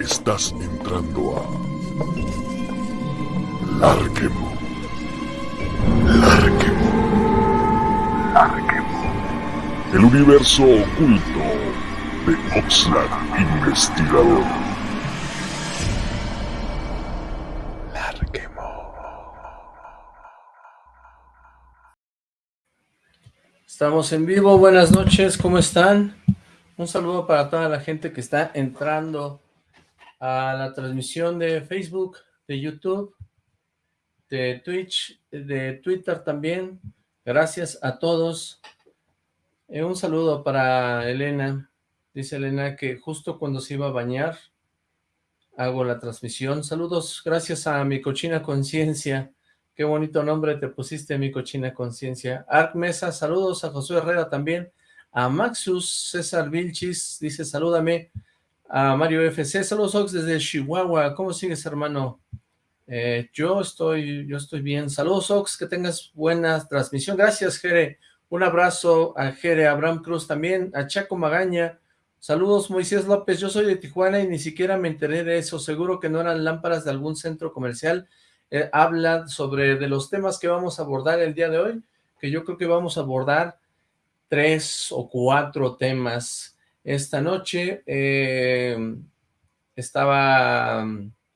Estás entrando a Larquemo. Larquemo. Larquemo. El universo oculto de Oxlack Investigador. Larquemo. Estamos en vivo, buenas noches, ¿cómo están? Un saludo para toda la gente que está entrando a la transmisión de Facebook, de YouTube, de Twitch, de Twitter también. Gracias a todos. Eh, un saludo para Elena. Dice Elena que justo cuando se iba a bañar, hago la transmisión. Saludos, gracias a mi cochina conciencia. Qué bonito nombre te pusiste, mi cochina conciencia. Arc Mesa, saludos a Josué Herrera también. A Maxus César Vilchis, dice salúdame a Mario FC. Saludos, Ox, desde Chihuahua. ¿Cómo sigues, hermano? Eh, yo estoy yo estoy bien. Saludos, Ox, que tengas buena transmisión. Gracias, Jere. Un abrazo a Jere, a Abraham Cruz también, a Chaco Magaña. Saludos, Moisés López. Yo soy de Tijuana y ni siquiera me enteré de eso. Seguro que no eran lámparas de algún centro comercial. Eh, habla sobre de los temas que vamos a abordar el día de hoy, que yo creo que vamos a abordar tres o cuatro temas esta noche. Eh, estaba,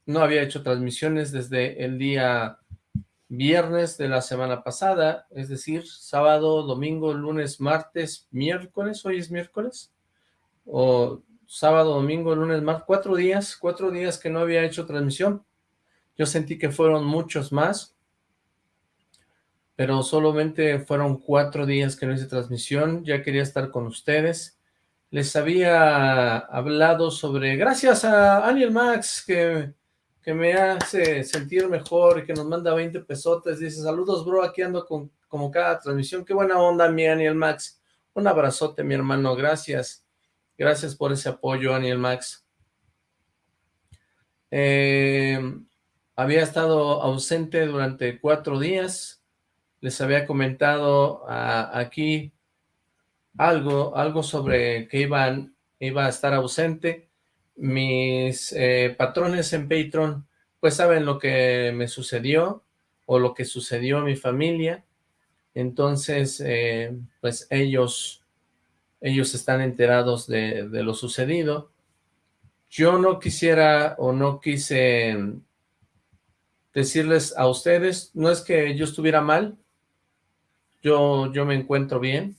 no había hecho transmisiones desde el día viernes de la semana pasada, es decir, sábado, domingo, lunes, martes, miércoles, hoy es miércoles, o sábado, domingo, lunes, martes, cuatro días, cuatro días que no había hecho transmisión. Yo sentí que fueron muchos más, pero solamente fueron cuatro días que no hice transmisión, ya quería estar con ustedes, les había hablado sobre, gracias a Aniel Max, que, que me hace sentir mejor y que nos manda 20 pesotes, dice, saludos bro, aquí ando con, como cada transmisión, qué buena onda mi Aniel Max, un abrazote mi hermano, gracias, gracias por ese apoyo Aniel Max. Eh, había estado ausente durante cuatro días, les había comentado aquí algo, algo sobre que iban, iba a estar ausente. Mis eh, patrones en Patreon, pues saben lo que me sucedió, o lo que sucedió a mi familia. Entonces, eh, pues ellos, ellos están enterados de, de lo sucedido. Yo no quisiera o no quise decirles a ustedes, no es que yo estuviera mal, yo, yo me encuentro bien,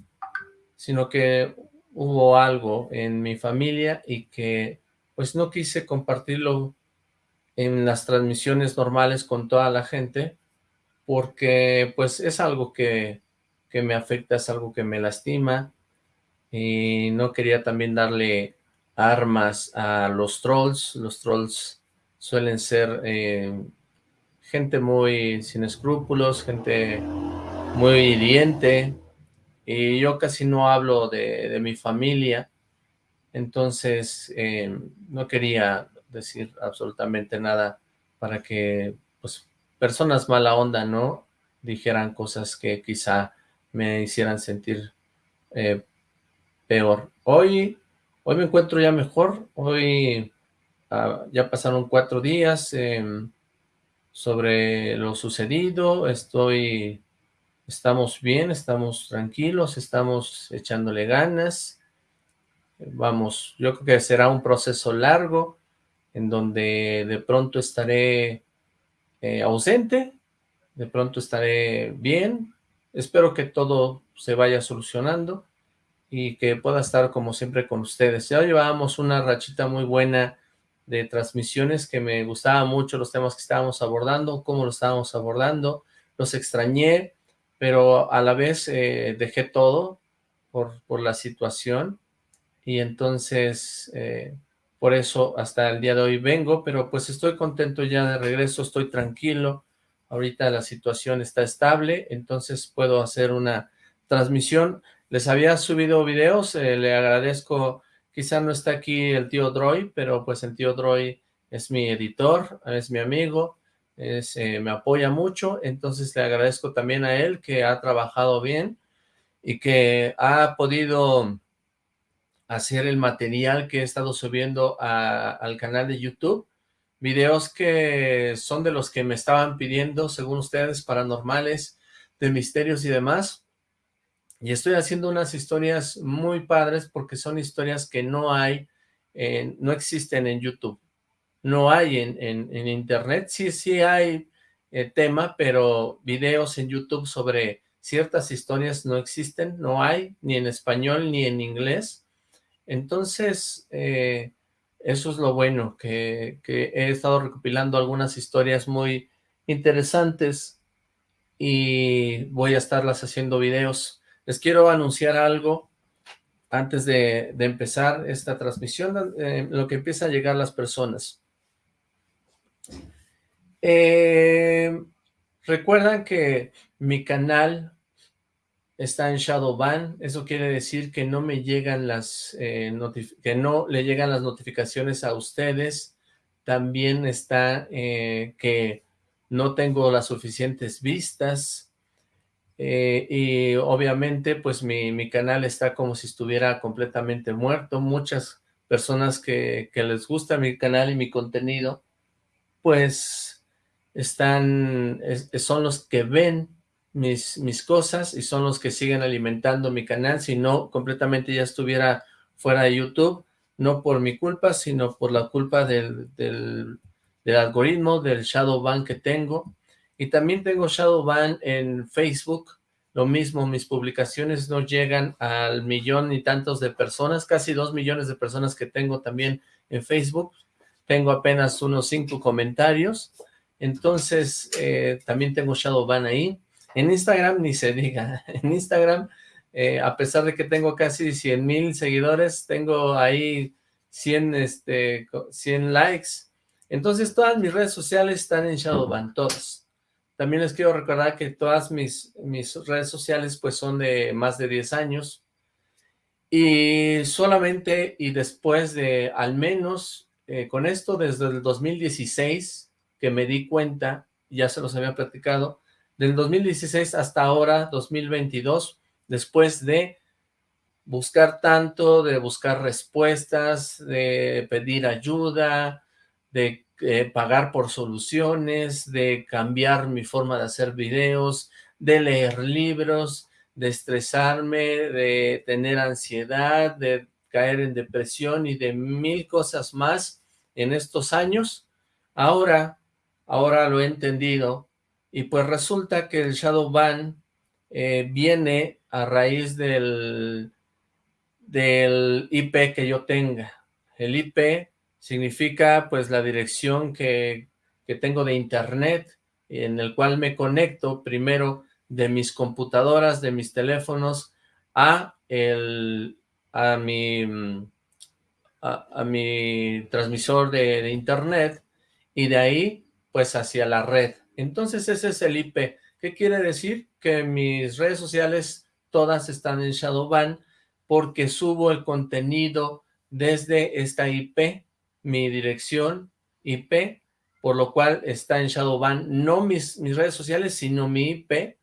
sino que hubo algo en mi familia y que pues no quise compartirlo en las transmisiones normales con toda la gente, porque pues es algo que, que me afecta, es algo que me lastima, y no quería también darle armas a los trolls, los trolls suelen ser eh, gente muy sin escrúpulos, gente muy hiriente, y yo casi no hablo de, mi familia, entonces eh, no quería decir absolutamente nada para que pues personas mala onda, ¿no? Dijeran cosas que quizá me hicieran sentir eh, peor. Hoy, hoy me encuentro ya mejor, hoy ah, ya pasaron cuatro días em, sobre lo sucedido, estoy estamos bien, estamos tranquilos, estamos echándole ganas, vamos, yo creo que será un proceso largo, en donde de pronto estaré eh, ausente, de pronto estaré bien, espero que todo se vaya solucionando, y que pueda estar como siempre con ustedes. Ya llevábamos una rachita muy buena de transmisiones que me gustaba mucho los temas que estábamos abordando, cómo lo estábamos abordando, los extrañé, pero a la vez eh, dejé todo por, por, la situación y entonces eh, por eso hasta el día de hoy vengo, pero pues estoy contento ya de regreso, estoy tranquilo, ahorita la situación está estable, entonces puedo hacer una transmisión. Les había subido videos, eh, le agradezco, quizá no está aquí el tío Droy, pero pues el tío Droy es mi editor, es mi amigo, eh, me apoya mucho, entonces le agradezco también a él que ha trabajado bien y que ha podido hacer el material que he estado subiendo al canal de YouTube, videos que son de los que me estaban pidiendo, según ustedes, paranormales, de misterios y demás, y estoy haciendo unas historias muy padres porque son historias que no hay, no existen en YouTube, no hay en, internet, sí, sí hay eh, tema, pero videos en YouTube sobre ciertas historias no existen, no hay, ni en español ni en inglés, entonces, eh, eso es lo bueno, que, he estado recopilando algunas historias muy interesantes y voy a estarlas haciendo videos. Les quiero anunciar algo antes de, empezar esta transmisión, eh, lo que empieza a llegar las personas. Eh, recuerdan que mi canal está en Shadowban, eso quiere decir que no me llegan las, eh, que no le llegan las notificaciones a ustedes, también está eh, que no tengo las suficientes vistas, y obviamente pues mi, mi, canal está como si estuviera completamente muerto, muchas personas que, que les gusta mi canal y mi contenido, pues están, son los que ven mis, mis cosas y son los que siguen alimentando mi canal, si no, completamente ya estuviera fuera de YouTube, no por mi culpa, sino por la culpa del, del, algoritmo, del shadow ban que tengo, y también tengo shadow ban en Facebook, lo mismo, mis publicaciones no llegan al millón y tantos de personas, casi dos millones de personas que tengo también en Facebook, tengo apenas unos cinco comentarios, entonces eh, también tengo shadow ban ahí, en Instagram ni se diga, en Instagram, eh, a pesar de que tengo casi 100 mil seguidores, tengo ahí 100, este, 100 likes. Entonces todas mis redes sociales están en Shadowban, todas. También les quiero recordar que todas mis, mis redes sociales pues son de más de 10 años. Y solamente y después de al menos eh, con esto desde el 2016 que me di cuenta, ya se los había platicado, del 2016 hasta ahora, 2022, después de buscar tanto, de buscar respuestas, de pedir ayuda, de eh, pagar por soluciones, de cambiar mi forma de hacer videos, de leer libros, de estresarme, de tener ansiedad, de caer en depresión y de mil cosas más en estos años. Ahora, ahora lo he entendido y pues resulta que el shadow ban eh, viene a raíz del, del IP que yo tenga. El IP significa pues la dirección que, que tengo de internet, en el cual me conecto primero de mis computadoras, de mis teléfonos, a, el, a, mi, a, mi transmisor de, de internet, y de ahí pues hacia la red. Entonces ese es el IP. ¿Qué quiere decir? Que mis redes sociales todas están en Shadowban porque subo el contenido desde esta IP, mi dirección IP, por lo cual está en Shadowban, no mis, mis redes sociales, sino mi IP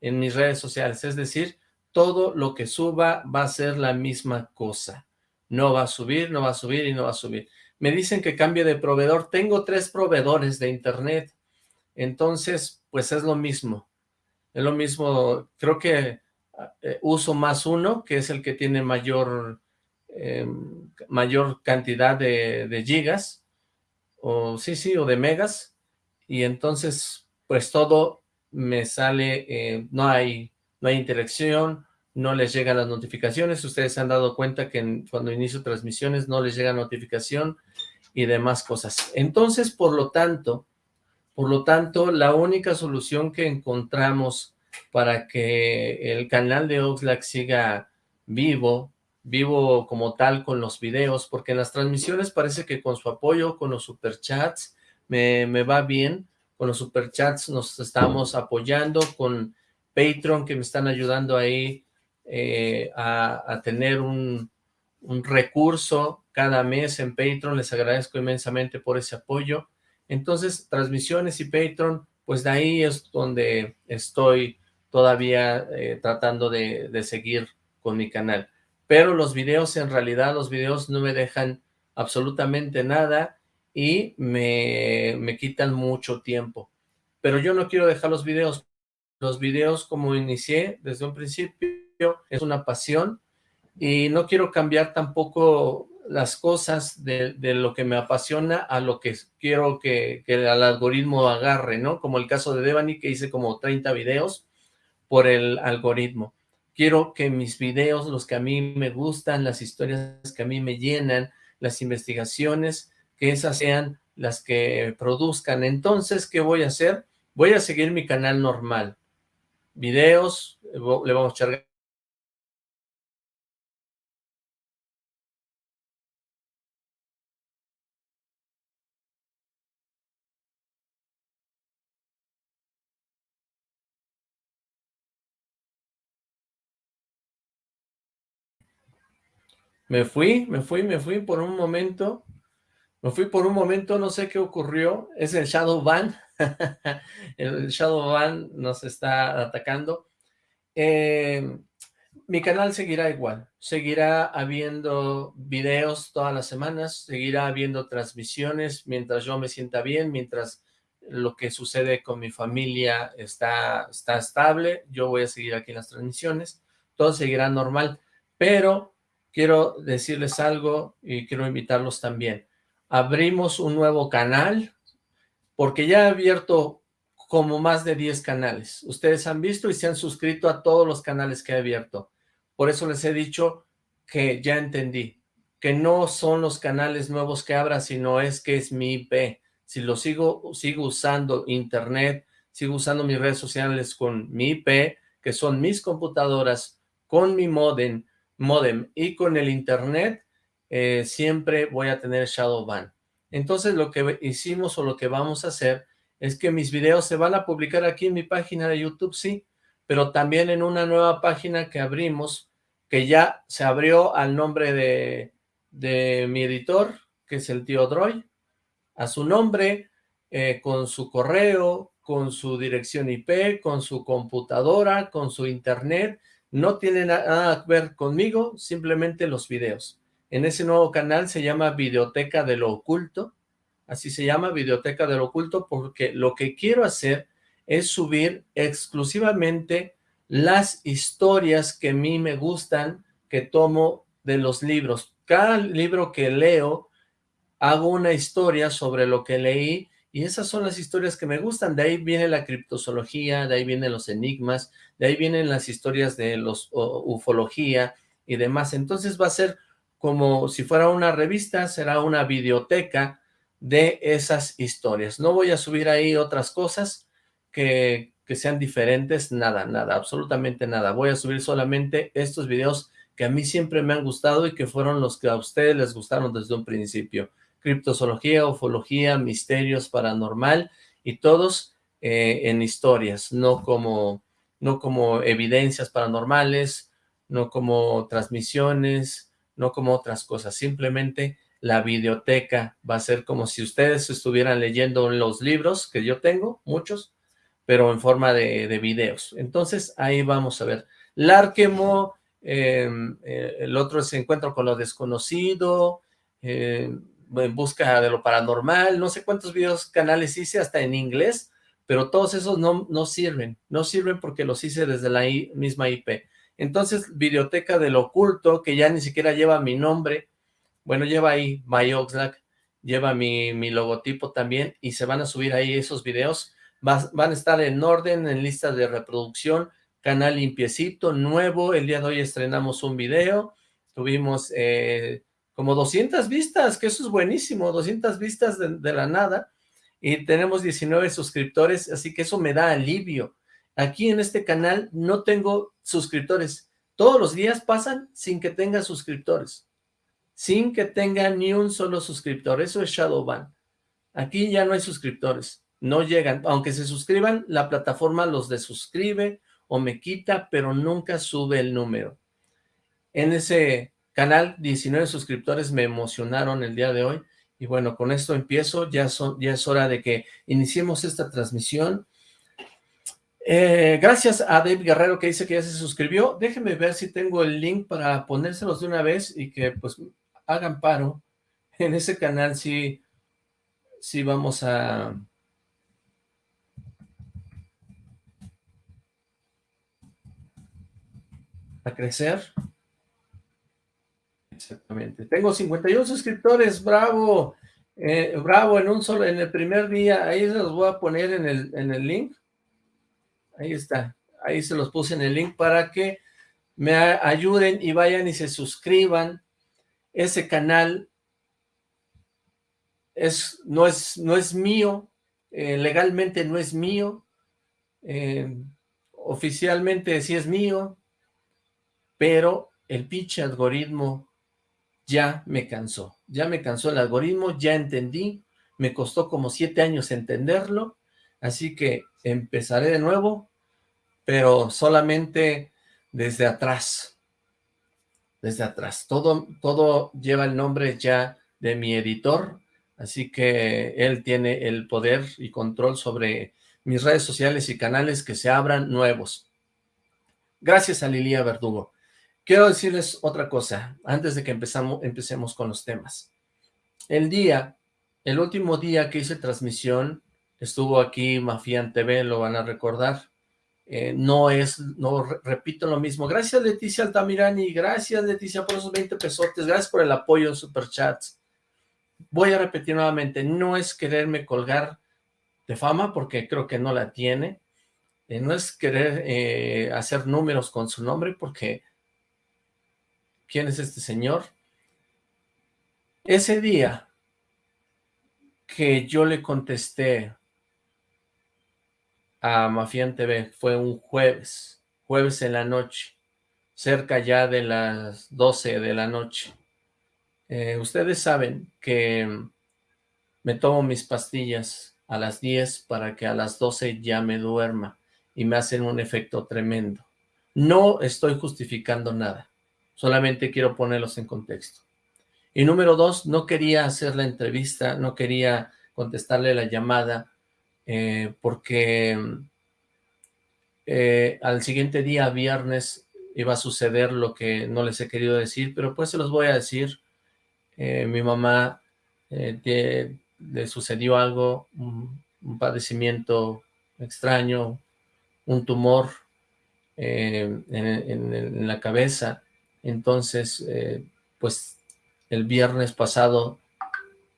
en mis redes sociales. Es decir, todo lo que suba va a ser la misma cosa. No va a subir, no va a subir y no va a subir. Me dicen que cambie de proveedor. Tengo tres proveedores de internet. Entonces, pues es lo mismo. Es lo mismo, creo que eh, uso más uno, que es el que tiene mayor, em, mayor cantidad de, gigas, o sí, sí, o de megas, y entonces, pues todo me sale, eh, no hay no hay interacción, no les llegan las notificaciones, ustedes se han dado cuenta que cuando inicio transmisiones no les llega notificación y demás cosas. Entonces, por lo tanto, por lo tanto, la única solución que encontramos para que el canal de Oxlack siga vivo, vivo como tal con los videos, porque en las transmisiones parece que con su apoyo, con los superchats, me, me va bien, con los superchats nos estamos apoyando, con Patreon que me están ayudando ahí eh, a, a, tener un, un recurso cada mes en Patreon, les agradezco inmensamente por ese apoyo, entonces, transmisiones y Patreon, pues de ahí es donde estoy todavía eh, tratando de, seguir con mi canal. pero los videos, en realidad, los videos no me dejan absolutamente nada y me, me quitan mucho tiempo. Pero yo no quiero dejar los videos. Los videos, como inicié desde un principio, es una pasión y no quiero cambiar tampoco las cosas de, lo que me apasiona a lo que quiero que, que, el algoritmo agarre, ¿no? Como el caso de Devani, que hice como 30 videos por el algoritmo. Quiero que mis videos, los que a mí me gustan, las historias que a mí me llenan, las investigaciones, que esas sean las que produzcan. Entonces, ¿qué voy a hacer? Voy a seguir mi canal normal. Videos, le vamos a echar Me fui, me fui, me fui por un momento. Me fui por un momento, no sé qué ocurrió. Es el Shadow Ban. el Shadow Ban nos está atacando. Eh, mi canal seguirá igual. Seguirá habiendo videos todas las semanas. Seguirá habiendo transmisiones mientras yo me sienta bien, mientras lo que sucede con mi familia está, está estable. Yo voy a seguir aquí en las transmisiones. Todo seguirá normal. Pero quiero decirles algo y quiero invitarlos también. Abrimos un nuevo canal, porque ya he abierto como más de 10 canales. Ustedes han visto y se han suscrito a todos los canales que he abierto. Por eso les he dicho que ya entendí, que no son los canales nuevos que abra, sino es que es mi IP. Si lo sigo, sigo usando internet, sigo usando mis redes sociales con mi IP, que son mis computadoras, con mi modem, modem y con el internet eh, siempre voy a tener Shadowban. Entonces lo que hicimos o lo que vamos a hacer es que mis videos se van a publicar aquí en mi página de YouTube, sí, pero también en una nueva página que abrimos, que ya se abrió al nombre de, de mi editor, que es el tío Droy, a su nombre, eh, con su correo, con su dirección IP, con su computadora, con su internet, no tiene nada que ver conmigo, simplemente los videos. En ese nuevo canal se llama Videoteca de lo Oculto, así se llama Videoteca de lo Oculto, porque lo que quiero hacer es subir exclusivamente las historias que a mí me gustan, que tomo de los libros. Cada libro que leo, hago una historia sobre lo que leí y esas son las historias que me gustan, de ahí viene la criptozoología, de ahí vienen los enigmas, de ahí vienen las historias de los ufología y demás. Entonces va a ser como si fuera una revista, será una biblioteca de esas historias. No voy a subir ahí otras cosas que, que sean diferentes, nada, nada, absolutamente nada. Voy a subir solamente estos videos que a mí siempre me han gustado y que fueron los que a ustedes les gustaron desde un principio criptozoología, ufología, misterios, paranormal y todos eh, en historias, no como, no como evidencias paranormales, no como transmisiones, no como otras cosas, simplemente la videoteca va a ser como si ustedes estuvieran leyendo los libros que yo tengo, muchos, pero en forma de, videos. Entonces ahí vamos a ver. Larquemo, em, eh, el otro es Encuentro con lo Desconocido, eh, en busca de lo paranormal, no sé cuántos videos, canales hice hasta en inglés, pero todos esos no, no sirven, no sirven porque los hice desde la misma IP. Entonces, Videoteca del Oculto, que ya ni siquiera lleva mi nombre, bueno, lleva ahí MyOxlack, lleva mi, mi, logotipo también, y se van a subir ahí esos videos, van a estar en orden, en lista de reproducción, canal limpiecito, nuevo, el día de hoy estrenamos un video, tuvimos... Eh, como 200 vistas, que eso es buenísimo, 200 vistas de, la nada, y tenemos 19 suscriptores, así que eso me da alivio. Aquí en este canal no tengo suscriptores, todos los días pasan sin que tenga suscriptores, sin que tenga ni un solo suscriptor, eso es Shadowban. Aquí ya no hay suscriptores, no llegan, aunque se suscriban, la plataforma los desuscribe o me quita, pero nunca sube el número. En ese Canal, 19 suscriptores me emocionaron el día de hoy. Y bueno, con esto empiezo, ya, son, ya es hora de que iniciemos esta transmisión. Eh, gracias a Dave Guerrero que dice que ya se suscribió. Déjenme ver si tengo el link para ponérselos de una vez y que pues hagan paro. En ese canal sí, sí vamos a... a crecer. Exactamente. Tengo 51 suscriptores, bravo. Eh, bravo, en un solo, en el primer día. Ahí se los voy a poner en el, en el link. Ahí está. Ahí se los puse en el link para que me ayuden y vayan y se suscriban. Ese canal es, no, es, no es mío, eh, legalmente no es mío, eh, oficialmente sí es mío, pero el pinche algoritmo ya me cansó, ya me cansó el algoritmo, ya entendí, me costó como siete años entenderlo, así que empezaré de nuevo, pero solamente desde atrás, desde atrás, todo, todo lleva el nombre ya de mi editor, así que él tiene el poder y control sobre mis redes sociales y canales que se abran nuevos. Gracias a Lilia Verdugo. Quiero decirles otra cosa, antes de que empezamos, empecemos con los temas. El día, el último día que hice transmisión, estuvo aquí Mafian TV, lo van a recordar. Eh, no es, no repito lo mismo. Gracias Leticia Altamirani, gracias Leticia por esos 20 pesotes, gracias por el apoyo en Superchats. Voy a repetir nuevamente, no es quererme colgar de fama, porque creo que no la tiene. Eh, no es querer eh, hacer números con su nombre, porque quién es este señor. Ese día que yo le contesté a Mafián TV fue un jueves, jueves en la noche, cerca ya de las 12 de la noche. Eh, ustedes saben que me tomo mis pastillas a las 10 para que a las 12 ya me duerma y me hacen un efecto tremendo. No estoy justificando nada. Solamente quiero ponerlos en contexto. Y número dos, no quería hacer la entrevista, no quería contestarle la llamada, eh, porque eh, al siguiente día, viernes, iba a suceder lo que no les he querido decir, pero pues se los voy a decir. Eh, mi mamá le sucedió algo, un, padecimiento extraño, un tumor en la cabeza, entonces, eh, pues el viernes pasado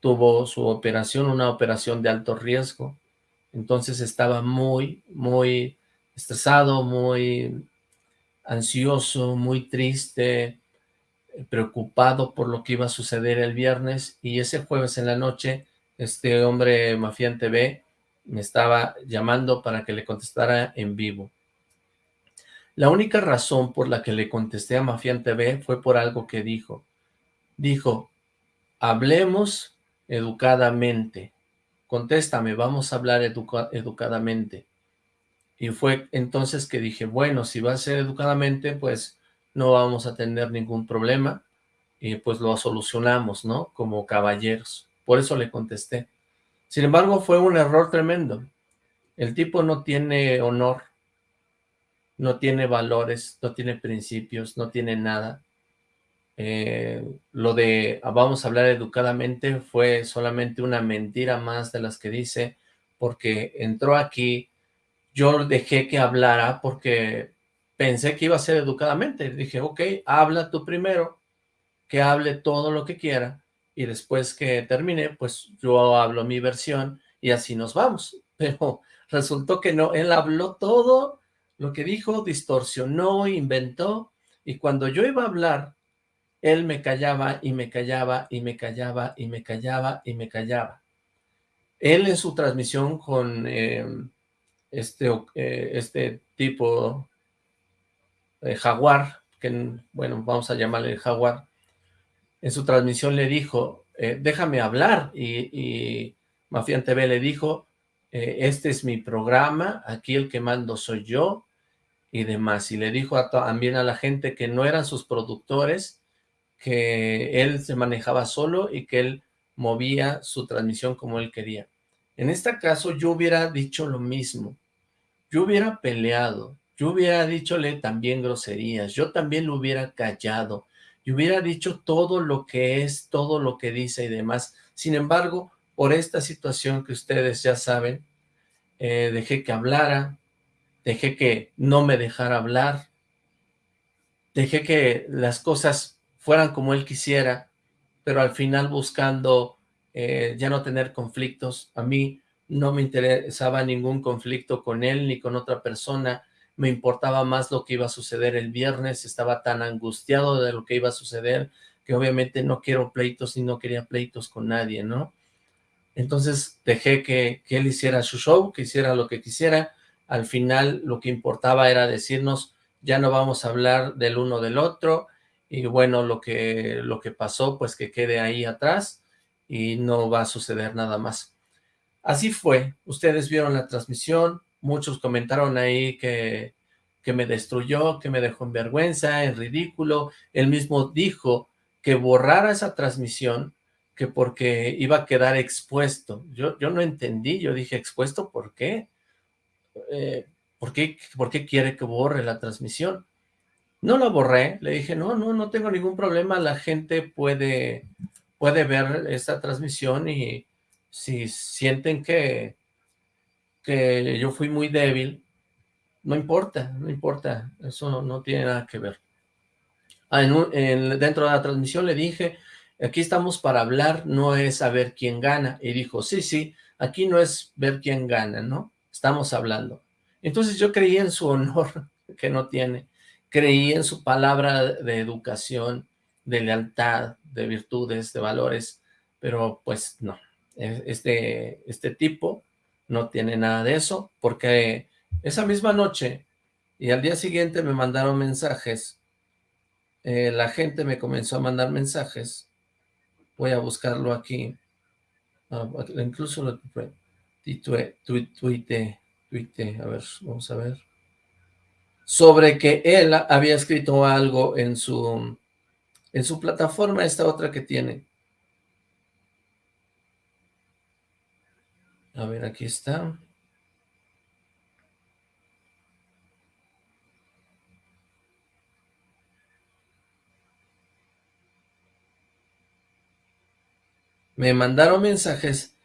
tuvo su operación, una operación de alto riesgo. Entonces estaba muy, muy estresado, muy ansioso, muy triste, preocupado por lo que iba a suceder el viernes. Y ese jueves en la noche, este hombre Mafián TV me estaba llamando para que le contestara en vivo. La única razón por la que le contesté a Mafián TV fue por algo que dijo. Dijo, hablemos educadamente. Contéstame, vamos a hablar educadamente. Y fue entonces que dije, bueno, si va a ser educadamente, pues no vamos a tener ningún problema. Y pues lo solucionamos, ¿no? Como caballeros. Por eso le contesté. Sin embargo, fue un error tremendo. El tipo no tiene honor no tiene valores, no tiene principios, no tiene nada. Eh, lo de ah, vamos a hablar educadamente fue solamente una mentira más de las que dice, porque entró aquí, yo dejé que hablara porque pensé que iba a ser educadamente. Dije, ok, habla tú primero, que hable todo lo que quiera, y después que termine, pues yo hablo mi versión y así nos vamos. Pero resultó que no, él habló todo lo que dijo distorsionó, inventó, y cuando yo iba a hablar, él me callaba y me callaba y me callaba y me callaba y me callaba. Él en su transmisión con em, este, eh, este tipo de jaguar, que bueno, vamos a llamarle jaguar, en su transmisión le dijo, eh, déjame hablar, y, y Mafián TV le dijo, eh, este es mi programa, aquí el que mando soy yo, y demás. Y le dijo también a la gente que no eran sus productores, que él se manejaba solo y que él movía su transmisión como él quería. En este caso yo hubiera dicho lo mismo. yo hubiera peleado, yo hubiera dichole también groserías, yo también lo hubiera callado, y hubiera dicho todo lo que es, todo lo que dice y demás. Sin embargo, por esta situación que ustedes ya saben, eh, dejé que hablara, dejé que no me dejara hablar, dejé que las cosas fueran como él quisiera, pero al final buscando eh, ya no tener conflictos. A mí no me interesaba ningún conflicto con él ni con otra persona, me importaba más lo que iba a suceder el viernes, estaba tan angustiado de lo que iba a suceder, que obviamente no quiero pleitos y no quería pleitos con nadie, ¿no? Entonces dejé que, que él hiciera su show, que hiciera lo que quisiera, al final lo que importaba era decirnos, ya no vamos a hablar del uno del otro, y bueno, lo que, lo que pasó, pues que quede ahí atrás, y no va a suceder nada más. Así fue, ustedes vieron la transmisión, muchos comentaron ahí que, que me destruyó, que me dejó en vergüenza, en ridículo, él mismo dijo que borrara esa transmisión, que porque iba a quedar expuesto. Yo, yo no entendí, yo dije, ¿expuesto por qué? Eh, ¿por qué? ¿Por qué quiere que borre la transmisión? No la borré, le dije, no, no, no tengo ningún problema, la gente puede, puede ver esta transmisión y si sienten que, que yo fui muy débil, no importa, no importa, eso no, tiene nada que ver. Ah, dentro de la transmisión le dije, aquí estamos para hablar, no es saber quién gana, y dijo, sí, sí, aquí no es ver quién gana, ¿no? Estamos hablando. Entonces yo creí en su honor, que no tiene, creí en su palabra de educación, de lealtad, de virtudes, de valores, pero pues no, e, este, este tipo no tiene nada de eso, porque esa misma noche y al día siguiente me mandaron mensajes, eh, la gente me comenzó a mandar mensajes, voy a buscarlo aquí, ah, incluso lo tuite, tuite, tuite, a ver, vamos a ver, sobre que él había escrito algo en su, en su plataforma, esta otra que tiene, A ver, aquí está. Me mandaron mensajes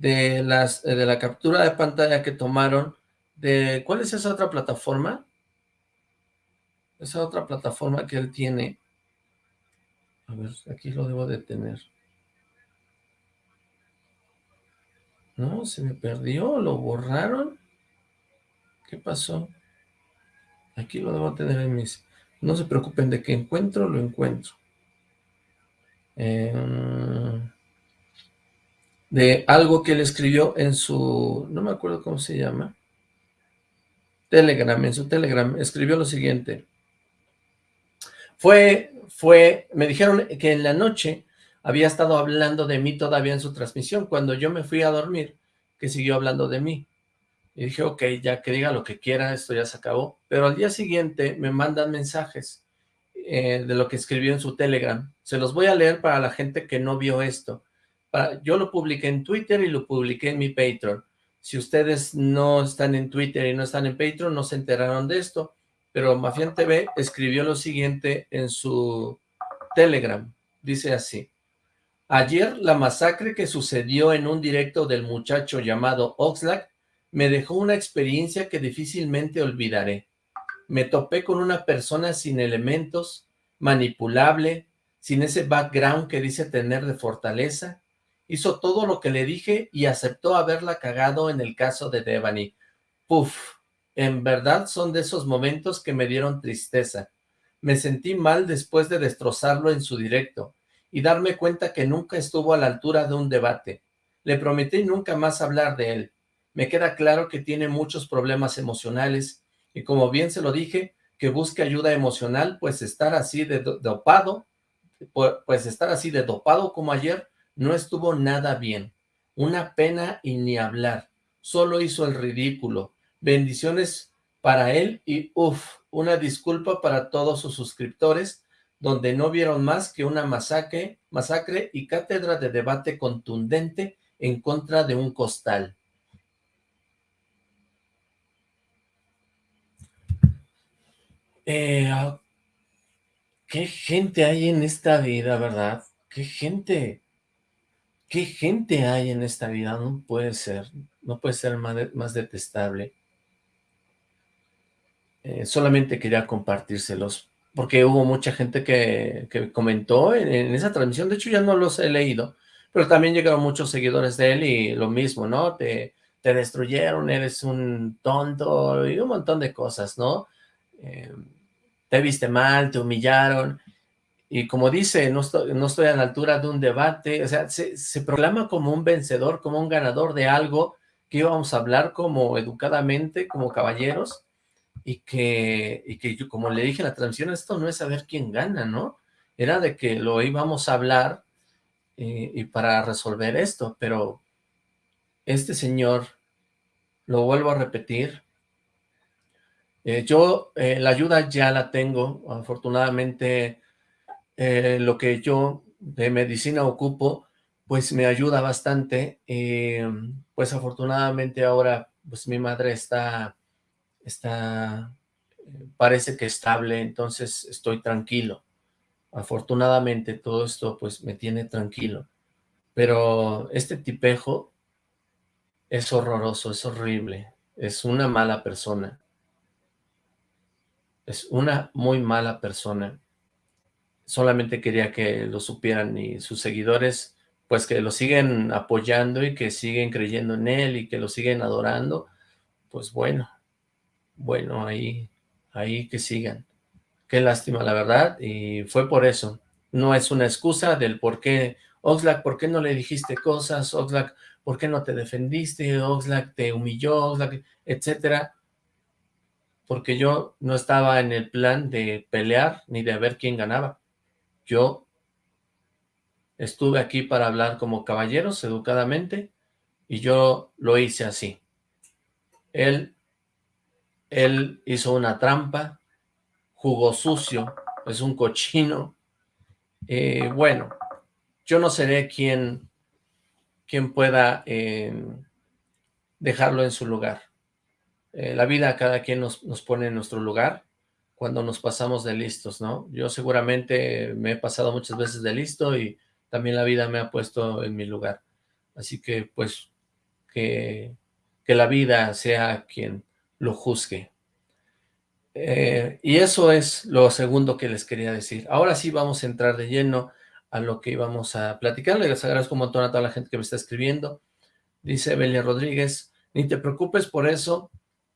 de, las, de la captura de pantalla que tomaron de... ¿Cuál es esa otra plataforma? Esa otra plataforma que él tiene. A ver, aquí lo debo de tener. No, se me perdió, lo borraron. ¿Qué pasó? Aquí lo debo tener en mis... No se preocupen de que encuentro, lo encuentro. Em, de algo que él escribió en su... No me acuerdo cómo se llama. Telegram, en su Telegram, escribió lo siguiente. Fue, fue, me dijeron que en la noche había estado hablando de mí todavía en su transmisión. Cuando yo me fui a dormir, que siguió hablando de mí. Y dije, ok, ya que diga lo que quiera, esto ya se acabó. Pero al día siguiente me mandan mensajes eh, de lo que escribió en su Telegram. Se los voy a leer para la gente que no vio esto. Yo lo publiqué en Twitter y lo publiqué en mi Patreon. Si ustedes no están en Twitter y no están en Patreon, no se enteraron de esto. Pero Mafian TV escribió lo siguiente en su Telegram. Dice así. Ayer la masacre que sucedió en un directo del muchacho llamado Oxlack me dejó una experiencia que difícilmente olvidaré. Me topé con una persona sin elementos, manipulable, sin ese background que dice tener de fortaleza. Hizo todo lo que le dije y aceptó haberla cagado en el caso de Devani. Puf, en verdad son de esos momentos que me dieron tristeza. Me sentí mal después de destrozarlo en su directo y darme cuenta que nunca estuvo a la altura de un debate. Le prometí nunca más hablar de él. Me queda claro que tiene muchos problemas emocionales y como bien se lo dije, que busque ayuda emocional, pues estar así de dopado, pues estar así de dopado como ayer, no estuvo nada bien. Una pena y ni hablar. Solo hizo el ridículo. Bendiciones para él y uff, una disculpa para todos sus suscriptores donde no vieron más que una masacre, masacre y cátedra de debate contundente en contra de un costal. Eh, ah, qué gente hay en esta vida, ¿verdad? Qué gente, qué gente hay en esta vida, no puede ser, no puede ser más, detestable. Eh, solamente quería compartírselos, porque hubo mucha gente que, comentó en, esa transmisión, de hecho ya no los he leído, pero también llegaron muchos seguidores de él y lo mismo, ¿no? Te, te destruyeron, eres un tonto y un montón de cosas, ¿no? Eh, te viste mal, te humillaron, y como dice, no estoy, no estoy a la altura de un debate, o sea, se, proclama como un vencedor, como un ganador de algo que íbamos a hablar como educadamente, como caballeros, y que, y que yo, como le dije en la transmisión, esto no es saber quién gana, ¿no? Era de que lo íbamos a hablar eh, y para resolver esto, pero este señor, lo vuelvo a repetir, eh, yo eh, la ayuda ya la tengo, afortunadamente eh, lo que yo de medicina ocupo, pues me ayuda bastante, pues afortunadamente ahora pues mi madre está, está, parece que estable, entonces estoy tranquilo, afortunadamente todo esto pues me tiene tranquilo, pero este tipejo es horroroso, es horrible, es una mala persona, es una muy mala persona. Solamente quería que lo supieran y sus seguidores, pues que lo siguen apoyando y que siguen creyendo en él y que lo siguen adorando. Pues bueno, bueno, ahí, ahí que sigan. Qué lástima, la verdad, y fue por eso. No es una excusa del por qué, Oxlack, ¿por qué no le dijiste cosas? Oxlack, ¿por qué no te defendiste? Oxlack te humilló, Oxlack, etcétera porque yo no estaba en el plan de pelear ni de ver quién ganaba. Yo estuve aquí para hablar como caballeros, educadamente, y yo lo hice así. Él, él hizo una trampa, jugó sucio, es un cochino. Eh, bueno, yo no seré quien, quien pueda eh, dejarlo en su lugar. Eh, la vida cada quien nos, pone en nuestro lugar cuando nos pasamos de listos, ¿no? Yo seguramente me he pasado muchas veces de listo y también la vida me ha puesto en mi lugar. Así que, pues, que, que la vida sea quien lo juzgue. Eh, y eso es lo segundo que les quería decir. Ahora sí vamos a entrar de lleno a lo que íbamos a platicar. Les agradezco un montón a toda la gente que me está escribiendo. Dice Belia Rodríguez, ni te preocupes por eso,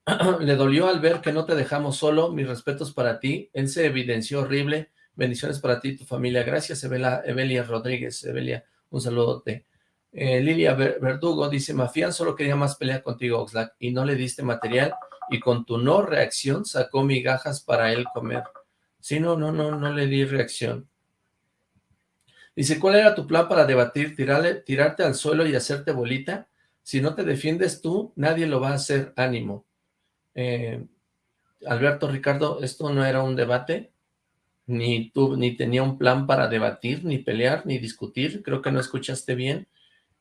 le dolió al ver que no te dejamos solo, mis respetos para ti, él se evidenció horrible, bendiciones para ti y tu familia, gracias Evelia Rodríguez, Evelia, un saludote. Eh, Lilia Verdugo dice, Mafián solo quería más pelea contigo, Oxlack, y no le diste material, y con tu no reacción sacó migajas para él comer. Sí, no, no, no, no le di reacción. Dice, ¿cuál era tu plan para debatir? ¿Tirarle, ¿Tirarte al suelo y hacerte bolita? Si no te defiendes tú, nadie lo va a hacer ánimo. Eh, Alberto, Ricardo, esto no era un debate, ni tú, ni tenía un plan para debatir, ni pelear, ni discutir, creo que no escuchaste bien,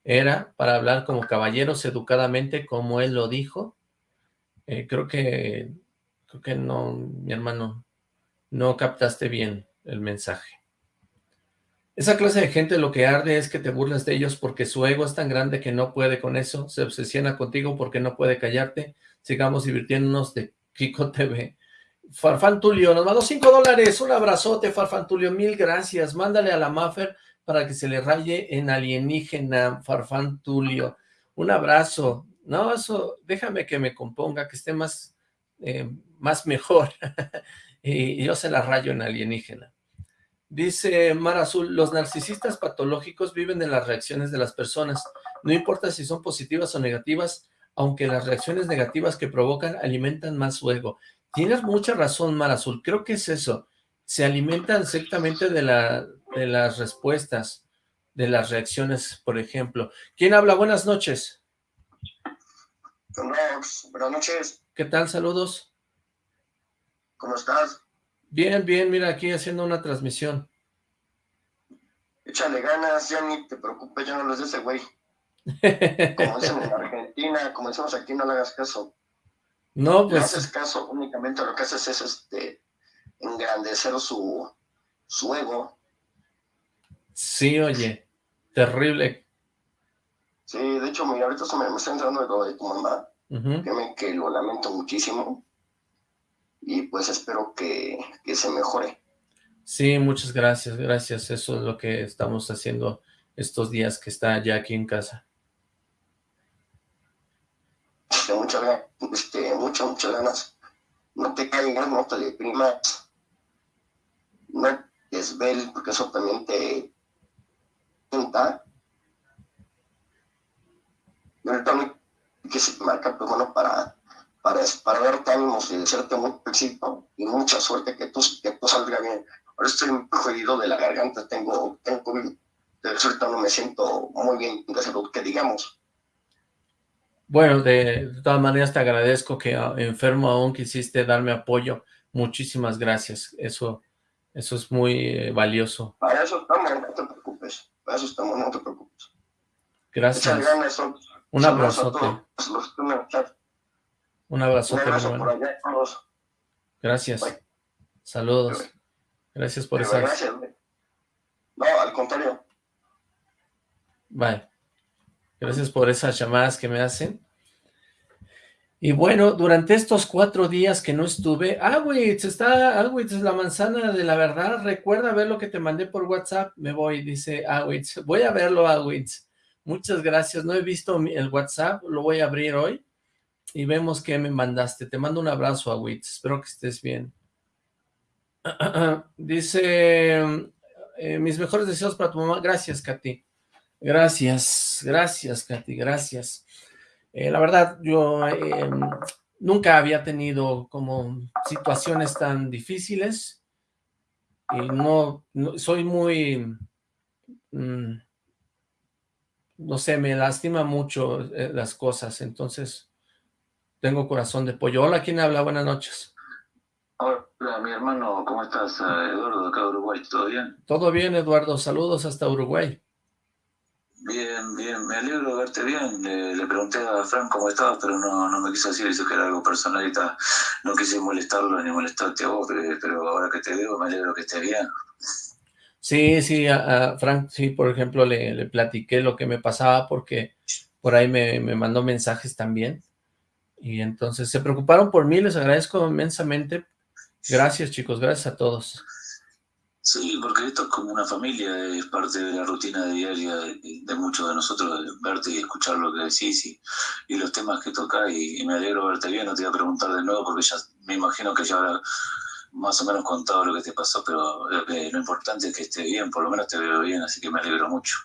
era para hablar como caballeros educadamente, como él lo dijo, eh, creo que, creo que no, mi hermano, no captaste bien el mensaje. Esa clase de gente lo que arde es que te burlas de ellos porque su ego es tan grande que no puede con eso, se obsesiona contigo porque no puede callarte, sigamos divirtiéndonos de Kiko TV. Farfán Tulio nos mandó 5 dólares, un abrazote Farfán Tulio, mil gracias, mándale a la Maffer para que se le raye en alienígena, Farfán Tulio, un abrazo, no, eso, déjame que me componga, que esté más, eh, más mejor, y yo se la rayo en alienígena. Dice Mar Azul, los narcisistas patológicos viven de las reacciones de las personas, no importa si son positivas o negativas, aunque las reacciones negativas que provocan alimentan más su ego. Tienes mucha razón, Mar Azul, creo que es eso. Se alimentan exactamente de, la, de las respuestas, de las reacciones, por ejemplo. ¿Quién habla? Buenas noches. Buenas noches. ¿Qué tal? Saludos. ¿Cómo estás? Bien, bien, mira, aquí haciendo una transmisión. Échale ganas, ya ni te preocupes, ya no lo es de ese güey. Como dicen en Argentina, como decimos aquí, no le hagas caso. No, pues... No haces caso, únicamente lo que haces es este, engrandecer su, su ego. Sí, oye, terrible. Sí, de hecho, mira, ahorita se me, está entrando lo de tu mamá, que lo lamento muchísimo, y pues espero que, que se mejore. Sí, muchas gracias, gracias, eso es lo que estamos haciendo estos días que está ya aquí en casa. Este, muchas ganas, este, muchas, muchas ganas. No te caigas, no te deprimas, no te desvel, porque eso también te junta. Y ahorita que se marca, pues bueno, para, para, para darte ánimos y desearte mucho éxito y mucha suerte que tú, que tú salga bien. Ahora estoy muy jodido de la garganta, tengo, tengo COVID de ahorita no me siento muy bien de salud, que digamos. Bueno, de, todas maneras te agradezco que ah, enfermo aún quisiste darme apoyo. Muchísimas gracias. Eso, eso es muy eh, valioso. Para eso estamos, no te preocupes. Para eso estamos, no te preocupes. Gracias. Un abrazote. Un abrazote. Gracias. Saludos. Gracias por estar. Gracias. No, al contrario. Vale. Gracias por esas llamadas que me hacen. Y bueno, durante estos cuatro días que no estuve, Awitz, está, Awitz, la manzana de la verdad, recuerda ver lo que te mandé por WhatsApp, me voy, dice Awitz, voy a verlo Awitz, muchas gracias, no he visto el WhatsApp, lo voy a abrir hoy, y vemos qué me mandaste, te mando un abrazo Awitz, espero que estés bien. dice, eh, mis mejores deseos para tu mamá, gracias Katy, Gracias, gracias, Katy, gracias. Eh, la verdad, yo eh, nunca había tenido como situaciones tan difíciles y no, soy muy, mm, no sé, me lastima mucho eh, las cosas, entonces tengo corazón de pollo. Hola, ¿quién habla? Buenas noches. Hola, mi hermano, ¿cómo estás? Eduardo, acá de Uruguay, ¿todo bien? Todo bien, Eduardo, saludos hasta Uruguay. Bien, bien, me alegro de verte bien. Le, pregunté a Frank cómo estabas, pero no, no me quiso decir, eso que era algo personal y tal. No quise molestarlo ni molestarte a vos, pero, ahora que te veo me alegro que estés bien. Sí, sí, a, Frank, sí, por ejemplo, le, le, platiqué lo que me pasaba porque por ahí me, me mandó mensajes también. Y entonces se preocuparon por mí, les agradezco inmensamente. Gracias, chicos, gracias a todos. Sí, porque esto es como una familia, es parte de la rutina diaria de, muchos de nosotros, verte y escuchar lo que decís y, los temas que tocás y, me alegro verte bien, no te voy a preguntar de nuevo porque ya me imagino que ya habrá más o menos contado lo que te pasó, pero eh, lo importante es que esté bien, por lo menos te veo bien, así que me alegro mucho.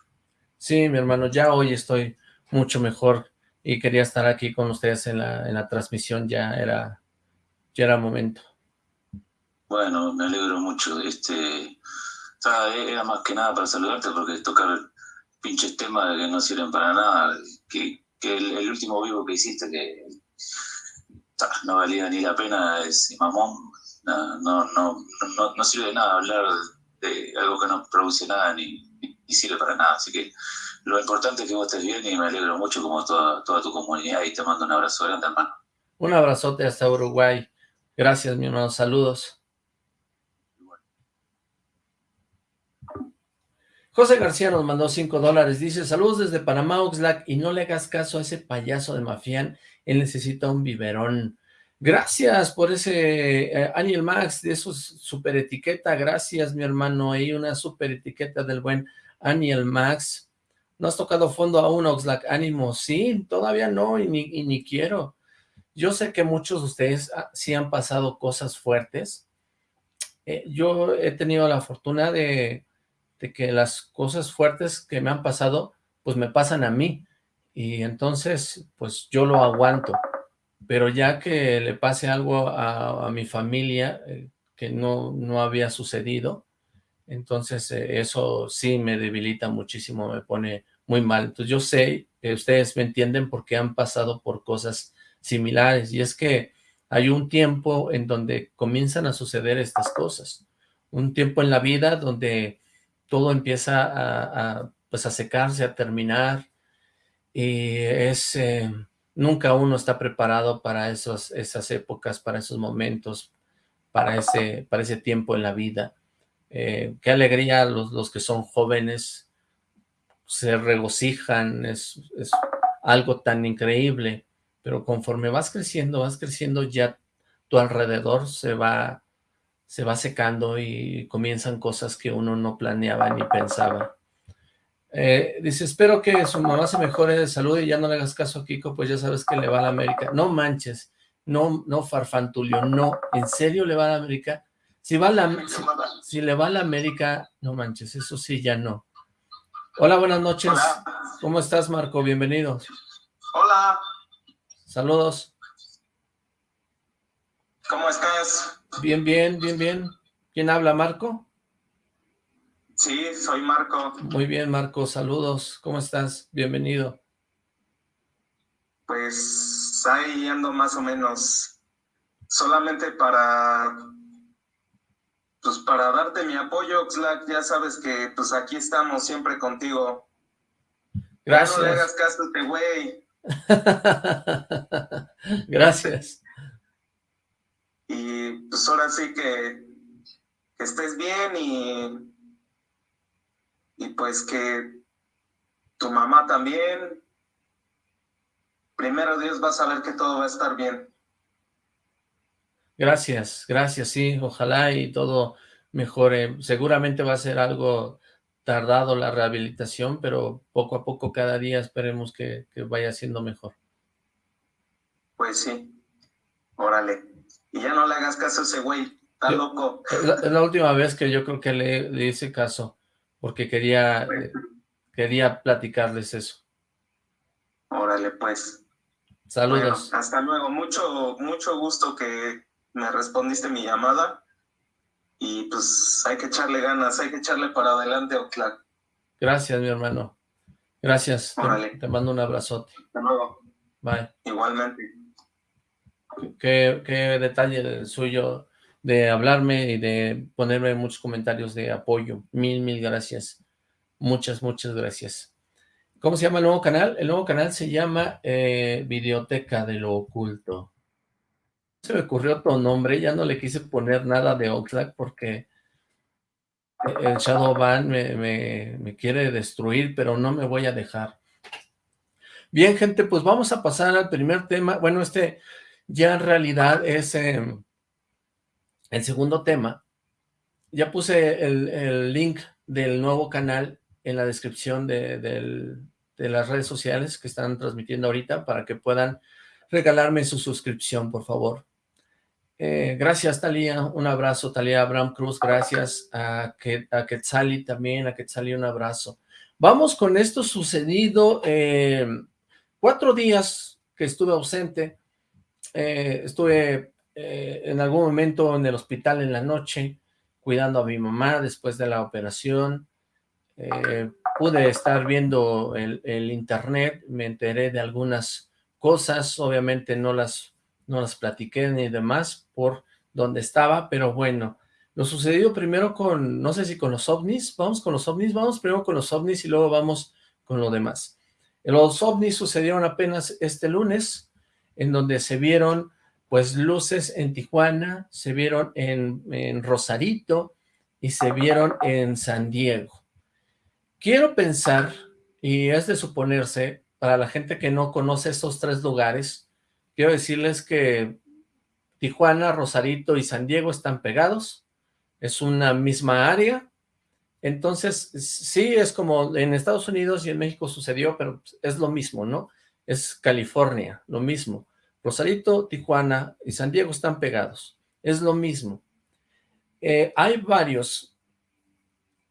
Sí, mi hermano, ya hoy estoy mucho mejor y quería estar aquí con ustedes en la, en la transmisión, ya era, ya era momento. Bueno, me alegro mucho. Este, era más que nada para saludarte porque tocar pinches temas que no sirven para nada. Que, el, último vivo que hiciste que no valía ni la pena es mamón. No, no, no, no, sirve de nada hablar de algo que no produce nada ni, sirve para nada. Así que lo importante es que vos estés bien y me alegro mucho como toda, toda tu comunidad y te mando un abrazo grande, hermano. Un abrazote hasta Uruguay. Gracias, mi hermano. Saludos. José García nos mandó 5 dólares, dice, saludos desde Panamá, Oxlack, y no le hagas caso a ese payaso de Mafián, él necesita un biberón. Gracias por ese eh, Aniel Max, de esos super etiqueta, gracias mi hermano, ahí una super etiqueta del buen Aniel Max. ¿No has tocado fondo aún, Oxlack? Ánimo, sí, todavía no, y ni, ni quiero. Yo sé que muchos de ustedes ah, sí han pasado cosas fuertes. Eh, yo he tenido la fortuna de de que las cosas fuertes que me han pasado, pues me pasan a mí, y entonces, pues yo lo aguanto, pero ya que le pase algo a, mi familia, eh, que no, no había sucedido, entonces eh, eso sí me debilita muchísimo, me pone muy mal. Entonces yo sé que ustedes me entienden porque han pasado por cosas similares, y es que hay un tiempo en donde comienzan a suceder estas cosas, un tiempo en la vida donde todo empieza a, pues a secarse, a terminar, y es, eh, nunca uno está preparado para esas épocas, para esos momentos, para ese, para ese tiempo en la vida. Eh, qué alegría los, los que son jóvenes, se regocijan, es, es algo tan increíble, pero conforme vas creciendo, vas creciendo, ya tu alrededor se va, se va secando y comienzan cosas que uno no planeaba ni pensaba. Eh, dice, espero que su mamá se mejore de salud y ya no le hagas caso a Kiko, pues ya sabes que le va a la América. No manches, no, no farfantulio, no, en serio le va a la América. Si, va la, si, le va a la América, no manches, eso sí ya no. Hola, buenas noches. ¿Cómo estás, Marco? Bienvenido. Hola. Saludos. ¿Cómo estás? Bien, bien, bien, bien. ¿Quién habla, Marco? Sí, soy Marco. Muy bien, Marco, saludos. ¿Cómo estás? Bienvenido. Pues ahí ando más o menos. Solamente para pues para darte mi apoyo, Oxlack, ya sabes que pues aquí estamos siempre contigo. Gracias. no le hagas caso a este güey. Gracias. Y pues ahora sí que, que estés bien y y pues que tu mamá también, primero Dios va a saber que todo va a estar bien. Gracias, gracias, sí, ojalá y todo mejore. Seguramente va a ser algo tardado la rehabilitación, pero poco a poco, cada día esperemos que, vaya siendo mejor. Pues sí, órale. Y ya no le hagas caso a ese güey, está loco. Es la, última vez que yo creo que le, le hice caso porque quería, eh, quería platicarles eso. Órale, pues. Saludos. hasta luego. Mucho, mucho gusto que me respondiste mi llamada. Y pues hay que echarle ganas, hay que echarle para adelante, Oclac. Gracias, mi hermano. Gracias. Te, te, mando un abrazote. Hasta luego. Bye. Igualmente. Qué, qué detalle el suyo de hablarme y de ponerme muchos comentarios de apoyo. Mil, mil gracias. Muchas, muchas gracias. ¿Cómo se llama el nuevo canal? El nuevo canal se llama eh, Videoteca de lo Oculto. Se me ocurrió otro nombre, ya no le quise poner nada de Oxlack porque el Shadowban me, me, me quiere destruir, pero no me voy a dejar. Bien, gente, pues vamos a pasar al primer tema. Bueno, este ya en realidad es... Em, el segundo tema, ya puse el, link del nuevo canal en la descripción de, las redes sociales que están transmitiendo ahorita para que puedan regalarme su suscripción, por favor. Eh, gracias, Talía. Un abrazo, Talía Abraham Cruz. Gracias a, que, a Quetzali también, a Quetzali un abrazo. Vamos con esto sucedido eh, cuatro días que estuve ausente. Eh, estuve eh, en algún momento en el hospital en la noche, cuidando a mi mamá después de la operación. Eh, pude estar viendo el, internet, me enteré de algunas cosas, obviamente no las, no las platiqué ni demás por donde estaba, pero bueno, lo sucedió primero con, no sé si con los ovnis, vamos con los ovnis, vamos primero con los ovnis y luego vamos con lo demás. Los ovnis sucedieron apenas este lunes, en donde se vieron pues luces en Tijuana, se vieron en, Rosarito y se vieron en San Diego. Quiero pensar, y es de suponerse, para la gente que no conoce estos tres lugares, quiero decirles que Tijuana, Rosarito y San Diego están pegados, es una misma área, entonces sí es como en Estados Unidos y en México sucedió, pero es lo mismo, ¿no? Es California, lo mismo. Rosarito, Tijuana y San Diego están pegados. Es lo mismo. Eh, hay varios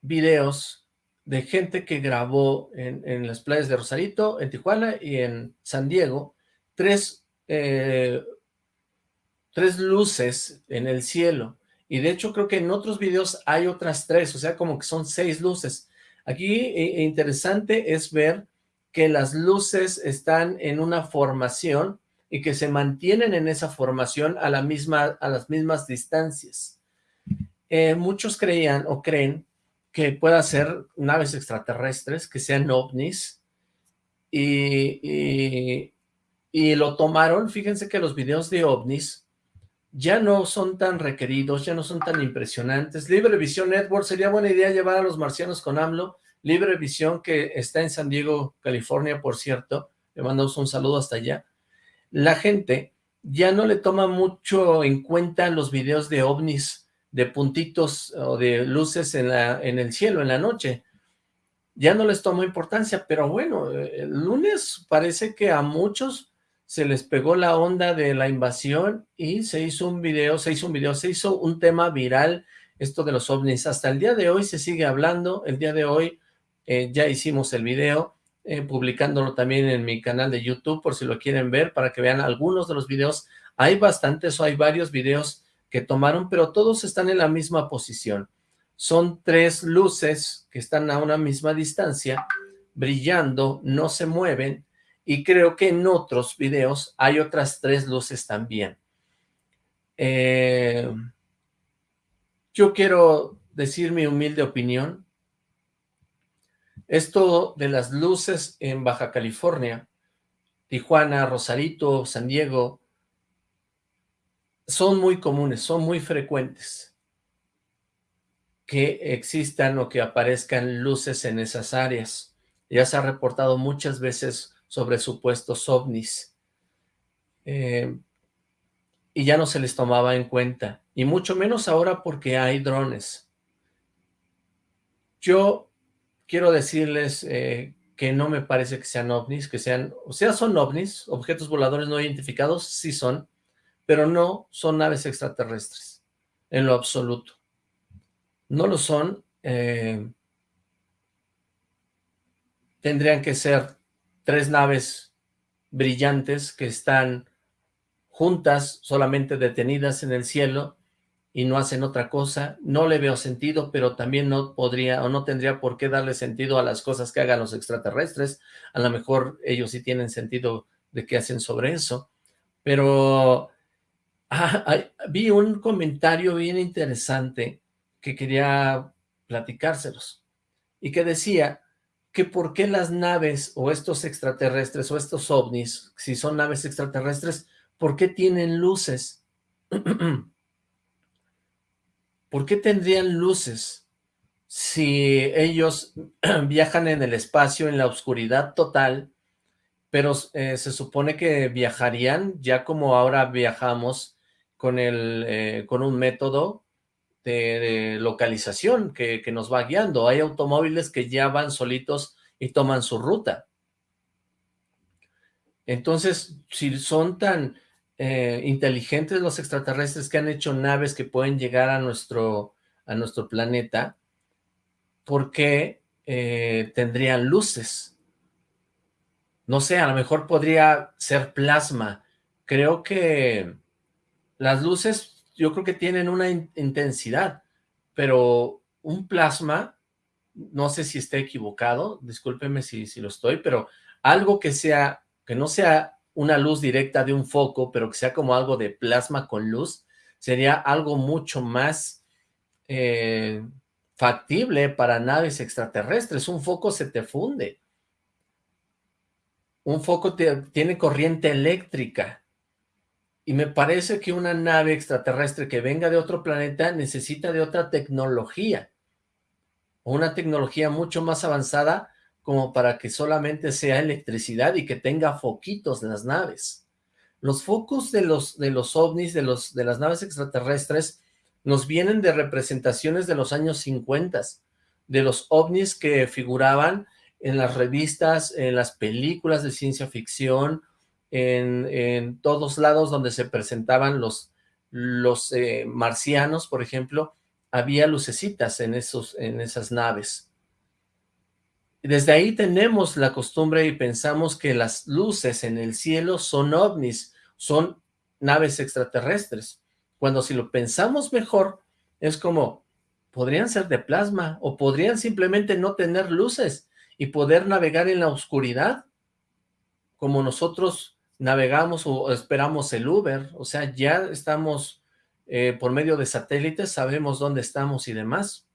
videos de gente que grabó en, las playas de Rosarito, en Tijuana y en San Diego, tres, eh, tres luces en el cielo. Y de hecho creo que en otros videos hay otras tres, o sea, como que son seis luces. Aquí eh, interesante es ver que las luces están en una formación y que se mantienen en esa formación a, la misma, a las mismas distancias. Eh, muchos creían o creen que pueda ser naves extraterrestres, que sean ovnis, y, y, lo tomaron, fíjense que los videos de ovnis ya no son tan requeridos, ya no son tan impresionantes. Libre Visión Network, sería buena idea llevar a los marcianos con AMLO. Libre Visión, que está en San Diego, California, por cierto. Le mandamos un saludo hasta allá. La gente ya no le toma mucho en cuenta los videos de ovnis, de puntitos o de luces en, la, en el cielo en la noche. Ya no les toma importancia, pero bueno, el lunes parece que a muchos se les pegó la onda de la invasión y se hizo un video, se hizo un video, se hizo un tema viral, esto de los ovnis. Hasta el día de hoy se sigue hablando, el día de hoy eh, ya hicimos el video, eh, publicándolo también en mi canal de YouTube, por si lo quieren ver, para que vean algunos de los videos. Hay bastantes o hay varios videos que tomaron, pero todos están en la misma posición. Son tres luces que están a una misma distancia, brillando, no se mueven, y creo que en otros videos hay otras tres luces también. Eh, yo quiero decir mi humilde opinión. Esto de las luces en Baja California, Tijuana, Rosarito, San Diego, son muy comunes, son muy frecuentes que existan o que aparezcan luces en esas áreas. Ya se ha reportado muchas veces sobre supuestos ovnis. Eh, y ya no se les tomaba en cuenta, y mucho menos ahora porque hay drones. Yo quiero decirles eh, que no me parece que sean ovnis, que sean, o sea, son ovnis, objetos voladores no identificados, sí son, pero no son naves extraterrestres, en lo absoluto. No lo son, eh, tendrían que ser tres naves brillantes que están juntas, solamente detenidas en el cielo, y no hacen otra cosa, no le veo sentido, pero también no podría o no tendría por qué darle sentido a las cosas que hagan los extraterrestres, a lo mejor ellos sí tienen sentido de qué hacen sobre eso, pero ah, vi un comentario bien interesante que quería platicárselos, y que decía, que por qué las naves o estos extraterrestres o estos ovnis, si son naves extraterrestres, ¿por qué tienen luces? ¿Por qué tendrían luces si ellos viajan en el espacio, en la oscuridad total, pero eh, se supone que viajarían ya como ahora viajamos con, el, eh, con un método de, localización que, nos va guiando. Hay automóviles que ya van solitos y toman su ruta. Entonces, si son tan eh, inteligentes los extraterrestres que han hecho naves que pueden llegar a nuestro, a nuestro planeta, ¿por qué eh, tendrían luces? No sé, a lo mejor podría ser plasma. Creo que las luces yo creo que tienen una intensidad, pero un plasma, no sé si esté equivocado, discúlpeme si, si lo estoy, pero algo que sea, que no sea una luz directa de un foco, pero que sea como algo de plasma con luz, sería algo mucho más eh, factible para naves extraterrestres. Un foco se te funde. Un foco tiene corriente eléctrica. Y me parece que una nave extraterrestre que venga de otro planeta necesita de otra tecnología. Una tecnología mucho más avanzada como para que solamente sea electricidad y que tenga foquitos en las naves. Los focos de los, de los ovnis, de, los, de las naves extraterrestres, nos vienen de representaciones de los años 50, de los ovnis que figuraban en las revistas, en las películas de ciencia ficción, en, todos lados donde se presentaban los, los eh, marcianos, por ejemplo, había lucecitas en, esos, en esas naves. Desde ahí tenemos la costumbre y pensamos que las luces en el cielo son ovnis, son naves extraterrestres, cuando si lo pensamos mejor, es como, podrían ser de plasma, o podrían simplemente no tener luces, y poder navegar en la oscuridad, como nosotros navegamos o esperamos el Uber, o sea, ya estamos eh, por medio de satélites, sabemos dónde estamos y demás.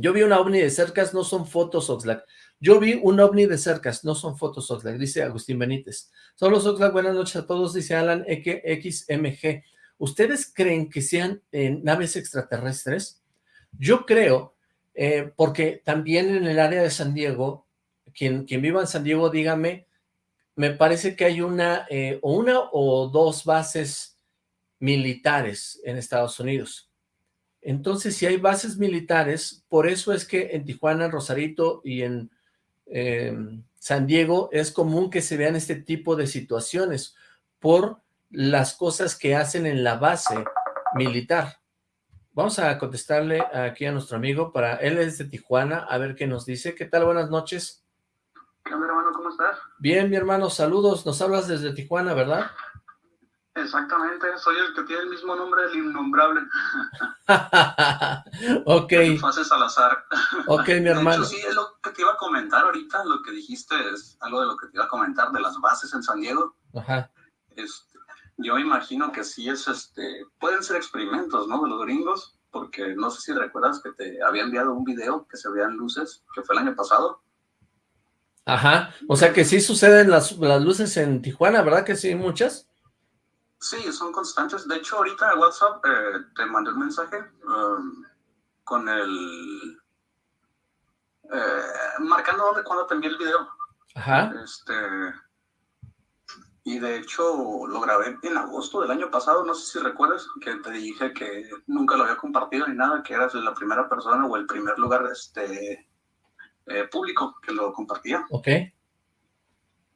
Yo vi un ovni de cercas, no son fotos Oxlack. Yo vi un ovni de cercas, no son fotos Oxlack, dice Agustín Benítez. Solo Oxlack, buenas noches a todos, dice Alan XMG. ¿Ustedes creen que sean eh, naves extraterrestres? Yo creo, eh, porque también en el área de San Diego, quien, quien viva en San Diego, dígame, me parece que hay una, eh, una o dos bases militares en Estados Unidos. Entonces, si hay bases militares, por eso es que en Tijuana, en Rosarito y en San Diego es común que se vean este tipo de situaciones por las cosas que hacen en la base militar. Vamos a contestarle aquí a nuestro amigo, para él es de Tijuana, a ver qué nos dice. ¿Qué tal? Buenas noches. ¿Qué onda, hermano? ¿Cómo estás? Bien, mi hermano, saludos. Nos hablas desde Tijuana, ¿verdad? Exactamente, soy el que tiene el mismo nombre del innombrable. ok. Salazar. Ok, mi hermano. sí, es lo que te iba a comentar ahorita, lo que dijiste es algo de lo que te iba a comentar de las bases en San Diego. Ajá. Este, yo imagino que sí es, este, pueden ser experimentos, ¿no? De los gringos, porque no sé si recuerdas que te había enviado un video que se veían luces, que fue el año pasado. Ajá, o sea que sí suceden las, las luces en Tijuana, ¿verdad que sí, muchas? Sí, son constantes. De hecho, ahorita en WhatsApp eh, te mandé un mensaje um, con el... Eh, marcando dónde, cuando te envié el video. Ajá. Este, y de hecho lo grabé en agosto del año pasado, no sé si recuerdas, que te dije que nunca lo había compartido ni nada, que eras la primera persona o el primer lugar este, eh, público que lo compartía. Ok.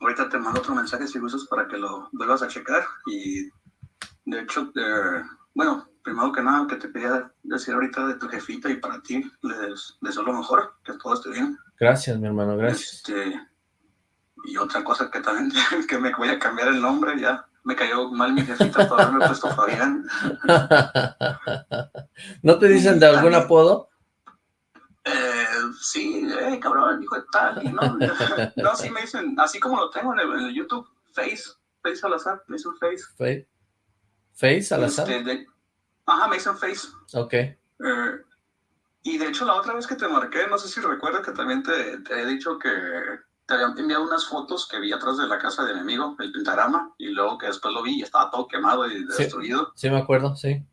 Ahorita te mando otro mensaje si gustas para que lo vuelvas a checar. Y de hecho, eh, bueno, primero que nada, que te quería decir ahorita de tu jefita y para ti, les deseo lo mejor, que todo esté bien. Gracias, mi hermano, gracias. Este, y otra cosa que también, que me voy a cambiar el nombre, ya me cayó mal mi jefita por haberme puesto Fabián. ¿No te dicen de algún apodo? Eh, sí, eh, cabrón, hijo de tal, no, no, sí me dicen, así como lo tengo en el, YouTube, Face, Face Salazar, me dicen Face. Face, face Salazar. Este, ajá, me dicen Face. Ok. Eh, y de hecho la otra vez que te marqué, no sé si recuerdas que también te, te he dicho que te había enviado unas fotos que vi atrás de la casa de mi amigo, el pentagrama, y luego que después lo vi y estaba todo quemado y destruido. Sí, me acuerdo, sí.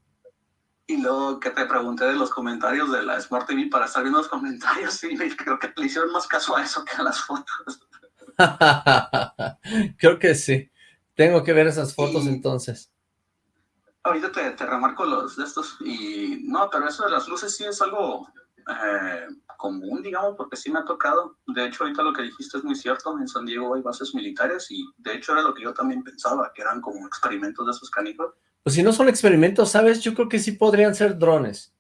Y luego que te pregunté de los comentarios de la Smart TV para estar viendo los comentarios y creo que le hicieron más caso a eso que a las fotos. creo que sí. Tengo que ver esas fotos entonces. Ahorita te, te remarco los de estos y no, pero eso de las luces sí es algo eh, común, digamos, porque sí me ha tocado. De hecho, ahorita lo que dijiste es muy cierto. En San Diego hay bases militares y de hecho era lo que yo también pensaba, que eran como experimentos de esos canicos. Pues si no son experimentos, ¿sabes? Yo creo que sí podrían ser drones.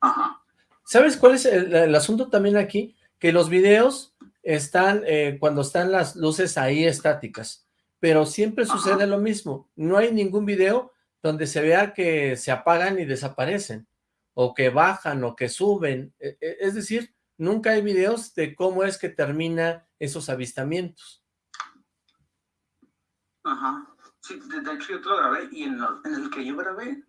Ajá. ¿Sabes cuál es el, asunto también aquí? Que los videos están, eh, cuando están las luces ahí estáticas, pero siempre sucede lo mismo. No hay ningún video donde se vea que se apagan y desaparecen o que bajan o que suben. E, e, es decir, nunca hay videos de cómo es que termina esos avistamientos. Ajá. Sí, de, hecho yo te lo grabé y en, el que yo grabé,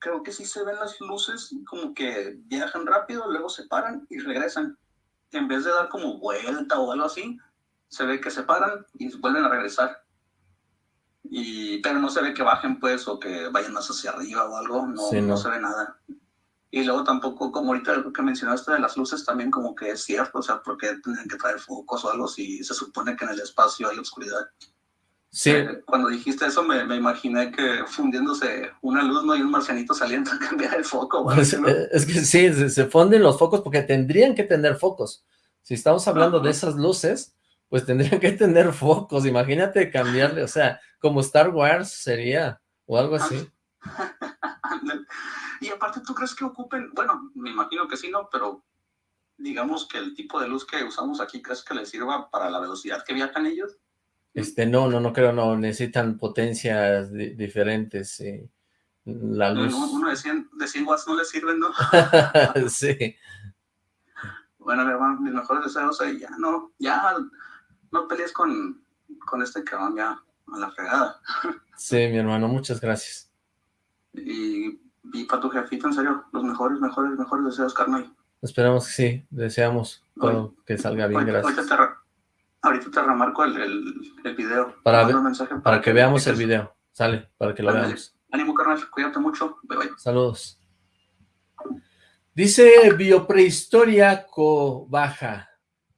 creo que sí se ven las luces como que viajan rápido, luego se paran y regresan. En vez de dar como vuelta o algo así, se ve que se paran y vuelven a regresar. Y, pero no se ve que bajen pues o que vayan más hacia arriba o algo, no, no. no se ve nada. Y luego tampoco, como ahorita lo que mencionaste de las luces, también como que es cierto, o sea, porque tienen que traer focos o algo si se supone que en el espacio hay oscuridad. Sí. Eh, cuando dijiste eso me, me, imaginé que fundiéndose una luz, ¿no? Y un marcianito saliendo a cambiar el foco. Pues, eh, es que sí, se, se, funden los focos porque tendrían que tener focos. Si estamos hablando de esas luces, pues tendrían que tener focos. Imagínate cambiarle, o sea, como Star Wars sería, o algo así. Y aparte, ¿tú crees que ocupen? Bueno, me imagino que sí, ¿no? Pero digamos que el tipo de luz que usamos aquí, ¿crees que les sirva para la velocidad que viajan ellos? Este, no, no, no creo, no, necesitan potencias diferentes, La luz... uno de 100, de 100 watts no les sirven, ¿no? sí. Bueno, mi hermano, mis mejores deseos ahí, ya no, ya no pelees con, con este cabrón, ya a la fregada. sí, mi hermano, muchas gracias. Y y para tu jefito, en serio, los mejores, mejores, mejores deseos, carnal. Esperamos que sí, deseamos todo que salga bien, gracias. Te, ahorita te remarco el, el, el video. Para, ver, para, para, que veamos el video, sale, para que lo Ándale. veamos. Ánimo, carnal, cuídate mucho. Bye, bye. Saludos. Dice Bioprehistoria Baja,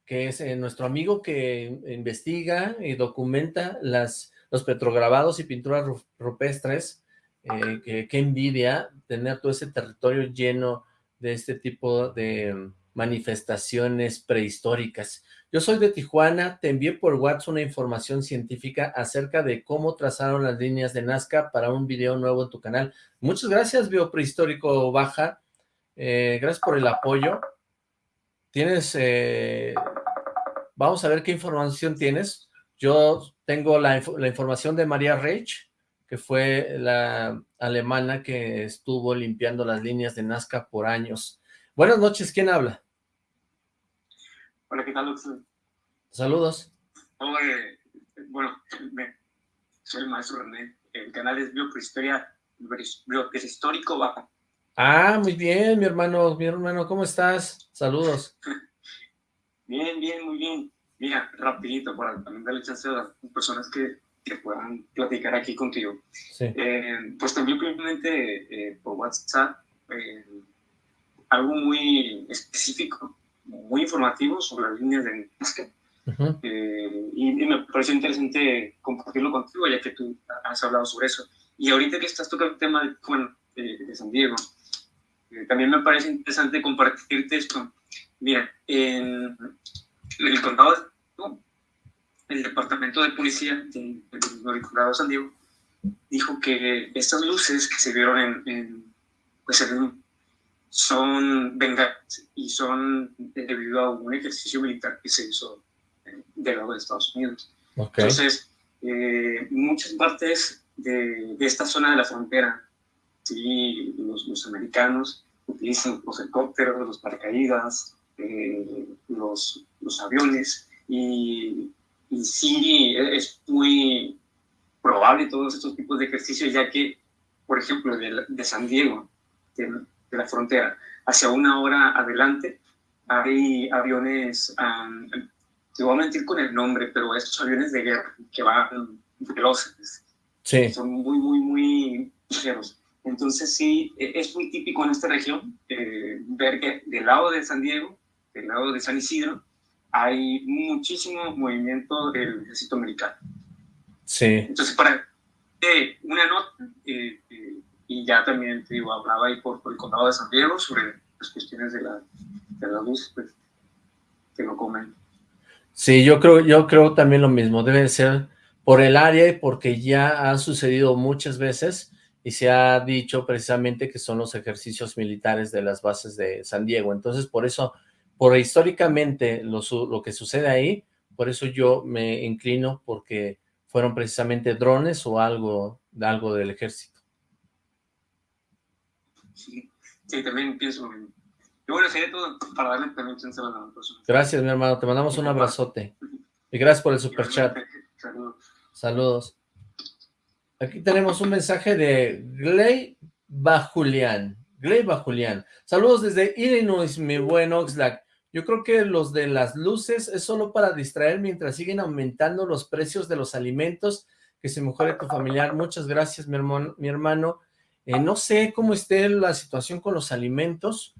que es eh, nuestro amigo que investiga y documenta las, los petrograbados y pinturas rupestres. Eh, qué envidia tener todo ese territorio lleno de este tipo de manifestaciones prehistóricas. Yo soy de Tijuana, te envié por WhatsApp una información científica acerca de cómo trazaron las líneas de Nazca para un video nuevo en tu canal. Muchas gracias, Bioprehistórico Baja. Eh, gracias por el apoyo. Tienes... Eh, vamos a ver qué información tienes. Yo tengo la, la información de María Reich, que fue la alemana que estuvo limpiando las líneas de Nazca por años. Buenas noches, ¿quién habla? Hola, ¿qué tal, Saludos. bueno, soy el maestro René. El canal es Bioprehistoria, Bioprehistórico Baja. Ah, muy bien, mi hermano, mi hermano, ¿cómo estás? Saludos. bien, bien, muy bien. Mira, rapidito, para también darle chance a las personas que, que puedan platicar aquí contigo. Sí. Eh, pues también simplemente eh, por WhatsApp eh, algo muy específico muy informativo sobre las líneas de Nazca. Eh, y, me pareció interesante compartirlo contigo, ya que tú has hablado sobre eso. Y ahorita que estás tocando el tema de, bueno, de, San Diego, eh, también me parece interesante compartirte esto. Mira, en el condado de el departamento de policía del condado de San Diego dijo que estas luces que se vieron en, en pues en son venganzas y son debido a un ejercicio militar que se hizo del lado de Estados Unidos. Entonces, eh, muchas partes de, de, esta zona de la frontera, ¿sí? los, los americanos utilizan los helicópteros, los paracaídas, eh, los, los aviones, y, y sí es muy probable todos estos tipos de ejercicios, ya que, por ejemplo, de, de San Diego, de la frontera. Hacia una hora adelante hay aviones, te voy a mentir con el nombre, pero estos aviones de guerra que van veloces. Sí. Son muy, muy, muy ligeros. Entonces sí, e, es muy típico en esta región eh, ver que del lado de San Diego, del lado de San Isidro, hay muchísimo movimiento del ejército americano. Sí. Entonces, para eh, una nota, eh, y ya también te digo, hablaba ahí por, el condado de San Diego sobre las cuestiones de la, de la luz, pues, que no comen. Sí, yo creo, yo creo también lo mismo, debe ser por el área y porque ya ha sucedido muchas veces y se ha dicho precisamente que son los ejercicios militares de las bases de San Diego, entonces por eso, por históricamente lo, lo que sucede ahí, por eso yo me inclino porque fueron precisamente drones o algo, algo del ejército. Sí, también pienso. Y bueno, sería todo para darle también chance a la persona. Gracias, mi hermano. Te mandamos un abrazote. Y gracias por el super chat. Saludos. Saludos. Aquí tenemos un mensaje de Gley Bajulian. Gley Bajulian. Saludos desde Illinois, mi buen Oxlack. Yo creo que los de las luces es solo para distraer mientras siguen aumentando los precios de los alimentos. Que se mejore tu familiar. Muchas gracias, mi hermano. Mi hermano. Eh, no sé cómo esté la situación con los alimentos,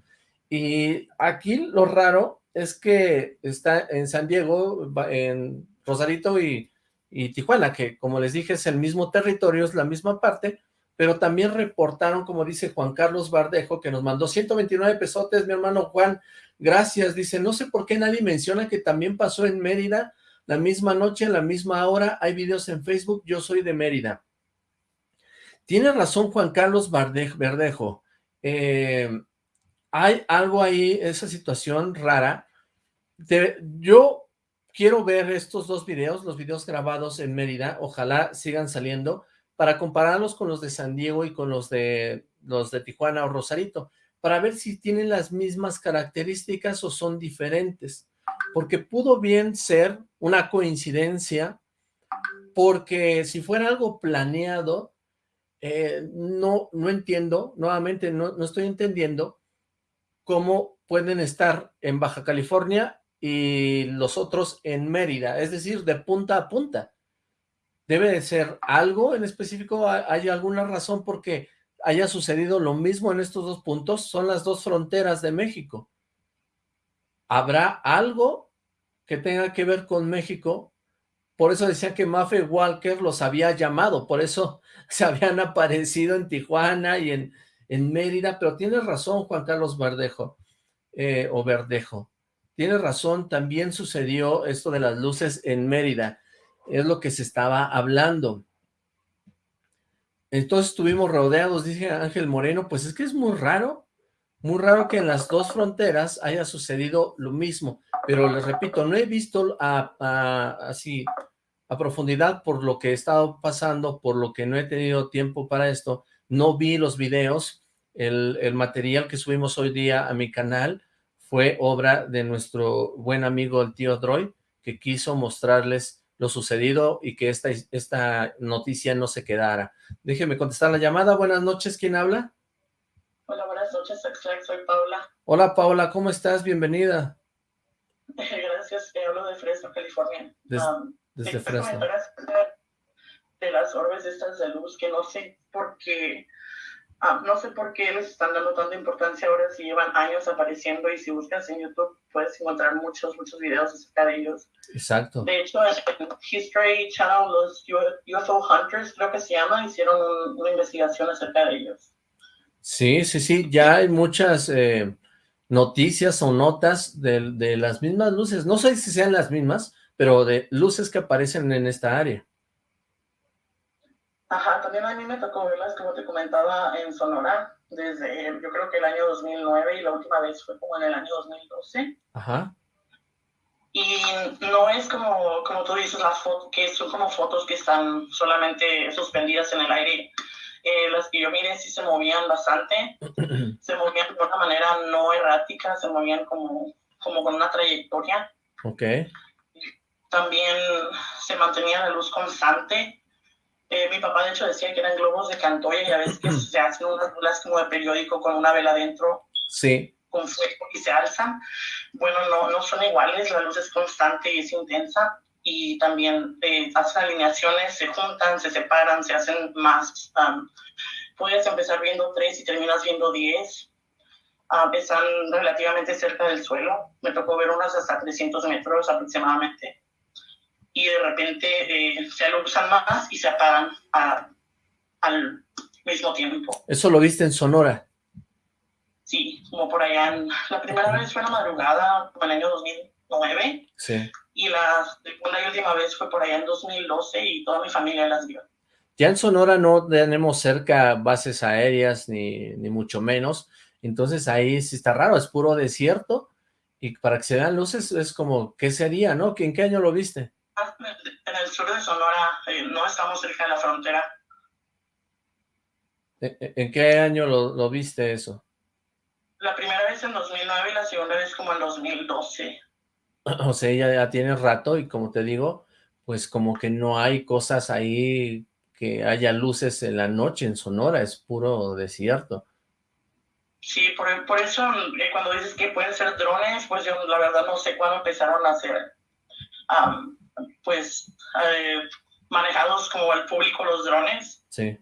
y aquí lo raro es que está en San Diego, en Rosarito y, Tijuana, que como les dije es el mismo territorio, es la misma parte, pero también reportaron, como dice Juan Carlos Bardejo, que nos mandó 129 pesotes, mi hermano Juan, gracias, dice, no sé por qué nadie menciona que también pasó en Mérida, la misma noche, la misma hora, hay videos en Facebook, yo soy de Mérida. Tiene razón Juan Carlos Verdejo. Eh, hay algo ahí, esa situación rara. yo quiero ver estos dos videos, los videos grabados en Mérida, ojalá sigan saliendo, para compararlos con los de San Diego y con los de, los de Tijuana o Rosarito, para ver si tienen las mismas características o son diferentes, porque pudo bien ser una coincidencia, porque si fuera algo planeado, eh, no, no entiendo, nuevamente no, no estoy entendiendo cómo pueden estar en Baja California y los otros en Mérida, es decir, de punta a punta. debe de ser algo en específico, ¿hay alguna razón por qué haya sucedido lo mismo en estos dos puntos? Son las dos fronteras de México. ¿Habrá algo que tenga que ver con México? Por eso decía que Maffe Walker los había llamado, por eso se habían aparecido en Tijuana y en, en Mérida, pero tienes razón Juan Carlos Verdejo, eh, o Verdejo, tienes razón, también sucedió esto de las luces en Mérida, es lo que se estaba hablando. Entonces estuvimos rodeados, dice Ángel Moreno, pues es que es muy raro, muy raro que en las dos fronteras haya sucedido lo mismo, pero les repito, no he visto a, así a profundidad por lo que he estado pasando, por lo que no he tenido tiempo para esto, no vi los videos, el, el material que subimos hoy día a mi canal fue obra de nuestro buen amigo el tío Droid, que quiso mostrarles lo sucedido y que esta, esta noticia no se quedara. Déjeme contestar la llamada. Buenas noches, ¿quién habla? Hola, buenas noches, soy Paula. Hola, Paula, ¿cómo estás? Bienvenida. Gracias, hablo de Fresno, California. Um, desde Fresno. De las orbes estas de luz, que no sé por qué Ah, no sé por qué les están dando tanta importancia ahora si llevan años apareciendo y si buscas en YouTube puedes encontrar muchos, muchos videos acerca de ellos. Exacto. De hecho, en History Channel, los UFO Hunters, creo que se llama, hicieron una investigación acerca de ellos. Sí, sí, sí, ya hay muchas eh, noticias o notas de, de las mismas luces, no sé si sean las mismas, pero de luces que aparecen en esta área. Ajá, también a mí me tocó verlas, como te comentaba, en Sonora, desde yo creo que el año 2009 y la última vez fue como en el año 2012. Ajá. Y no es como, como tú dices, las fotos, que son como fotos que están solamente suspendidas en el aire. Eh, las que yo miré sí se movían bastante, se movían de una manera no errática, se movían como, como con una trayectoria. Ok. También se mantenía la luz constante, eh, mi papá de hecho decía que eran globos de Cantoya y a veces que se hacen unas bolas como de periódico con una vela adentro. Sí. Con fuego y se alzan. Bueno, no, no son iguales, la luz es constante y es intensa y también eh, hacen alineaciones, se juntan, se separan, se hacen más. puedes empezar viendo tres y terminas viendo diez. Uh, están relativamente cerca del suelo. Me tocó ver unas hasta 300 metros aproximadamente y de repente eh, se alusan más y se apagan al mismo tiempo. ¿Eso lo viste en Sonora? Sí, como por allá. la primera vez fue en la madrugada, como en el año 2009. Sí. Y la segunda y última vez fue por allá en 2012 y toda mi familia las vio. Ya en Sonora no tenemos cerca bases aéreas, ni, ni mucho menos. Entonces ahí sí está raro, es puro desierto. Y para que se vean luces es como, ¿qué sería, no? ¿En qué año lo viste? En el sur de Sonora, eh, no estamos cerca de la frontera. ¿En qué año lo, viste eso? La primera vez en 2009 y la segunda vez como en 2012. O sea, ya, ya tiene rato y como te digo, pues como que no hay cosas ahí que haya luces en la noche en Sonora, es puro desierto. Sí, por, por eso eh, cuando dices que pueden ser drones, pues yo la verdad no sé cuándo empezaron a hacer pues, eh, manejados como el público los drones. Sí.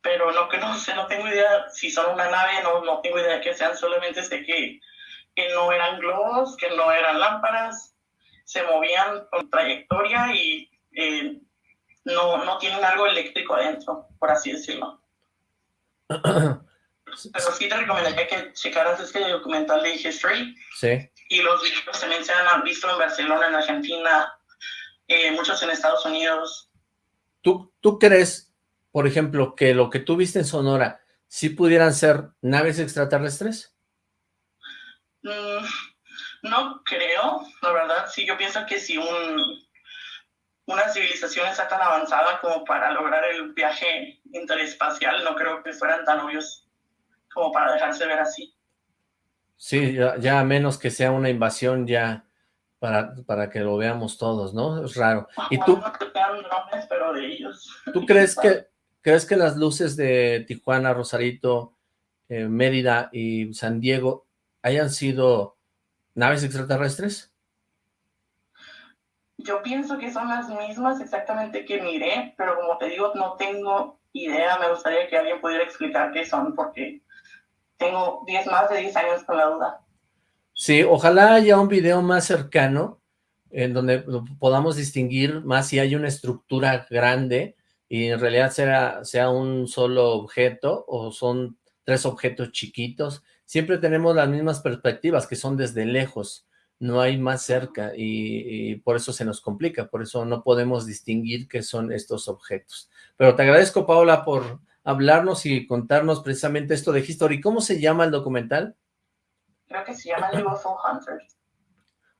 Pero no que no sé, no tengo idea si son una nave, no, no tengo idea de que sean, solamente sé que, que no eran globos, que no eran lámparas, se movían con trayectoria y eh, no, no tienen algo eléctrico adentro, por así decirlo. Pero sí te recomendaría que checaras este documental de History. Sí. Y los videos también se han visto en Barcelona, en Argentina, eh, muchos en Estados Unidos. ¿Tú, ¿Tú crees, por ejemplo, que lo que tú viste en Sonora, sí pudieran ser naves extraterrestres? Mm, no creo, la verdad. Sí, yo pienso que si un, una civilización está tan avanzada como para lograr el viaje interespacial, no creo que fueran tan obvios como para dejarse ver así. Sí, ya, a menos que sea una invasión ya para, para que lo veamos todos, ¿no? Es raro. ¿Y tú? pero de ellos. ¿Tú crees que, crees que las luces de Tijuana, Rosarito, eh, Mérida y San Diego hayan sido naves extraterrestres? yo pienso que son las mismas exactamente que miré, pero como te digo, no tengo idea. Me gustaría que alguien pudiera explicar qué son, porque tengo 10 más de 10 años con la duda. Sí, ojalá haya un video más cercano en donde podamos distinguir más si hay una estructura grande y en realidad sea, sea un solo objeto o son tres objetos chiquitos. Siempre tenemos las mismas perspectivas que son desde lejos no hay más cerca y, por eso se nos complica, por eso no podemos distinguir qué son estos objetos. Pero te agradezco, Paola, por hablarnos y contarnos precisamente esto de History. ¿Cómo se llama el documental? Creo que se llama UFO Hunter.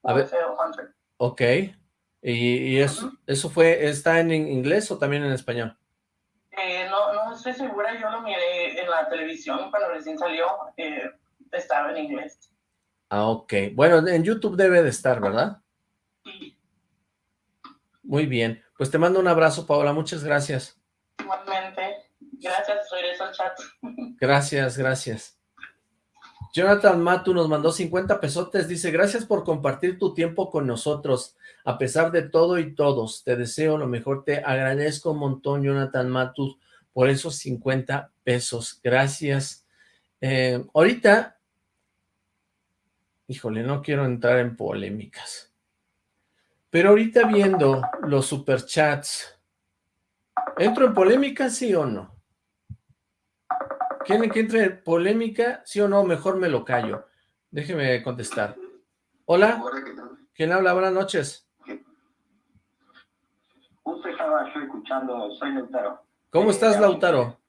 A ver. Hunter. Ok. ¿Y, eso, eso fue, está en inglés o también en español? Eh, no, no estoy segura, yo lo miré en la televisión cuando recién salió, eh, estaba en inglés. Ah, ok. Bueno, en YouTube debe de estar, ¿verdad? Muy bien. Pues te mando un abrazo, Paola. Muchas gracias. Igualmente. Gracias, regreso al chat. Gracias, gracias. Jonathan Matu nos mandó 50 pesotes. Dice, gracias por compartir tu tiempo con nosotros. A pesar de todo y todos, te deseo lo mejor. Te agradezco un montón, Jonathan Matu, por esos 50 pesos. Gracias. Eh, ahorita Híjole, no quiero entrar en polémicas. Pero ahorita viendo los superchats, ¿entro en polémica, sí o no? ¿Quieren que entre en polémica, sí o no? Mejor me lo callo. Déjeme contestar. Hola, ¿quién habla? Buenas noches. Justo estaba yo escuchando, soy Lautaro. ¿Cómo estás, Lautaro?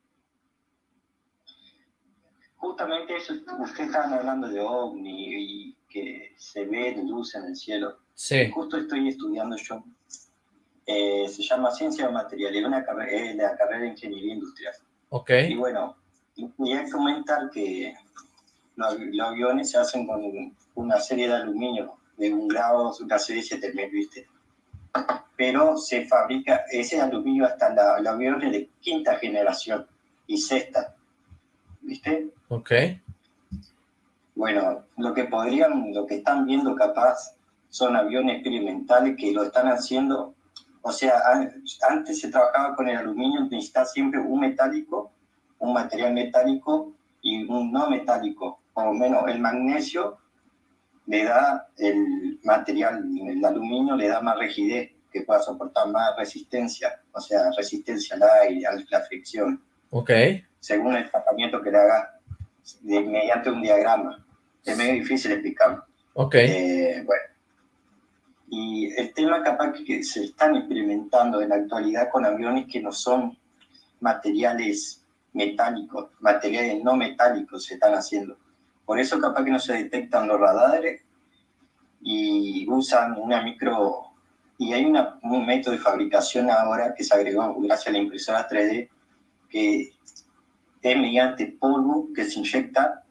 justamente eso, ustedes estaban hablando de ovni y que se ve luz en el cielo. Sí. Justo estoy estudiando yo. Eh, se llama Ciencia de Material, es una la carrera de Ingeniería Industrial. Ok. Y bueno, voy a comentar que los, aviones se hacen con una serie de aluminio de un grado, una serie 7000, ¿viste? Pero se fabrica ese aluminio hasta la, los aviones de quinta generación y sexta. ¿viste? Ok. Bueno, lo que podrían, lo que están viendo capaz son aviones experimentales que lo están haciendo, o sea, antes se trabajaba con el aluminio, necesitaba siempre un metálico, un material metálico y un no metálico, por lo menos el magnesio le da el material, el aluminio le da más rigidez, que pueda soportar más resistencia, o sea, resistencia al aire, a la fricción. Ok según el tratamiento que le haga mediante un diagrama. Es medio difícil explicarlo. Ok. Eh, bueno. Y el tema capaz que se están experimentando en la actualidad con aviones que no son materiales metálicos, materiales no metálicos se están haciendo. Por eso capaz que no se detectan los radares y usan una micro... Y hay un método de fabricación ahora que se agregó gracias a la impresora 3D que es mediante polvo que se inyecta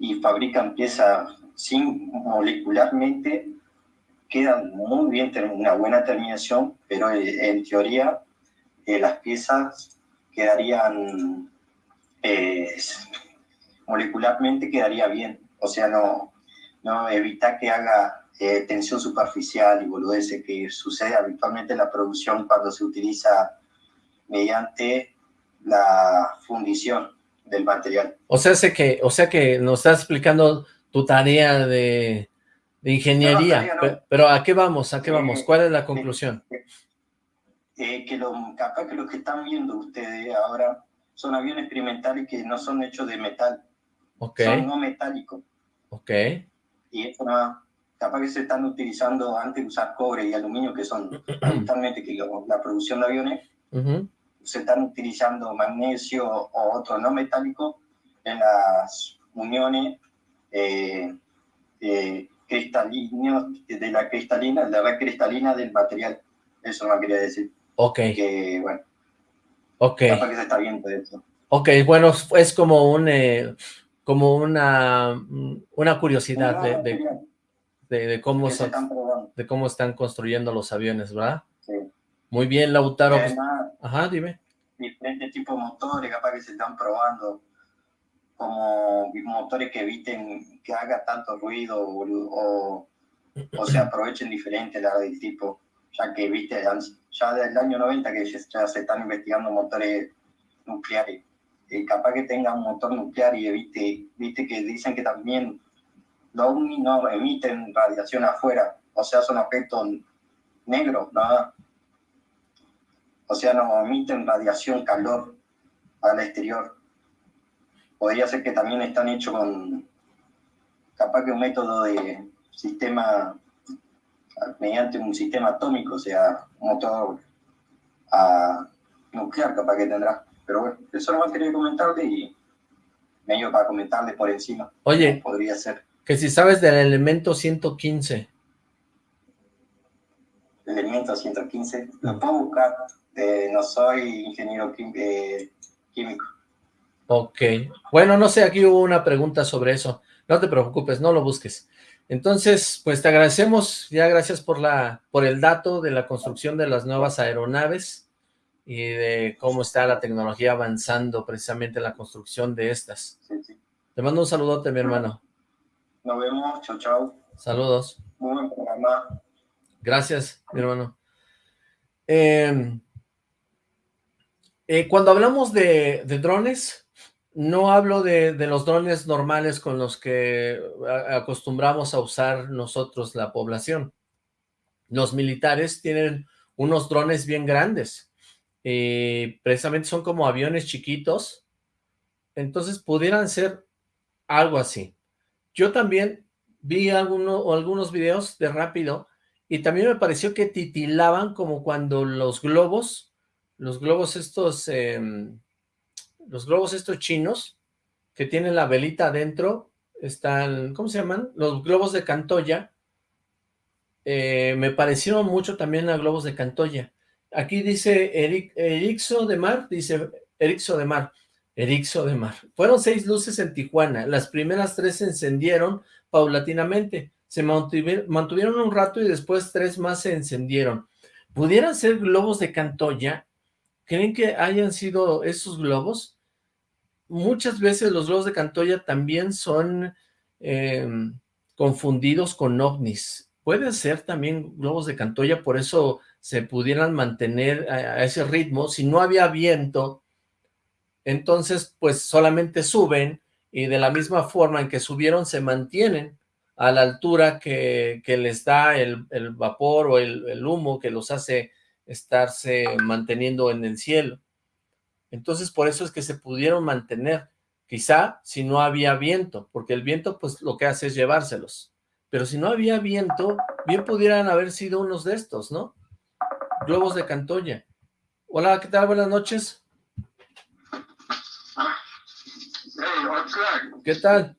y fabrican piezas sin molecularmente, quedan muy bien, una buena terminación, pero en teoría eh, las piezas quedarían, eh, molecularmente quedaría bien, o sea, no, no evita que haga tensión superficial y boludeces que sucede habitualmente en la producción cuando se utiliza mediante la fundición del material. O sea, sé que, o sea que nos estás explicando tu tarea de, ingeniería, pero, ¿a qué vamos? ¿A qué vamos? ¿Cuál es la conclusión? Eh, que lo, capaz que los que están viendo ustedes ahora son aviones experimentales que no son hechos de metal, son no metálicos. Ok. Y eso no, capaz que se están utilizando antes de usar cobre y aluminio, que son totalmente que la producción de aviones, se están utilizando magnesio o otro no metálico en las uniones eh, eh, cristalinas, de la cristalina, de la cristalina del material. Eso no quería decir. Ok. Que, bueno. Ok. que se está viendo eso. Ok, bueno, es como un, eh, como una, una curiosidad de, de, cómo son, de cómo están construyendo los aviones, ¿verdad? Sí. Muy bien, Lautaro. Pues, ajá, dime. Diferentes tipos de motores, capaz que se están probando, como motores que eviten que haga tanto ruido o, o se aprovechen diferente la del tipo, ya que, viste, ya desde el año 90 que ya se están investigando motores nucleares. Eh, capaz que tenga un motor nuclear y viste, viste que dicen que también los ovnis no emiten radiación afuera, o sea, son objetos negros, nada. O sea, no emiten radiación, calor al exterior. Podría ser que también están hechos con, capaz que un método de sistema, mediante un sistema atómico, o sea, un motor a, nuclear, capaz que tendrá. Pero bueno, eso no más quería comentarle y medio para comentarle por encima. Oye, podría ser. Que si sabes del elemento 115. El elemento 115, lo puedo buscar. Eh, no soy ingeniero eh, químico. Ok. Bueno, no sé, aquí hubo una pregunta sobre eso. No te preocupes, no lo busques. Entonces, pues te agradecemos, ya gracias por la por el dato de la construcción de las nuevas aeronaves y de cómo está la tecnología avanzando precisamente en la construcción de estas. Te mando un saludote, mi hermano. Nos vemos, chao, chao. Saludos. Muy buen programa. Gracias, mi hermano. Em, eh, cuando hablamos de, drones, no hablo de, los drones normales con los que acostumbramos a usar nosotros la población. Los militares tienen unos drones bien grandes. y precisamente son como aviones chiquitos. Entonces pudieran ser algo así. Yo también vi alguno, algunos videos de Rápido y también me pareció que titilaban como cuando los globos, los globos estos, em, los globos estos chinos que tienen la velita adentro, están, ¿cómo se llaman? Los globos de Cantoya, eh, me parecieron mucho también a globos de Cantoya. Aquí dice Eric, Erixo de Mar, dice Erixo de Mar, Erixo de Mar. Fueron seis luces en Tijuana. Las primeras tres se encendieron paulatinamente. Se mantuvieron un rato y después tres más se encendieron. ¿Pudieran ser globos de Cantoya? ¿Creen que hayan sido esos globos? Muchas veces los globos de Cantoya también son em, confundidos con ovnis. Pueden ser también globos de Cantoya, por eso se pudieran mantener a ese ritmo. Si no había viento, entonces pues solamente suben y de la misma forma en que subieron se mantienen a la altura que, les da el, vapor o el, humo que los hace estarse manteniendo en el cielo. Entonces por eso es que se pudieron mantener, quizá si no había viento, porque el viento pues lo que hace es llevárselos. Pero si no había viento, bien pudieran haber sido unos de estos, ¿no? Globos de Cantoya. Hola, ¿qué tal? Buenas noches. ¿Qué tal?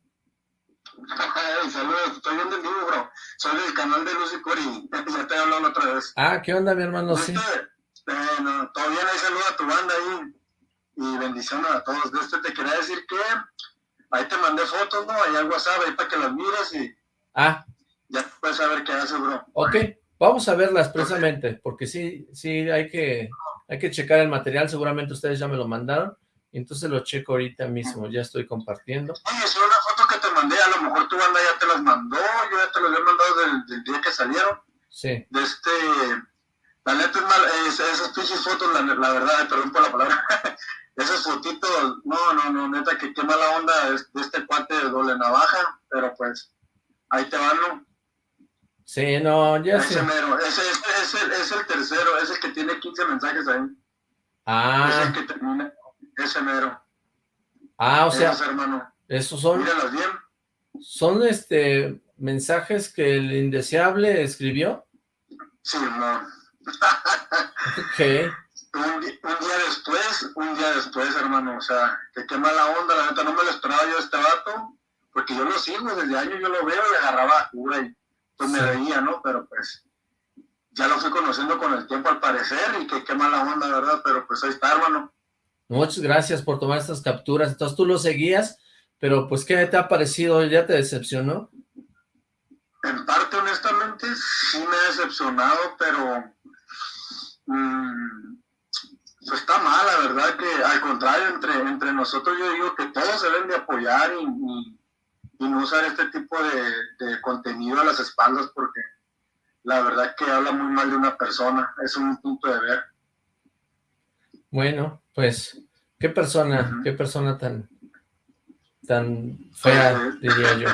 saludos, estoy viendo en vivo, bro. Soy del canal de Lucy Cori. Ya te he hablado otra vez. Ah, ¿qué onda, mi hermano? Sí. Bueno, todo bien, ahí saludo a tu banda ahí. Y bendiciones a todos. De este te quería decir que ahí te mandé fotos, ¿no? Ahí al WhatsApp, ahí para que las mires y... Ah. Ya puedes saber qué hace, bro. Ok, vamos a verlas precisamente, porque sí, sí, hay que, hay que checar el material. Seguramente ustedes ya me lo mandaron. Entonces lo checo ahorita mismo, ya estoy compartiendo. Oye, es una foto que te mandé, a lo mejor tu banda ya te las mandó, yo ya te las he mandado del, día que salieron. Sí. De este, la neta es mal, esas pinches fotos, la, la, verdad, perdón por la palabra, esas fotitos, no, no, no, neta, que qué mala onda de este cuate de doble navaja, pero pues, ahí te van, ¿no? Sí, no, ya ese Mero, ese, ese, es, el, es el tercero, es el que tiene 15 mensajes ahí. Ah. Es el que termina. Ese mero. Ah, o sea, hermano. esos son... bien. ¿Son este mensajes que el indeseable escribió? Sí, no. ¿Qué? Un, día después, un día después, hermano, o sea, que qué mala onda, la neta, no me lo esperaba yo este vato, porque yo lo sigo, desde años yo lo veo y agarraba cura y pues me reía, ¿no? Pero pues, ya lo fui conociendo con el tiempo al parecer y que qué mala onda, ¿verdad? Pero pues ahí está, hermano. Muchas gracias por tomar estas capturas. Entonces tú lo seguías, pero pues ¿qué te ha parecido? ¿Ya te decepcionó? En parte, honestamente, sí me ha decepcionado, pero mmm, pues está mal, la verdad que al contrario, entre, entre nosotros yo digo que todos se deben de apoyar y, y no usar este tipo de, de contenido a las espaldas porque la verdad que habla muy mal de una persona, es un punto de ver. Bueno, pues, ¿qué persona, qué persona tan, tan fea, diría yo?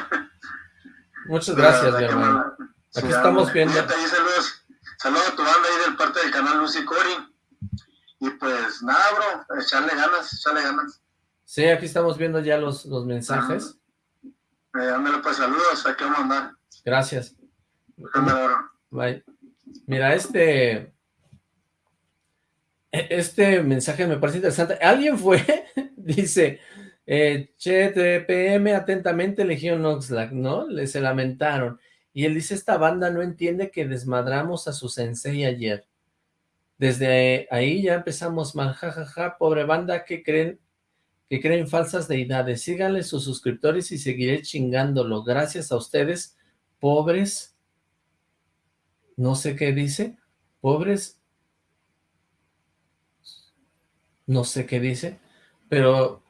Muchas gracias, mi hermano. Aquí estamos viendo. saludos, saludos a tu banda ahí del parte del canal Lucy Cori. Y pues nada, bro, echarle ganas, echarle ganas. Sí, aquí estamos viendo ya los, los mensajes. Eh, pues saludos, aquí vamos a andar. Gracias. Bye. Mira, este... E, este mensaje me parece interesante. ¿Alguien fue? Dice, eh, che, TPM, atentamente, Legión Oxlack, ¿no? Le se lamentaron. Y él dice, esta banda no entiende que desmadramos a su sensei ayer. Desde ahí ya empezamos mal, jajaja, pobre banda, que creen que creen falsas deidades. Síganle sus suscriptores y seguiré chingándolo. Gracias a ustedes, pobres no sé qué dice, pobres, no sé qué dice, pero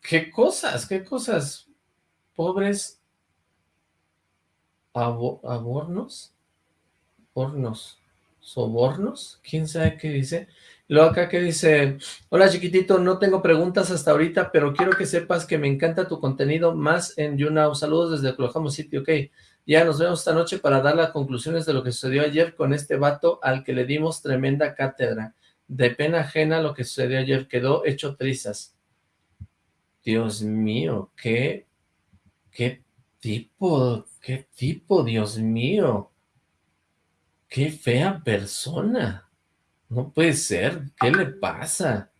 qué cosas, qué cosas, pobres abornos, hornos, sobornos, quién sabe qué dice, Luego acá que dice, hola chiquitito, no tengo preguntas hasta ahorita, pero quiero que sepas que me encanta tu contenido más en YouNow. Saludos desde Oklahoma City, ok. Ya nos vemos esta noche para dar las conclusiones de lo que sucedió ayer con este vato al que le dimos tremenda cátedra. De pena ajena lo que sucedió ayer, quedó hecho trizas. Dios mío, qué, qué tipo, qué tipo, Dios mío. Qué fea persona. No puede ser, ¿qué le pasa?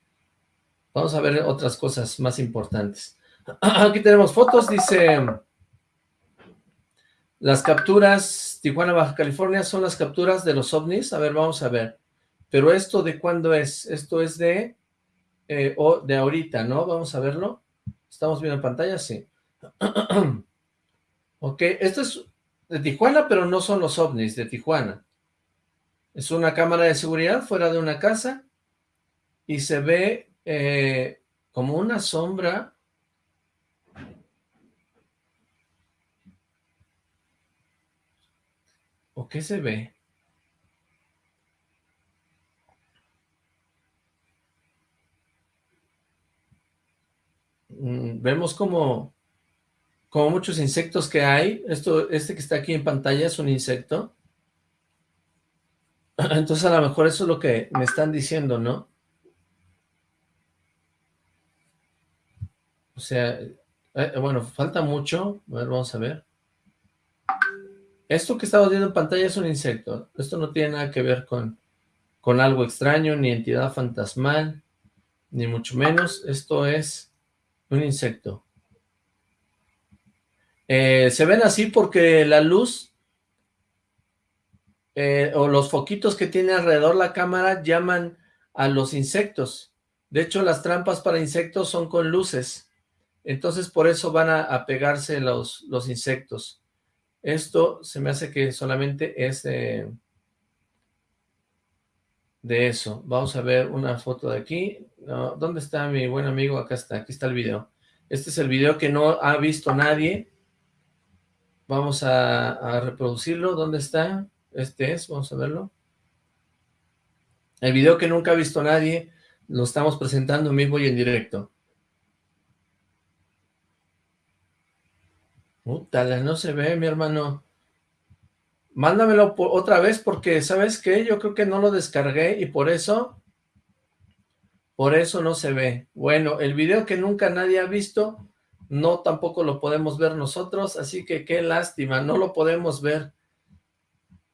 Vamos a ver otras cosas más importantes. Aquí tenemos fotos, dice... Las capturas, Tijuana, Baja California, son las capturas de los ovnis. A ver, vamos a ver. Pero esto de cuándo es? Esto es de, eh, o de ahorita, ¿no? Vamos a verlo. ¿Estamos viendo en pantalla? Sí. ok, esto es de Tijuana, pero no son los ovnis de Tijuana. Es una cámara de seguridad fuera de una casa y se ve eh, como una sombra. ¿O qué se ve? Mm, vemos como, como muchos insectos que hay. Esto, este que está aquí en pantalla es un insecto. Entonces a lo mejor eso es lo que me están diciendo, ¿no? O sea, eh, bueno, falta mucho. A ver, vamos a ver. Esto que estamos viendo en pantalla es un insecto. Esto no tiene nada que ver con, con algo extraño, ni entidad fantasmal, ni mucho menos. Esto es un insecto. Eh, se ven así porque la luz eh, o los foquitos que tiene alrededor la cámara llaman a los insectos. De hecho, las trampas para insectos son con luces. Entonces, por eso van a, pegarse los, los, insectos. Esto se me hace que solamente es de, eso. Vamos a ver una foto de aquí. ¿Dónde está mi buen amigo? Acá está, aquí está el video. Este es el video que no ha visto nadie. Vamos a reproducirlo. ¿Dónde está? Este es, vamos a verlo. El video que nunca ha visto nadie, lo estamos presentando en vivo y en directo. No se ve, mi hermano. Mándamelo otra vez porque, ¿sabes qué? Yo creo que no lo descargué y por eso, por eso no se ve. Bueno, el video que nunca nadie ha visto, no tampoco lo podemos ver nosotros, así que qué lástima, no lo podemos ver.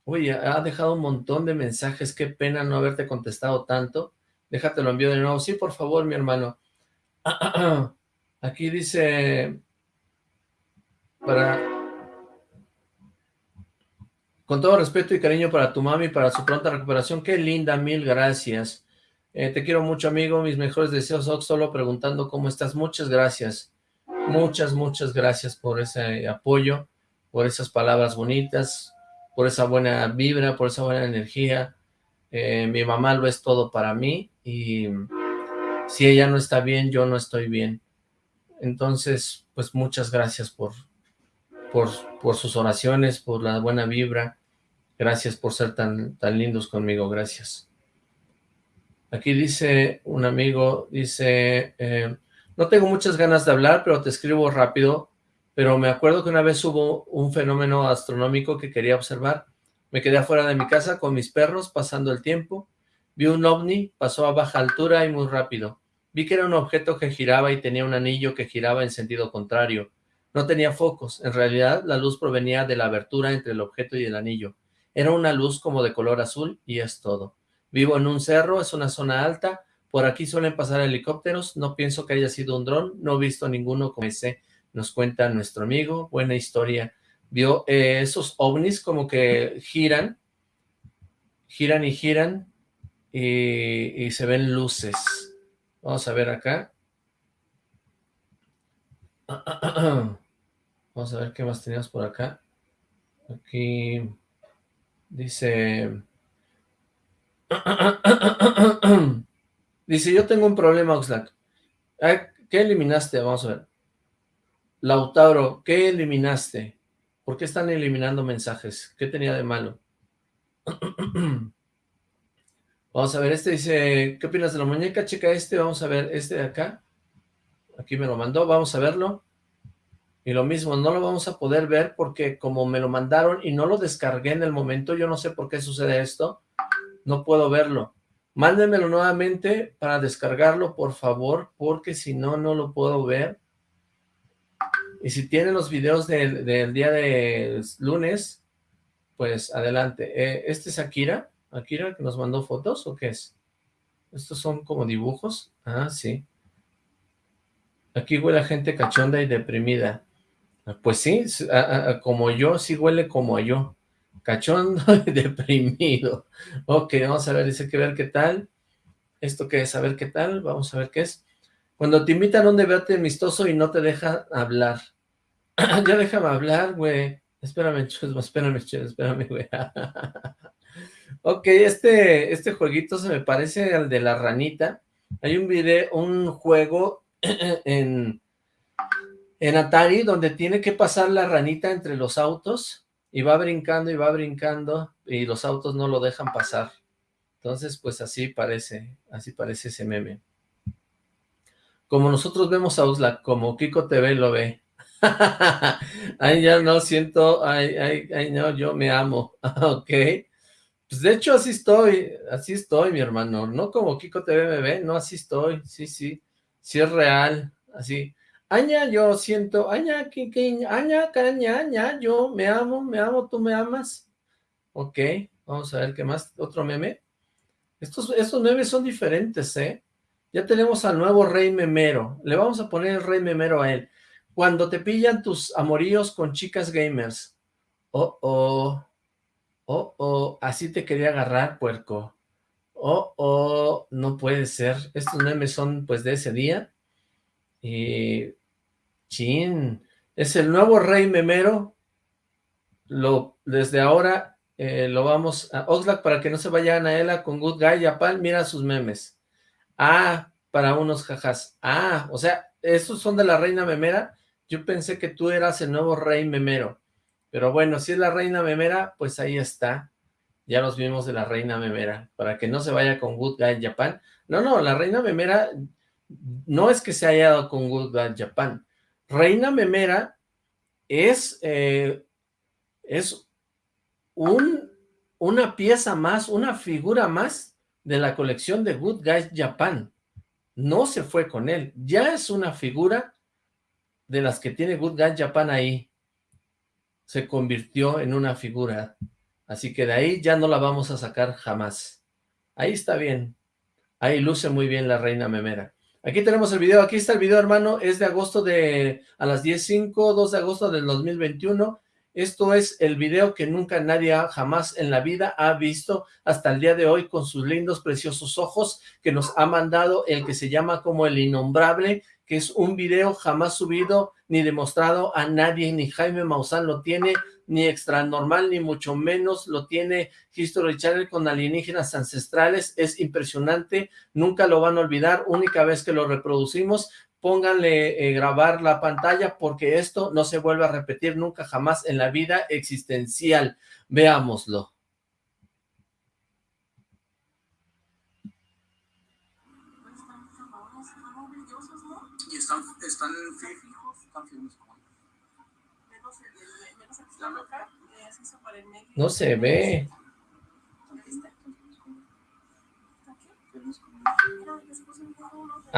Uy, ha dejado un montón de mensajes, qué pena no haberte contestado tanto. Déjate lo envío de nuevo. Sí, por favor, mi hermano. Aquí dice... Para... Con todo respeto y cariño para tu mami, para su pronta recuperación. Qué linda, mil gracias. Eh, te quiero mucho, amigo. Mis mejores deseos, solo preguntando cómo estás. Muchas gracias. Muchas, muchas gracias por ese apoyo, por esas palabras bonitas por esa buena vibra, por esa buena energía. Eh, mi mamá lo es todo para mí y si ella no está bien, yo no estoy bien. Entonces, pues muchas gracias por, por, sus oraciones, por la buena vibra. Gracias por ser tan, tan lindos conmigo, gracias. Aquí dice un amigo, dice, eh, no tengo muchas ganas de hablar, pero te escribo rápido, pero me acuerdo que una vez hubo un fenómeno astronómico que quería observar. Me quedé afuera de mi casa con mis perros pasando el tiempo. Vi un ovni, pasó a baja altura y muy rápido. Vi que era un objeto que giraba y tenía un anillo que giraba en sentido contrario. No tenía focos, en realidad la luz provenía de la abertura entre el objeto y el anillo. Era una luz como de color azul y es todo. Vivo en un cerro, es una zona alta, por aquí suelen pasar helicópteros, no pienso que haya sido un dron, no he visto ninguno como ese, nos cuenta nuestro amigo, buena historia. Vio eh, esos ovnis como que giran, giran y giran y, y se ven luces. Vamos a ver acá. Vamos a ver qué más teníamos por acá. Aquí dice... Dice, yo tengo un problema, Oxlack. ¿Qué eliminaste? Vamos a ver. Lautaro, ¿qué eliminaste? ¿Por qué están eliminando mensajes? ¿Qué tenía de malo? Vamos a ver, este dice, ¿qué opinas de la muñeca? Checa este, vamos a ver este de acá. Aquí me lo mandó, vamos a verlo. Y lo mismo, no lo vamos a poder ver porque como me lo mandaron y no lo descargué en el momento, yo no sé por qué sucede esto, no puedo verlo. Mándenmelo nuevamente para descargarlo, por favor, porque si no, no lo puedo ver. Y si tienen los videos del, día de lunes, pues adelante. Eh, ¿Este es Akira? ¿Akira que nos mandó fotos o qué es? ¿Estos son como dibujos? Ah, sí. Aquí huele gente cachonda y deprimida. Pues sí, como yo, sí huele como yo. Cachondo y deprimido. Ok, vamos a ver, dice que ver qué tal. ¿Esto qué es? A ver qué tal. Vamos a ver qué es. Cuando te invitan a un debate amistoso y no te deja hablar. ya déjame hablar, güey. Espérame, espérame, espérame, güey. Ok, este, este jueguito se me parece al de la ranita. Hay un video, un juego en, en Atari donde tiene que pasar la ranita entre los autos y va brincando y va brincando y los autos no lo dejan pasar. Entonces, pues así parece, así parece ese meme. Como nosotros vemos a Usla, como Kiko TV lo ve. ay, ya no siento, ay, ay, ay, no, yo me amo. ok. Pues de hecho así estoy, así estoy, mi hermano, no como Kiko TV me ve, no, así estoy, sí, sí, sí es real, así. Aña, yo siento, aña, aña, caña, aña, yo me amo, me amo, tú me amas. Ok, vamos a ver qué más, otro meme. Estos, estos memes son diferentes, ¿eh? Ya tenemos al nuevo rey memero, le vamos a poner el rey memero a él. Cuando te pillan tus amoríos con chicas gamers. Oh, oh. Oh, oh, así te quería agarrar, puerco. Oh, oh, no puede ser. Estos memes son, pues, de ese día. Y... Chin. Es el nuevo rey memero. Lo, desde ahora eh, lo vamos a... Oxlack, para que no se vaya Anaela con Good Guy Yapal, mira sus memes. Ah, para unos jajas. Ah, o sea, estos son de la reina memera. Yo pensé que tú eras el nuevo rey memero. Pero bueno, si es la reina memera, pues ahí está. Ya los vimos de la reina memera, para que no se vaya con Good Guy Japan. No, no, la reina memera no es que se haya dado con Good Guy Japan. Reina memera es, eh, es un, una pieza más, una figura más de la colección de Good Guys Japan. No se fue con él, ya es una figura de las que tiene Good Guys Japan ahí se convirtió en una figura. Así que de ahí ya no la vamos a sacar jamás. Ahí está bien. Ahí luce muy bien la reina memera. Aquí tenemos el video. Aquí está el video, hermano. Es de agosto de... a las 10.05, 2 de agosto del 2021. Esto es el video que nunca nadie jamás en la vida ha visto hasta el día de hoy con sus lindos, preciosos ojos que nos ha mandado el que se llama como el innombrable que es un video jamás subido ni demostrado a nadie, ni Jaime Maussan lo tiene, ni Extra Normal, ni mucho menos lo tiene History Channel con alienígenas ancestrales, es impresionante, nunca lo van a olvidar, única vez que lo reproducimos, pónganle eh, grabar la pantalla porque esto no se vuelve a repetir nunca jamás en la vida existencial. Veámoslo. Y están, están No se ve.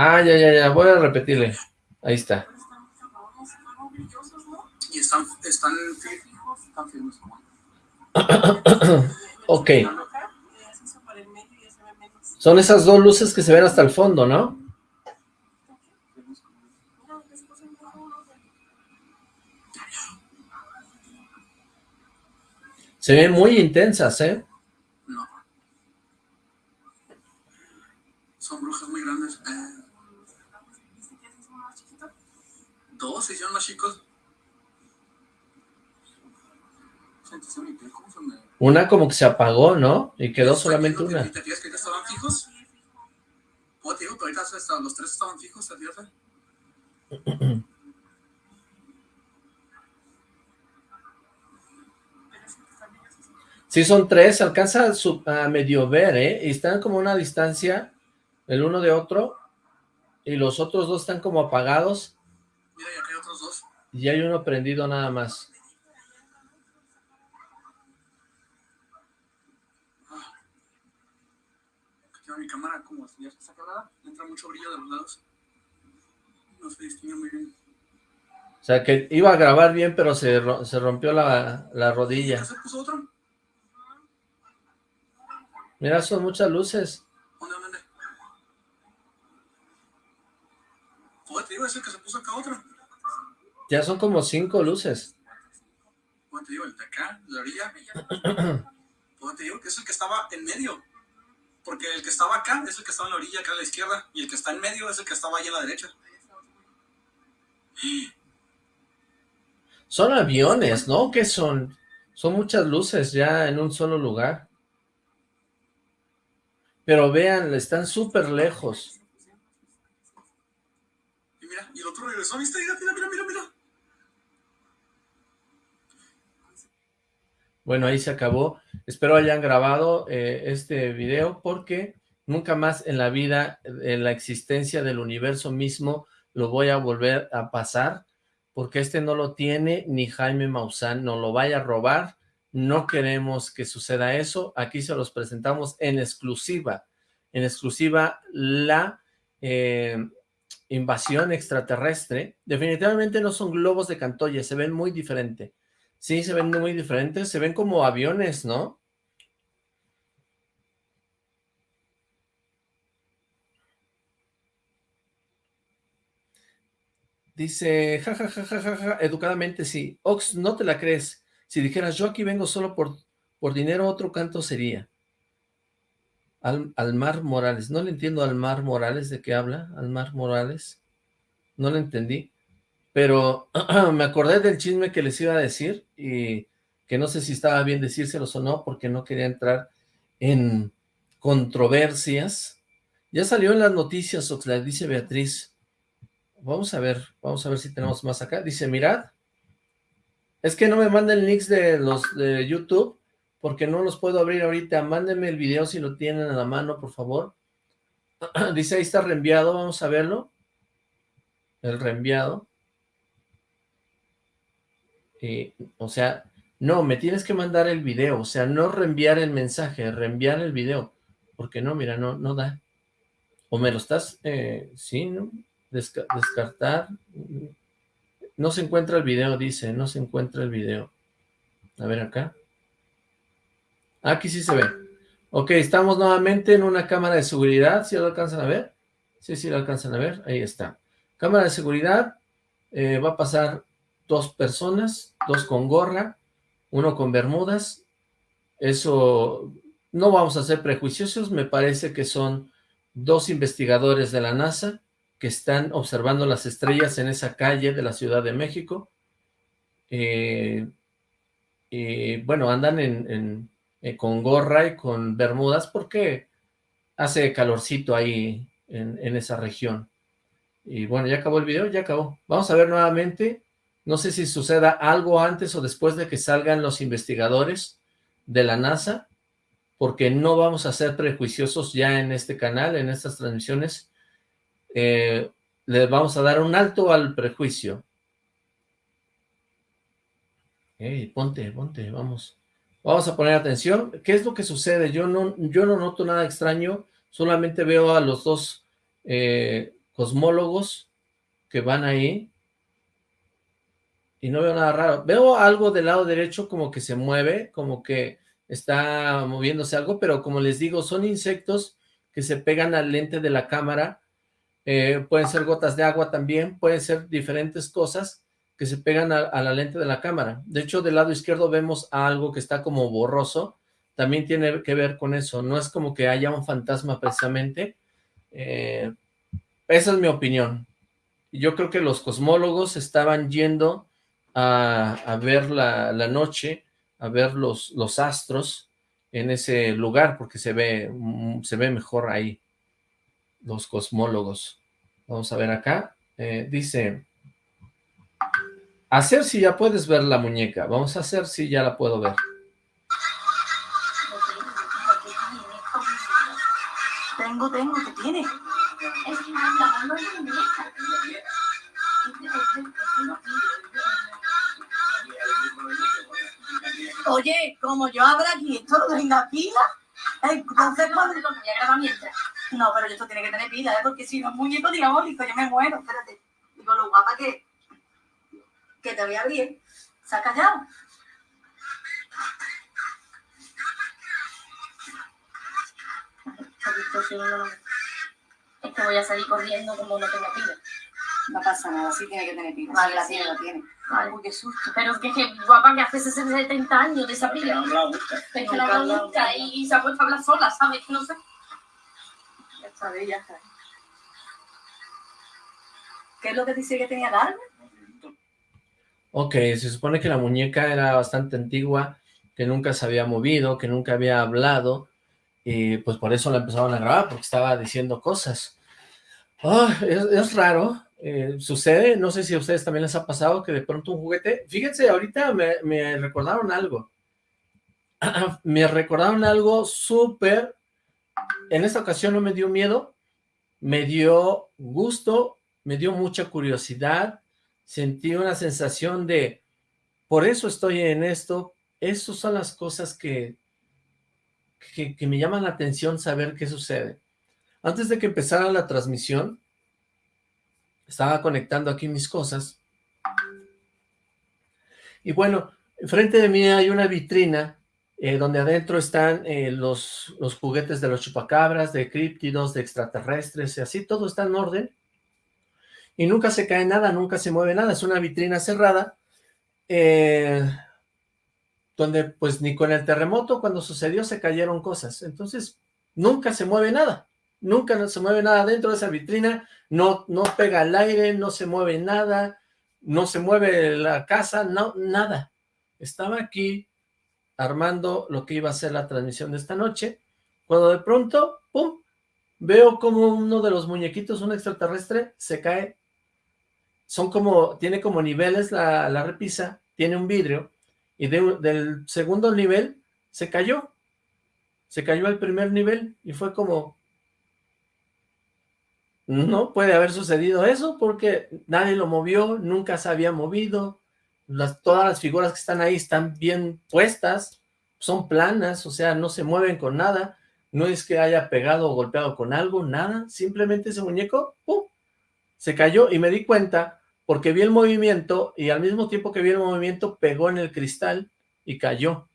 Ah, ya, ya, ya, voy a repetirle. Ahí está. Y están, están ok. Son esas dos luces que se ven hasta el fondo, ¿no? Se ven muy intensas, ¿eh? No. Son brujas Dos se hicieron más chicos. Una como que se apagó, ¿no? Y quedó solamente una. ¿Te que ya estaban fijos? ¿Cómo te digo que ahorita los tres estaban fijos, ¿te fijas? Sí, son tres, alcanza a, medio ver, ¿eh? Y están como a una distancia el uno de otro, y los otros dos están como apagados. Mira, y acá hay otros dos. Y hay uno prendido nada más. Ah. mi cámara como ya está sacada, entra mucho brillo de los lados. No se distingue muy bien. O sea, que iba a grabar bien, pero se, se rompió la, la rodilla. ¿Se puso otro? Mira, son muchas luces. ¿Dónde, dónde? Joder, te digo, es el que se puso acá otro. Ya son como cinco luces. Joder, te digo, el de acá, la orilla. Joder, te digo que es el que estaba en medio. Porque el que estaba acá es el que estaba en la orilla, acá a la izquierda. Y el que está en medio es el que estaba ahí a la derecha. Son aviones, ¿no? ¿Qué son? Son muchas luces ya en un solo lugar. Pero vean, están súper lejos. Y mira, y el otro regresó, ¿viste? Mira, mira, mira, mira, mira. Bueno, ahí se acabó. Espero hayan grabado eh, este video porque nunca más en la vida, en la existencia del universo mismo, lo voy a volver a pasar porque este no lo tiene ni Jaime Maussan, no lo vaya a robar no queremos que suceda eso. Aquí se los presentamos en exclusiva. En exclusiva la eh, invasión extraterrestre. Definitivamente no son globos de Cantoya, se ven muy diferente. Sí, se ven muy diferentes, se ven como aviones, ¿no? Dice, jajajajaja, educadamente sí. Ox, no te la crees. Si dijeras, yo aquí vengo solo por, por dinero, otro canto sería. Al, Almar Morales. No le entiendo al Almar Morales, ¿de qué habla? Almar Morales. No le entendí. Pero me acordé del chisme que les iba a decir y que no sé si estaba bien decírselos o no, porque no quería entrar en controversias. Ya salió en las noticias, Oxlack, dice Beatriz. Vamos a ver, vamos a ver si tenemos más acá. Dice, mirad, es que no me manden links de los de YouTube, porque no los puedo abrir ahorita. Mándenme el video si lo tienen a la mano, por favor. Dice, ahí está reenviado, vamos a verlo. El reenviado. Y, o sea, no, me tienes que mandar el video, o sea, no reenviar el mensaje, reenviar el video. Porque no, mira, no, no da. O me lo estás, eh, sí, ¿no? descartar. No se encuentra el video, dice, no se encuentra el video. A ver acá. Aquí sí se ve. Ok, estamos nuevamente en una cámara de seguridad, ¿sí lo alcanzan a ver? Sí, sí lo alcanzan a ver, ahí está. Cámara de seguridad, eh, va a pasar dos personas, dos con gorra, uno con bermudas. Eso, no vamos a ser prejuiciosos, me parece que son dos investigadores de la NASA que están observando las estrellas en esa calle de la Ciudad de México. Eh, y bueno, andan en, eh, con gorra y con bermudas porque hace calorcito ahí en, esa región. Y bueno, ya acabó el video, ya acabó. Vamos a ver nuevamente. No sé si suceda algo antes o después de que salgan los investigadores de la NASA, porque no vamos a ser prejuiciosos ya en este canal, en estas transmisiones. Eh, le vamos a dar un alto al prejuicio. Ponte, ponte, vamos. Vamos a poner atención. ¿Qué es lo que sucede? Yo no, yo no noto nada extraño, solamente veo a los dos eh, cosmólogos que van ahí y no veo nada raro. Veo algo del lado derecho como que se mueve, como que está moviéndose algo, pero como les digo, son insectos que se pegan al lente de la cámara, eh, pueden ser gotas de agua también, pueden ser diferentes cosas que se pegan a, la lente de la cámara. De hecho, del lado izquierdo vemos algo que está como borroso, también tiene que ver con eso, no es como que haya un fantasma precisamente, eh, esa es mi opinión. Yo creo que los cosmólogos estaban yendo a, ver la, noche, a ver los, los astros en ese lugar, porque se ve, mm, se ve mejor ahí, los cosmólogos. Vamos a ver acá, eh, dice, hacer si ya puedes ver la muñeca, vamos a hacer si ya la puedo ver. Tengo, tengo, ¿qué tiene? Oye, como yo abra aquí esto lo en la pila, entonces cuando lo voy grabar mientras. No, pero esto tiene que tener pila, ¿eh? porque si no es muñeco diabólico, yo me muero, espérate. Digo, lo guapa que, que te voy a abrir, ¿se ha callado? Es que voy a salir corriendo como no tengo pila. No pasa nada, sí tiene que tener pila. Vale, la tiene, la tiene. Ay, qué susto. Pero que, que guapa que hace 70 años de esa pila. Es que la habla y, y, se ha puesto a hablar sola, ¿sabes? Que no sé. Ya está, ya está. ¿Qué es lo que dice que tenía Carmen? Ok, se supone que la muñeca era bastante antigua, que nunca se había movido, que nunca había hablado, y pues por eso la empezaron a grabar, porque estaba diciendo cosas. Oh, es, raro, eh, sucede, no sé si a ustedes también les ha pasado que de pronto un juguete, fíjense, ahorita me, recordaron algo, me recordaron algo súper, en esta ocasión no me dio miedo, me dio gusto, me dio mucha curiosidad, sentí una sensación de, por eso estoy en esto, esas son las cosas que, que, que me llaman la atención saber qué sucede. Antes de que empezara la transmisión, estaba conectando aquí mis cosas. Y bueno, enfrente de mí hay una vitrina eh, donde adentro están eh, los, los juguetes de los chupacabras, de críptidos, de extraterrestres y así, todo está en orden. Y nunca se cae nada, nunca se mueve nada, es una vitrina cerrada, eh, donde pues ni con el terremoto cuando sucedió se cayeron cosas, entonces nunca se mueve nada nunca se mueve nada dentro de esa vitrina, no, no pega el aire, no se mueve nada, no se mueve la casa, no, nada. Estaba aquí armando lo que iba a ser la transmisión de esta noche, cuando de pronto, ¡pum!, veo como uno de los muñequitos, un extraterrestre, se cae. Son como, tiene como niveles la, la repisa, tiene un vidrio, y del segundo nivel se cayó. Se cayó al primer nivel, y fue como, no puede haber sucedido eso porque nadie lo movió, nunca se había movido, las, todas las figuras que están ahí están bien puestas, son planas, o sea, no se mueven con nada, no es que haya pegado o golpeado con algo, nada, simplemente ese muñeco, ¡pum!, se cayó y me di cuenta porque vi el movimiento y al mismo tiempo que vi el movimiento pegó en el cristal y cayó.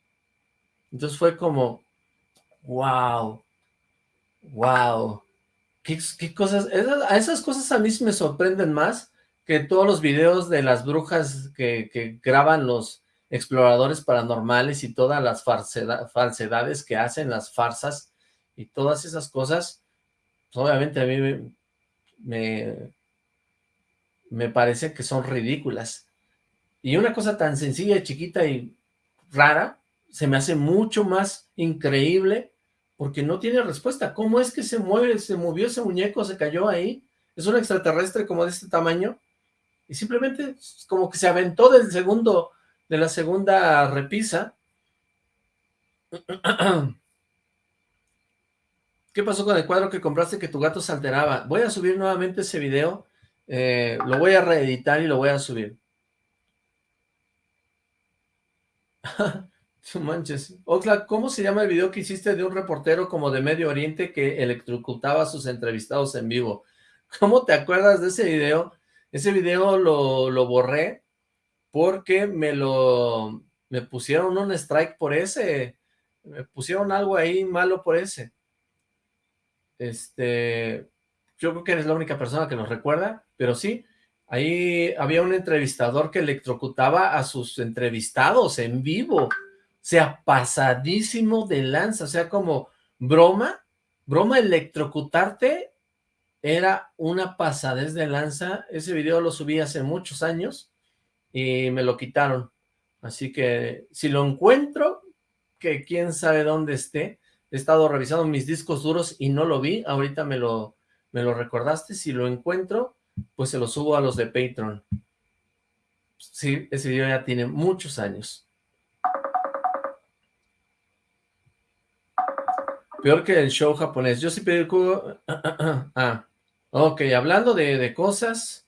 Entonces fue como, wow, wow, ¿Qué, cosas? a esas cosas a mí me sorprenden más que todos los videos de las brujas que, graban los exploradores paranormales y todas las falsedades que hacen, las farsas y todas esas cosas, pues, obviamente a mí me, me, parece que son ridículas. Y una cosa tan sencilla, chiquita y rara, se me hace mucho más increíble porque no tiene respuesta. ¿Cómo es que se mueve, se movió ese muñeco, se cayó ahí? es un extraterrestre como de este tamaño, y simplemente como que se aventó del segundo, de la segunda repisa. ¿Qué pasó con el cuadro que compraste que tu gato se alteraba? Voy a subir nuevamente ese video, eh, lo voy a reeditar y lo voy a subir. manches. Oxlack, ¿cómo se llama el video que hiciste de un reportero como de Medio Oriente que electrocutaba a sus entrevistados en vivo? ¿Cómo te acuerdas de ese video? Ese video lo, lo borré porque me lo... me pusieron un strike por ese. Me pusieron algo ahí malo por ese. Este, yo creo que eres la única persona que nos recuerda, pero sí, ahí había un entrevistador que electrocutaba a sus entrevistados en vivo, sea, pasadísimo de lanza, o sea, como broma, broma electrocutarte era una pasadez de lanza, ese video lo subí hace muchos años y me lo quitaron, así que si lo encuentro, que quién sabe dónde esté, he estado revisando mis discos duros y no lo vi, ahorita me lo, me lo recordaste, si lo encuentro, pues se lo subo a los de Patreon. Sí, ese video ya tiene muchos años. Peor que el show japonés. Yo sí pedí el cubo. ah, ok, hablando de, de cosas,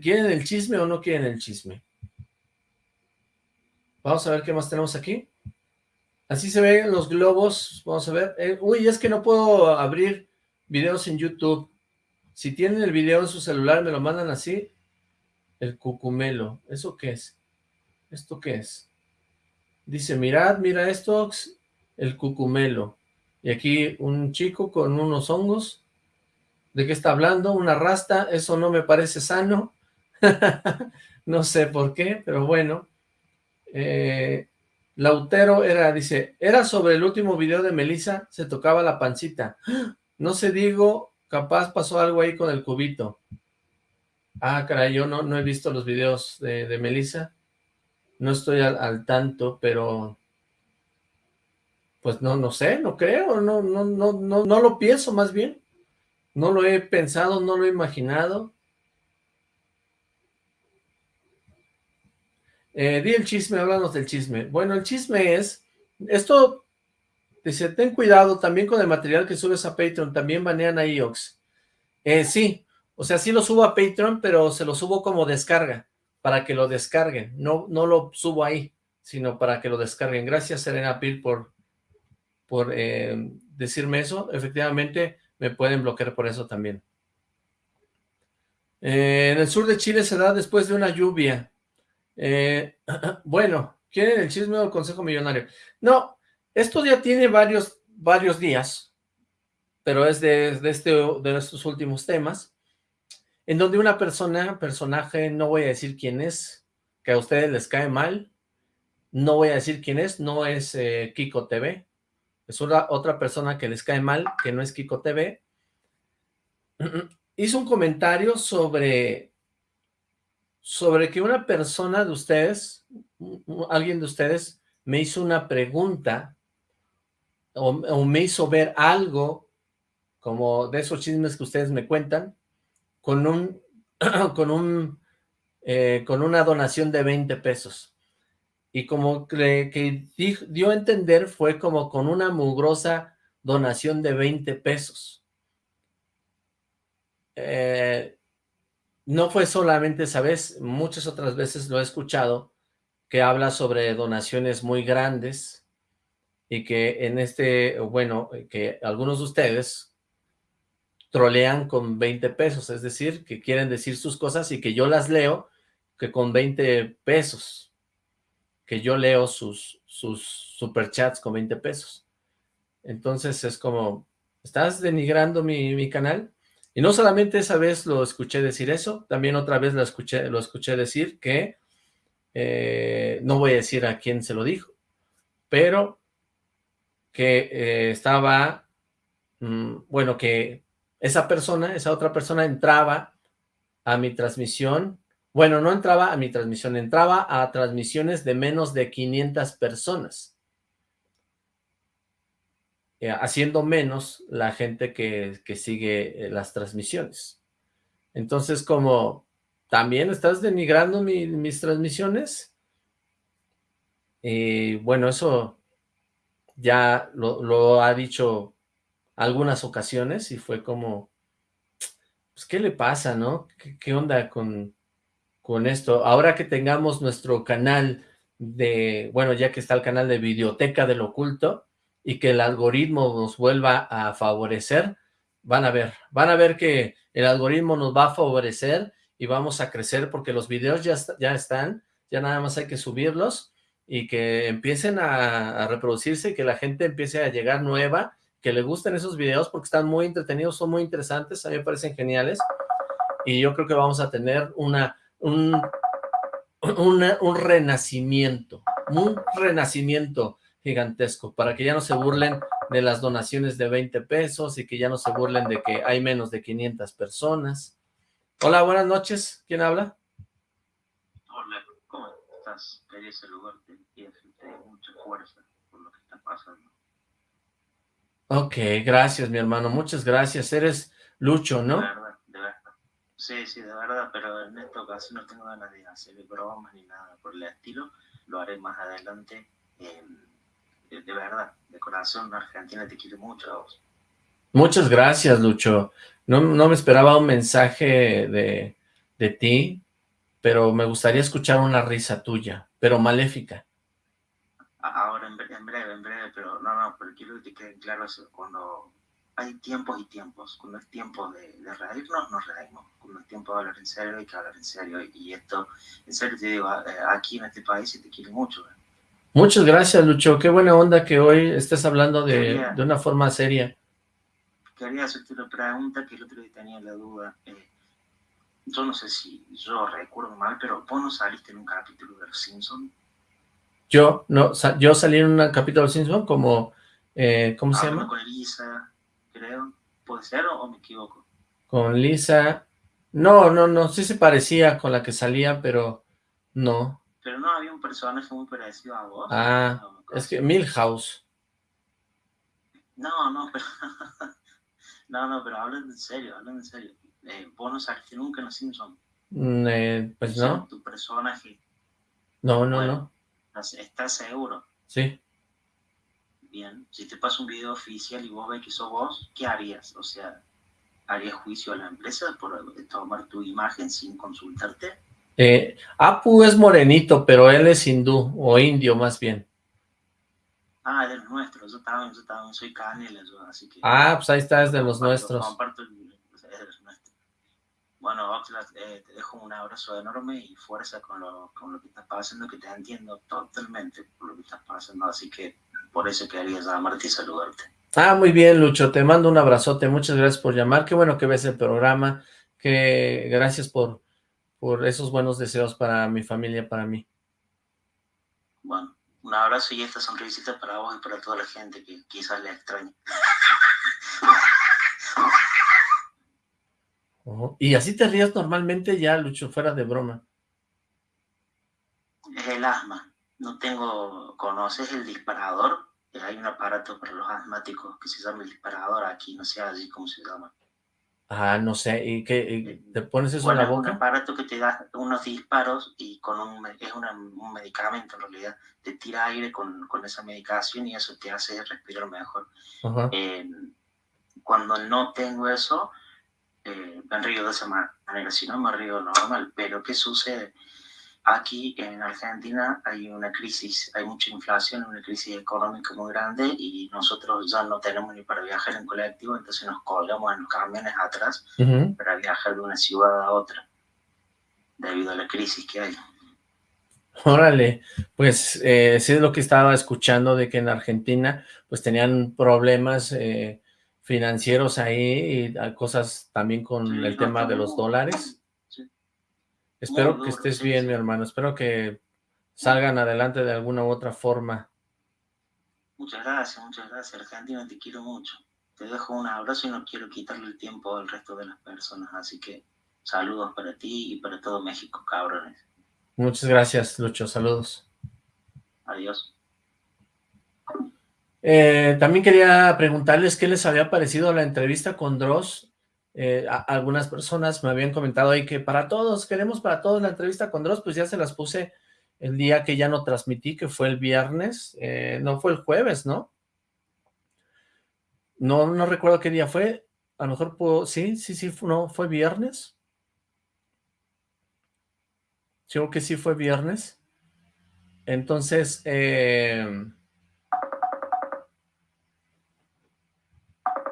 ¿quieren el chisme o no quieren el chisme? Vamos a ver qué más tenemos aquí. Así se ven los globos, vamos a ver. Eh, uy, es que no puedo abrir videos en YouTube. Si tienen el video en su celular, me lo mandan así. El cucumelo, ¿eso qué es? ¿Esto qué es? Dice, mirad, mira esto, el cucumelo. Y aquí un chico con unos hongos. ¿De qué está hablando? Una rasta, eso no me parece sano. no sé por qué, pero bueno. Eh, Lautero era, dice, era sobre el último video de Melissa, se tocaba la pancita. No sé, digo, capaz pasó algo ahí con el cubito. Ah, caray, yo no, no he visto los videos de, de Melissa. No estoy al, tanto, pero... Pues no, no sé, no creo, no, no, no, no, no lo pienso más bien. No lo he pensado, no lo he imaginado. Eh, di el chisme, háblanos del chisme. Bueno, el chisme es, esto, dice, ten cuidado también con el material que subes a Patreon, también banean a IOX. Eh, sí, o sea, sí lo subo a Patreon, pero se lo subo como descarga, para que lo descarguen. No, no lo subo ahí, sino para que lo descarguen. Gracias, Serena Pil, por, por eh, decirme eso. Efectivamente, me pueden bloquear por eso también. Eh, en el sur de Chile se da después de una lluvia. Eh, bueno, ¿quieren el chisme o el consejo millonario? No, esto ya tiene varios, varios días, pero es de, este, de estos últimos temas, en donde una persona, personaje, no voy a decir quién es, que a ustedes les cae mal, no voy a decir quién es, no es eh, Kiko TV, es una, otra persona que les cae mal, que no es Kiko TV, hizo un comentario sobre sobre que una persona de ustedes, alguien de ustedes, me hizo una pregunta o, me hizo ver algo como de esos chismes que ustedes me cuentan con un con un eh, con una donación de 20 pesos y como que, que dio a entender fue como con una mugrosa donación de 20 pesos. Eh, no fue solamente esa vez, muchas otras veces lo he escuchado, que habla sobre donaciones muy grandes y que en este, bueno, que algunos de ustedes trolean con 20 pesos, es decir, que quieren decir sus cosas y que yo las leo que con 20 pesos, que yo leo sus, sus superchats con 20 pesos. Entonces es como, ¿estás denigrando mi, mi canal? Y no solamente esa vez lo escuché decir eso, también otra vez lo escuché, lo escuché decir que, eh, no voy a decir a quién se lo dijo, pero que eh, estaba, mm, bueno, que esa persona, esa otra persona entraba a mi transmisión, bueno, no entraba a mi transmisión, entraba a transmisiones de menos de 500 personas. Eh, haciendo menos la gente que, sigue eh, las transmisiones. Entonces, como también estás denigrando mis transmisiones, y bueno, eso ya lo, ha dicho algunas ocasiones y fue como, pues, ¿qué le pasa, no? ¿Qué, onda con, con esto? Ahora que tengamos nuestro canal de, bueno, ya que está el canal de Videoteca del Oculto, y que el algoritmo nos vuelva a favorecer, van a ver, van a ver que el algoritmo nos va a favorecer y vamos a crecer porque los videos ya, ya están, ya nada más hay que subirlos y que empiecen a, reproducirse que la gente empiece a llegar nueva, que le gusten esos videos porque están muy entretenidos, son muy interesantes, a mí me parecen geniales y yo creo que vamos a tener una, un, un renacimiento, un renacimiento gigantesco, para que ya no se burlen de las donaciones de 20 pesos y que ya no se burlen de que hay menos de 500 personas. Hola, buenas noches. ¿Quién habla? Hola, ¿cómo estás? Quería saludarte y decirte mucha fuerza por lo que está pasando. Ok, gracias, mi hermano. Muchas gracias. Eres Lucho, ¿no? Sí, sí, de verdad, pero en esta ocasión no tengo ganas de hacer bromas ni nada por el estilo. Lo haré más adelante. en de, verdad, de corazón, Argentina te quiere mucho a vos. Muchas gracias, Lucho. No, me esperaba un mensaje de, de ti, pero me gustaría escuchar una risa tuya, pero maléfica. Ahora, en breve, en breve, pero no, no, pero quiero que te quede claro eso, cuando hay tiempos y tiempos, cuando es tiempo de, de reírnos, nos reímos, cuando es tiempo de hablar en serio, hay que hablar en serio, y esto, en serio te digo, eh, aquí en este país se te quiere mucho, ¿eh? Muchas gracias, Lucho. Qué buena onda que hoy estés hablando de, de una forma seria. Quería hacerte una pregunta que el otro día tenía la duda. Eh, yo no sé si yo recuerdo mal, pero vos no saliste en un capítulo de Los Simpsons. Yo, no, yo salí en un capítulo de Los Simpsons como, eh, ¿cómo se llama? Con Lisa, creo. ¿Puede ser o, me equivoco? Con Lisa. No, no, no, sí se parecía con la que salía, pero no. Pero no había un personaje muy parecido a vos. Ah, es que Milhouse. No, no, pero... no, no, pero hablen en serio, hablen en serio. Eh, vos no saliste nunca en Los Simpsons. Mm, eh, pues no. Tu personaje. No, no, no. ¿Estás seguro? Sí. Bien, si te pasa un video oficial y vos ves que sos vos, ¿qué harías? O sea, ¿harías juicio a la empresa por tomar tu imagen sin consultarte? Eh, Apu es morenito, pero él es hindú, o indio más bien. Ah, de los nuestros, yo también, yo también soy canela, así que... Ah, pues ahí está, es de los nuestros. Comparto es de los nuestros. Bueno, Oxlack, eh, te dejo un abrazo enorme y fuerza con lo, con lo que estás pasando, que te entiendo totalmente por lo que estás pasando, así que por eso quería llamarte y saludarte. Ah, muy bien, Lucho, te mando un abrazote, muchas gracias por llamar, qué bueno que ves el programa, que gracias por por esos buenos deseos para mi familia, para mí. Bueno, un abrazo y esta sonrisita para vos y para toda la gente que quizás le extrañe. ¿Y así te rías normalmente ya, Lucho, fuera de broma? Es el asma. No tengo... ¿Conoces el disparador? Hay un aparato para los asmáticos que se llama el disparador aquí, no sé así cómo se llama. Ah, no sé, ¿y qué? ¿Te pones eso en la boca? un aparato que te da unos disparos y con un, es un medicamento en realidad, te tira aire con, con, esa medicación y eso te hace respirar mejor. Eh, cuando no tengo eso, eh, me río de esa manera, si no me río normal, pero ¿qué sucede? Aquí en Argentina hay una crisis, hay mucha inflación, una crisis económica muy grande y nosotros ya no tenemos ni para viajar en colectivo, entonces nos colgamos en los camiones atrás para viajar de una ciudad a otra, debido a la crisis que hay. Órale, pues eh, sí es lo que estaba escuchando de que en Argentina pues tenían problemas eh, financieros ahí y cosas también con el tema de los dólares. Espero que estés bien, mi hermano. Espero que salgan adelante de alguna u otra forma. Muchas gracias, muchas gracias. Argentina, te quiero mucho. Te dejo un abrazo y no quiero quitarle el tiempo al resto de las personas. Así que saludos para ti y para todo México, cabrones. Muchas gracias, Lucho. Saludos. Adiós. Eh, también quería preguntarles qué les había parecido la entrevista con Dross Eh, algunas personas me habían comentado ahí que para todos, queremos para todos la entrevista con Dross, pues ya se las puse el día que ya no transmití, que fue el viernes, eh, no fue el jueves, ¿no? No, no recuerdo qué día fue, a lo mejor puedo, sí, sí, sí, no, fue viernes. Creo que sí fue viernes. Entonces, eh,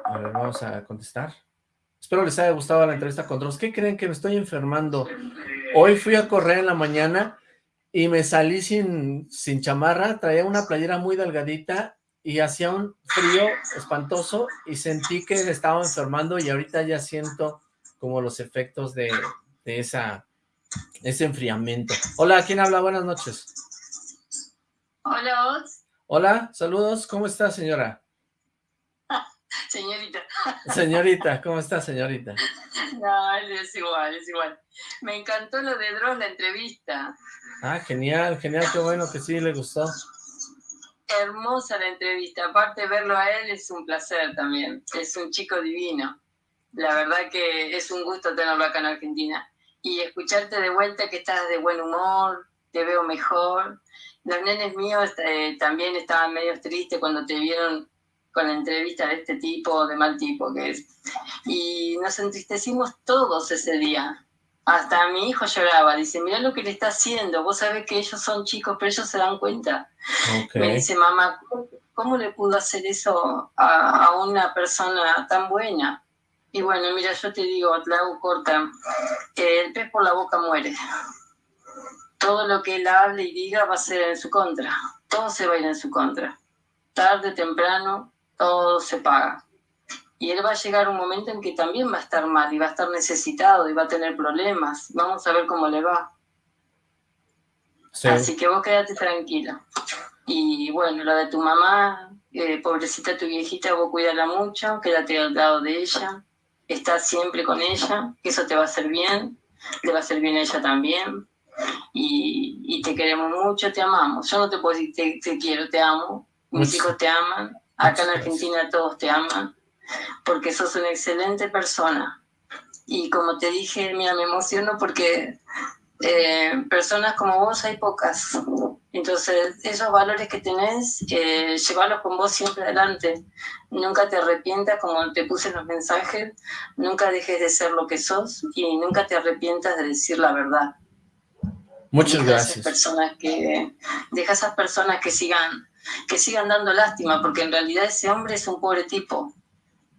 a ver, vamos a contestar. Espero les haya gustado la entrevista con Dross. ¿Qué creen que me estoy enfermando? Hoy fui a correr en la mañana y me salí sin, sin chamarra, traía una playera muy delgadita y hacía un frío espantoso y sentí que me estaba enfermando y ahorita ya siento como los efectos de, de esa, ese enfriamiento. Hola, ¿quién habla? Buenas noches. Hola, Hola, saludos. ¿Cómo está, señora? Señorita. Señorita, ¿cómo está, señorita? No, es igual, es igual. Me encantó lo de Dross, la entrevista. Ah, genial, genial, qué bueno que sí le gustó. Hermosa la entrevista, aparte verlo a él es un placer también, es un chico divino. La verdad que es un gusto tenerlo acá en Argentina. Y escucharte de vuelta que estás de buen humor, te veo mejor. Los nenes míos eh, también estaban medio tristes cuando te vieron con la entrevista de este tipo, de mal tipo que es. Y nos entristecimos todos ese día. Hasta mi hijo lloraba, dice, mira lo que le está haciendo, vos sabés que ellos son chicos, pero ellos se dan cuenta. Me dice, mamá, ¿cómo le pudo hacer eso a, una persona tan buena? Y bueno, mira, yo te digo, te hago corta, que el pez por la boca muere. Todo lo que él hable y diga va a ser en su contra. Todo se va a ir en su contra. Tarde, temprano, todo se paga. Y él va a llegar un momento en que también va a estar mal y va a estar necesitado y va a tener problemas. Vamos a ver cómo le va. Así que vos quédate tranquila. Y bueno, lo de tu mamá, eh, pobrecita tu viejita, vos cuídala mucho, quédate al lado de ella, estás siempre con ella, que eso te va a hacer bien, le va a hacer bien a ella también. Y, te queremos mucho, te amamos. Yo no te puedo decir te, te quiero, te amo, mis hijos te aman, Acá en Argentina todos te aman porque sos una excelente persona. Y como te dije, mira, me emociono porque eh, personas como vos hay pocas. Entonces, esos valores que tenés, eh, llevarlos con vos siempre adelante. Nunca te arrepientas, como te puse en los mensajes, nunca dejes de ser lo que sos y nunca te arrepientas de decir la verdad. Muchas gracias. personas que, deja a esas personas que sigan que sigan dando lástima, porque en realidad ese hombre es un pobre tipo.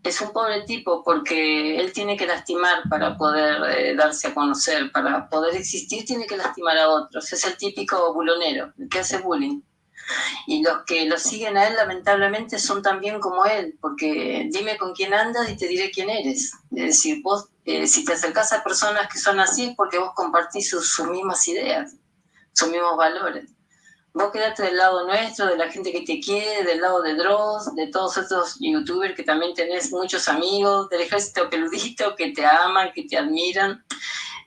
Es un pobre tipo porque él tiene que lastimar para poder eh, darse a conocer, para poder existir tiene que lastimar a otros. Es el típico bulonero, el que hace bullying. Y los que lo siguen a él lamentablemente son también como él, porque dime con quién andas y te diré quién eres. Es decir, vos eh, si te acercás a personas que son así es porque vos compartís sus mismas ideas, sus mismos valores. Vos quedate del lado nuestro, de la gente que te quiere, del lado de Dross, de todos estos youtubers que también tenés muchos amigos, del ejército peludito que te aman, que te admiran.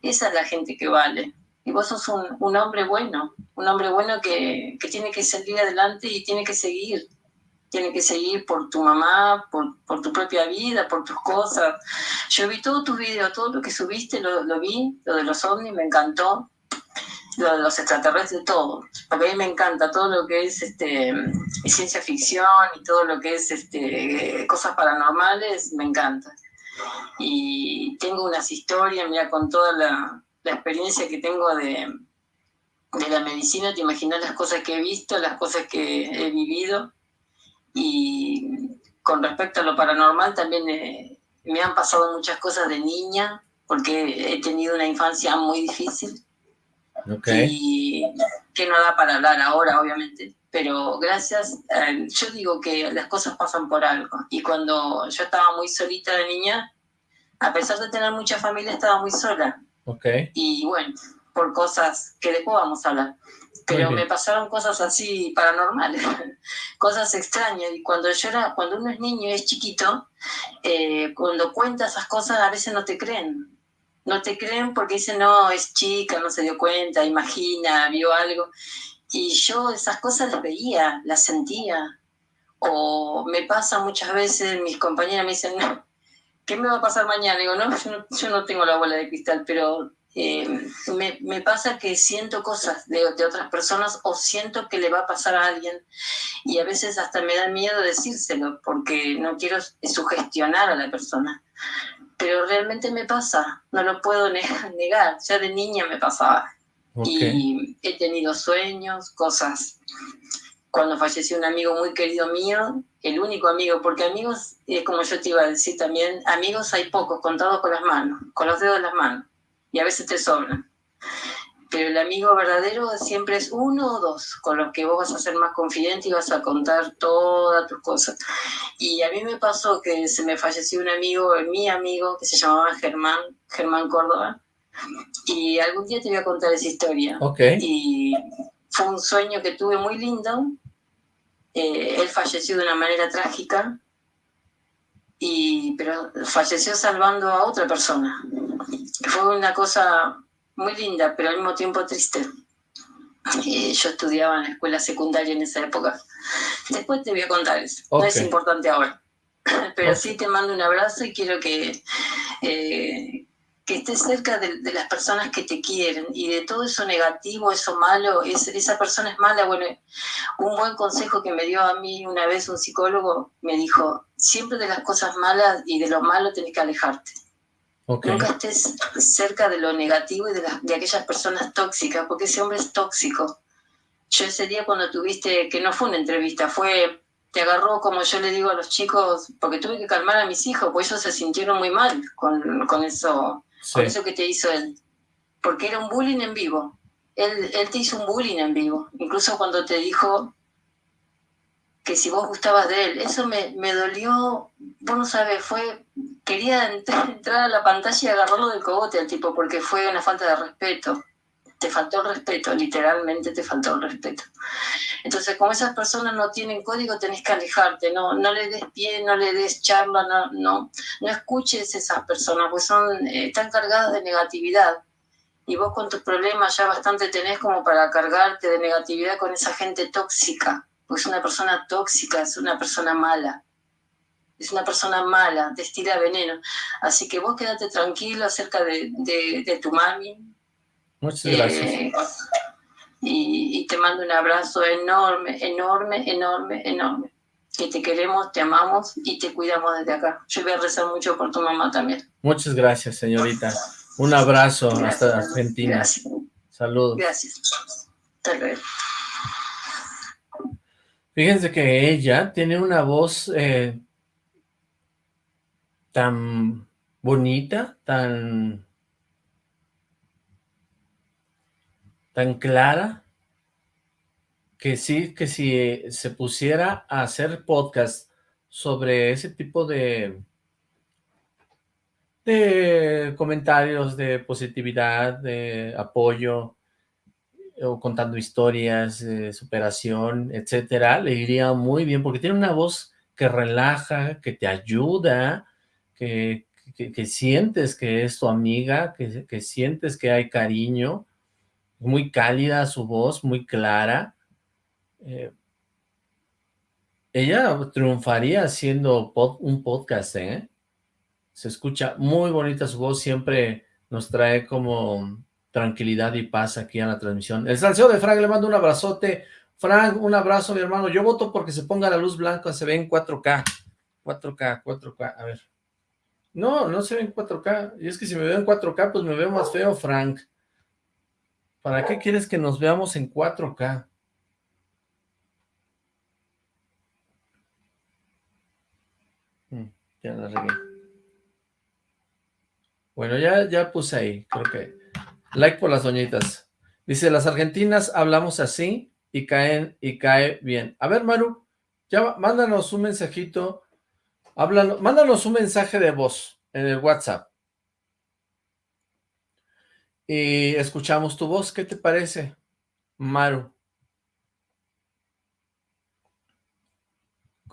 Esa es la gente que vale. Y vos sos un, un hombre bueno, un hombre bueno que, que, tiene que salir adelante y tiene que seguir. Tiene que seguir por tu mamá, por, por tu propia vida, por tus cosas. Yo vi todos tus videos, todo lo que subiste, lo, lo vi, lo de los ovnis, me encantó los extraterrestres, todo. Porque a mí me encanta todo lo que es este, ciencia ficción y todo lo que es este, cosas paranormales, me encanta. Y tengo unas historias, mira, con toda la, experiencia que tengo de, de la medicina, te imaginas las cosas que he visto, las cosas que he vivido. Y con respecto a lo paranormal, también eh, me han pasado muchas cosas de niña, porque he tenido una infancia muy difícil y que no da para hablar ahora, obviamente. Pero gracias, eh, yo digo que las cosas pasan por algo. Y cuando yo estaba muy solita de niña, a pesar de tener mucha familia, estaba muy sola. Okay. Y bueno, por cosas que después vamos a hablar. Pero me pasaron cosas así paranormales, cosas extrañas. Y cuando yo era, cuando uno es niño y es chiquito, eh, cuando cuenta esas cosas a veces no te creen no te creen porque dicen, no, es chica, no se dio cuenta, imagina, vio algo. Y yo esas cosas las veía, las sentía. O me pasa muchas veces, mis compañeras me dicen, no, ¿qué me va a pasar mañana? Digo, no, yo no, tengo la bola de cristal, pero eh, me, pasa que siento cosas de, otras personas o siento que le va a pasar a alguien y a veces hasta me da miedo decírselo porque no quiero sugestionar a la persona. Pero realmente me pasa, no lo puedo negar, ya de niña me pasaba. Y he tenido sueños, cosas cuando falleció un amigo muy querido mío, el único amigo, porque amigos, eh, como yo te iba a decir también, amigos hay pocos, contados con las manos, con los dedos de las manos, y a veces te sobran. Pero el amigo verdadero siempre es uno o dos, con los que vos vas a ser más confidente y vas a contar todas tus cosas. Y a mí me pasó que se me falleció un amigo, mi amigo, que se llamaba Germán, Germán Córdoba, y algún día te voy a contar esa historia. Okay. Y fue un sueño que tuve muy lindo, eh, él falleció de una manera trágica, y, pero falleció salvando a otra persona. Fue una cosa muy linda, pero al mismo tiempo triste. Eh, yo estudiaba en la escuela secundaria en esa época. Después te voy a contar eso. No es importante ahora. Pero sí te mando un abrazo y quiero que, eh, que estés cerca de, las personas que te quieren y de todo eso negativo, eso malo, es, esa persona es mala. Bueno, un buen consejo que me dio a mí una vez un psicólogo me dijo, siempre de las cosas malas y de lo malo tenés que alejarte. Nunca estés cerca de lo negativo y de, de aquellas personas tóxicas, porque ese hombre es tóxico. Yo ese día cuando tuviste, que no fue una entrevista, fue te agarró, como yo le digo a los chicos, porque tuve que calmar a mis hijos, pues ellos se sintieron muy mal con, con eso por eso que te hizo él. Porque era un bullying en vivo. Él, él te hizo un bullying en vivo. Incluso cuando te dijo que si vos gustabas de él. Eso me, me dolió, vos no sabes, fue, quería entrar, a la pantalla y agarrarlo del cogote al tipo, porque fue una falta de respeto. Te faltó el respeto, literalmente te faltó el respeto. Entonces, como esas personas no tienen código, tenés que alejarte, no, no le des pie, no le des charla, no, no, no escuches esas personas, pues son, eh, están cargadas de negatividad. Y vos con tus problemas ya bastante tenés como para cargarte de negatividad con esa gente tóxica, pues es una persona tóxica, es una persona mala. Es una persona mala, destila veneno. Así que vos quédate tranquilo acerca de, de, tu mami. Muchas gracias. Eh, y, te mando un abrazo enorme, enorme, enorme, enorme. Que te queremos, te amamos y te cuidamos desde acá. Yo voy a rezar mucho por tu mamá también. Muchas gracias, señorita. Un abrazo hasta Argentina. Gracias. Saludos. Gracias. Hasta luego. Fíjense que ella tiene una voz eh, tan bonita, tan tan clara que sí, que si se pusiera a hacer podcast sobre ese tipo de, de comentarios de positividad, de apoyo, o contando historias de superación, etcétera, le iría muy bien, porque tiene una voz que relaja, que te ayuda, que, sientes que es tu amiga, que, que sientes que hay cariño, muy cálida su voz, muy clara. Eh, ella triunfaría haciendo un podcast, ¿eh? Se escucha muy bonita su voz, siempre nos trae como tranquilidad y paz aquí a la transmisión. El salseo de Frank, le mando un abrazote. Frank, un abrazo, mi hermano. Yo voto porque se ponga la luz blanca, se ve en 4K. 4K, 4K, a ver. No, no se ve en 4K. Y es que si me veo en 4K, pues me veo más feo, Frank. ¿Para qué quieres que nos veamos en 4K? Mm, ya la regué. Bueno, ya, ya puse ahí, creo que... Like por las doñitas. Dice, las argentinas hablamos así y caen y cae bien. A ver, Maru, ya mándanos un mensajito, mándanos un mensaje de voz en el WhatsApp. Y escuchamos tu voz, ¿qué te parece, Maru?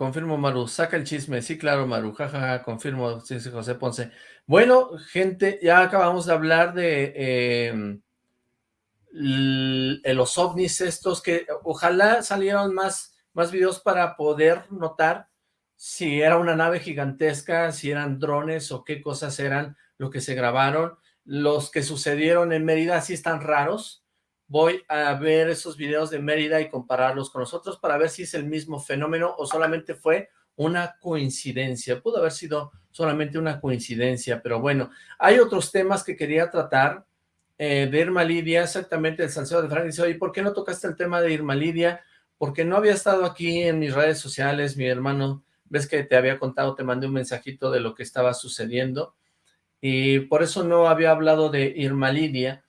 Confirmo, Maru, saca el chisme. Sí, claro, Maru, jajaja, confirmo, sí, sí, José Ponce. Bueno, gente, ya acabamos de hablar de em, los ovnis estos, que ojalá salieran más, más videos para poder notar si era una nave gigantesca, si eran drones o qué cosas eran lo que se grabaron. Los que sucedieron en Mérida sí están raros. Voy a ver esos videos de Mérida y compararlos con nosotros para ver si es el mismo fenómeno o solamente fue una coincidencia. Pudo haber sido solamente una coincidencia, pero bueno, hay otros temas que quería tratar. Eh, de Irma Lidia, exactamente el salseo de Frank dice, ¿por qué no tocaste el tema de Irma Lidia? Porque no había estado aquí en mis redes sociales, mi hermano, ves que te había contado, te mandé un mensajito de lo que estaba sucediendo, y por eso no había hablado de Irma Lidia.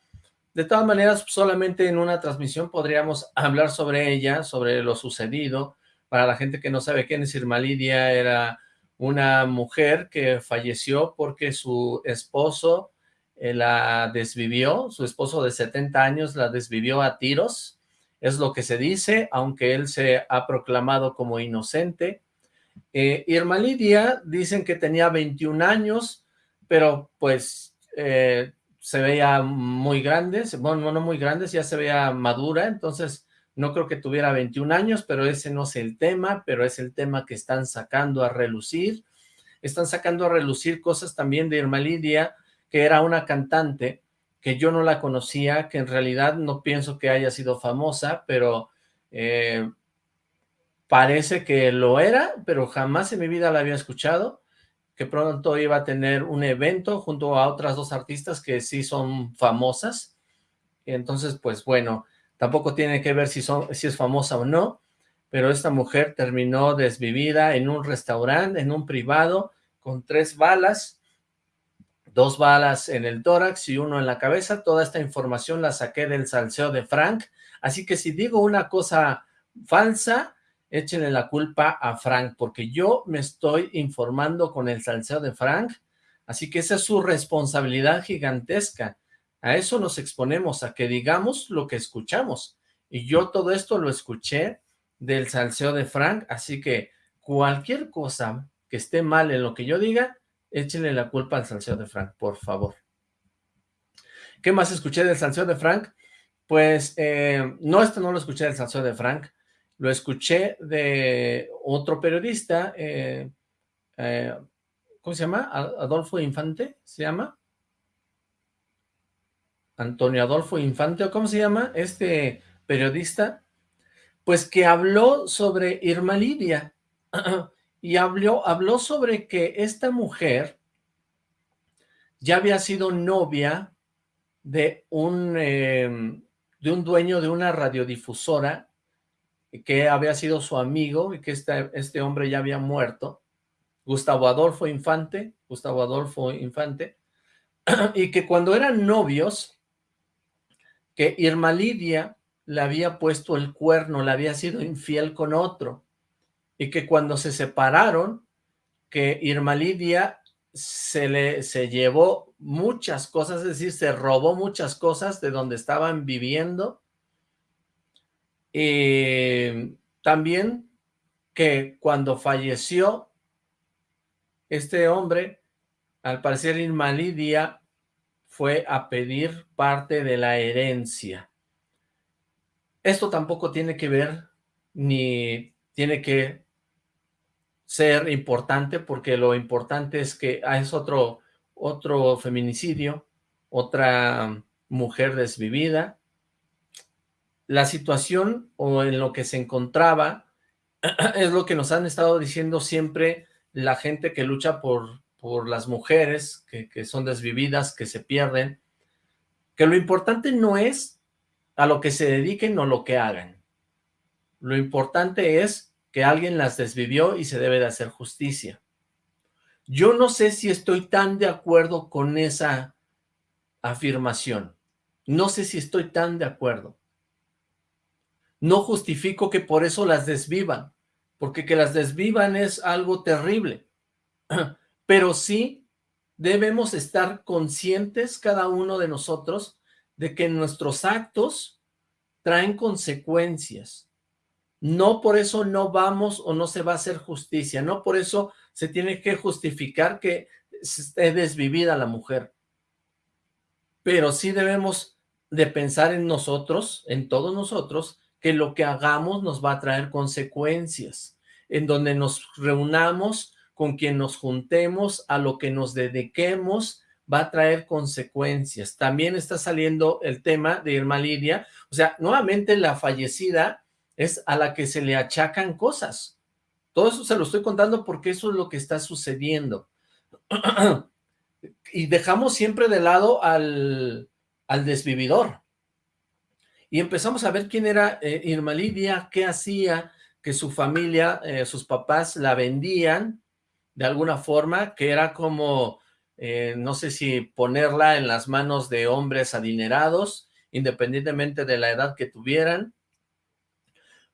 De todas maneras, solamente en una transmisión podríamos hablar sobre ella, sobre lo sucedido. Para la gente que no sabe quién es Irma Lidia, era una mujer que falleció porque su esposo eh, la desvivió, su esposo de 70 años la desvivió a tiros, es lo que se dice, aunque él se ha proclamado como inocente. Eh, Irma Lidia dicen que tenía 21 años, pero pues eh, se veía muy grande, bueno, no muy grande, ya se veía madura, entonces no creo que tuviera 21 años, pero ese no es el tema, pero es el tema que están sacando a relucir. Están sacando a relucir cosas también de Irma Lidia, que era una cantante que yo no la conocía, que en realidad no pienso que haya sido famosa, pero eh, parece que lo era, pero jamás en mi vida la había escuchado, pronto iba a tener un evento junto a otras dos artistas que sí son famosas, entonces pues bueno, tampoco tiene que ver si, son, si es famosa o no, pero esta mujer terminó desvivida en un restaurante, en un privado, con tres balas, dos balas en el tórax y uno en la cabeza. Toda esta información la saqué del salseo de Frank. Así que si digo una cosa falsa, échenle la culpa a Frank, porque yo me estoy informando con el salseo de Frank. Así que esa es su responsabilidad gigantesca. A eso nos exponemos, a que digamos lo que escuchamos. Y yo todo esto lo escuché del salseo de Frank, así que cualquier cosa que esté mal en lo que yo diga, échenle la culpa al salseo de Frank, por favor. ¿Qué más escuché del salseo de Frank? Pues, eh, no, esto no lo escuché del salseo de Frank, lo escuché de otro periodista, eh, eh, ¿cómo se llama? Adolfo Infante, ¿se llama? Antonio Adolfo Infante, ¿o cómo se llama? Este periodista, pues que habló sobre Irma Lidia, y habló, habló sobre que esta mujer ya había sido novia de un, em, de un dueño de una radiodifusora que había sido su amigo y que este, este hombre ya había muerto, Gustavo Adolfo Infante, Gustavo Adolfo Infante, y que cuando eran novios, que Irma Lidia le había puesto el cuerno, le había sido infiel con otro, y que cuando se separaron, que Irma Lidia se le se llevó muchas cosas, es decir, se robó muchas cosas de donde estaban viviendo. Y también que cuando falleció este hombre, al parecer Irma Lidia fue a pedir parte de la herencia. Esto tampoco tiene que ver, ni tiene que ser importante, porque lo importante es que ah, es otro, otro feminicidio, otra mujer desvivida. La situación o en lo que se encontraba es lo que nos han estado diciendo siempre la gente que lucha por, por las mujeres que, que son desvividas, que se pierden, que lo importante no es a lo que se dediquen o lo que hagan. Lo importante es que alguien las desvivió y se debe de hacer justicia. Yo no sé si estoy tan de acuerdo con esa afirmación. No sé si estoy tan de acuerdo. No justifico que por eso las desvivan, porque que las desvivan es algo terrible. Pero sí debemos estar conscientes cada uno de nosotros de que nuestros actos traen consecuencias no por eso no vamos o no se va a hacer justicia, no por eso se tiene que justificar que esté desvivida la mujer. Pero sí debemos de pensar en nosotros, en todos nosotros, que lo que hagamos nos va a traer consecuencias. en donde nos reunamos, con quien nos juntemos, a lo que nos dediquemos, va a traer consecuencias. También está saliendo el tema de Irma Lidia, o sea, nuevamente la fallecida es a la que se le achacan cosas. Todo eso se lo estoy contando porque eso es lo que está sucediendo. y dejamos siempre de lado al, al desvividor. Y empezamos a ver quién era eh, Irma Lidia, qué hacía, que su familia, eh, sus papás la vendían de alguna forma, que era como, eh, no sé si ponerla en las manos de hombres adinerados, independientemente de la edad que tuvieran,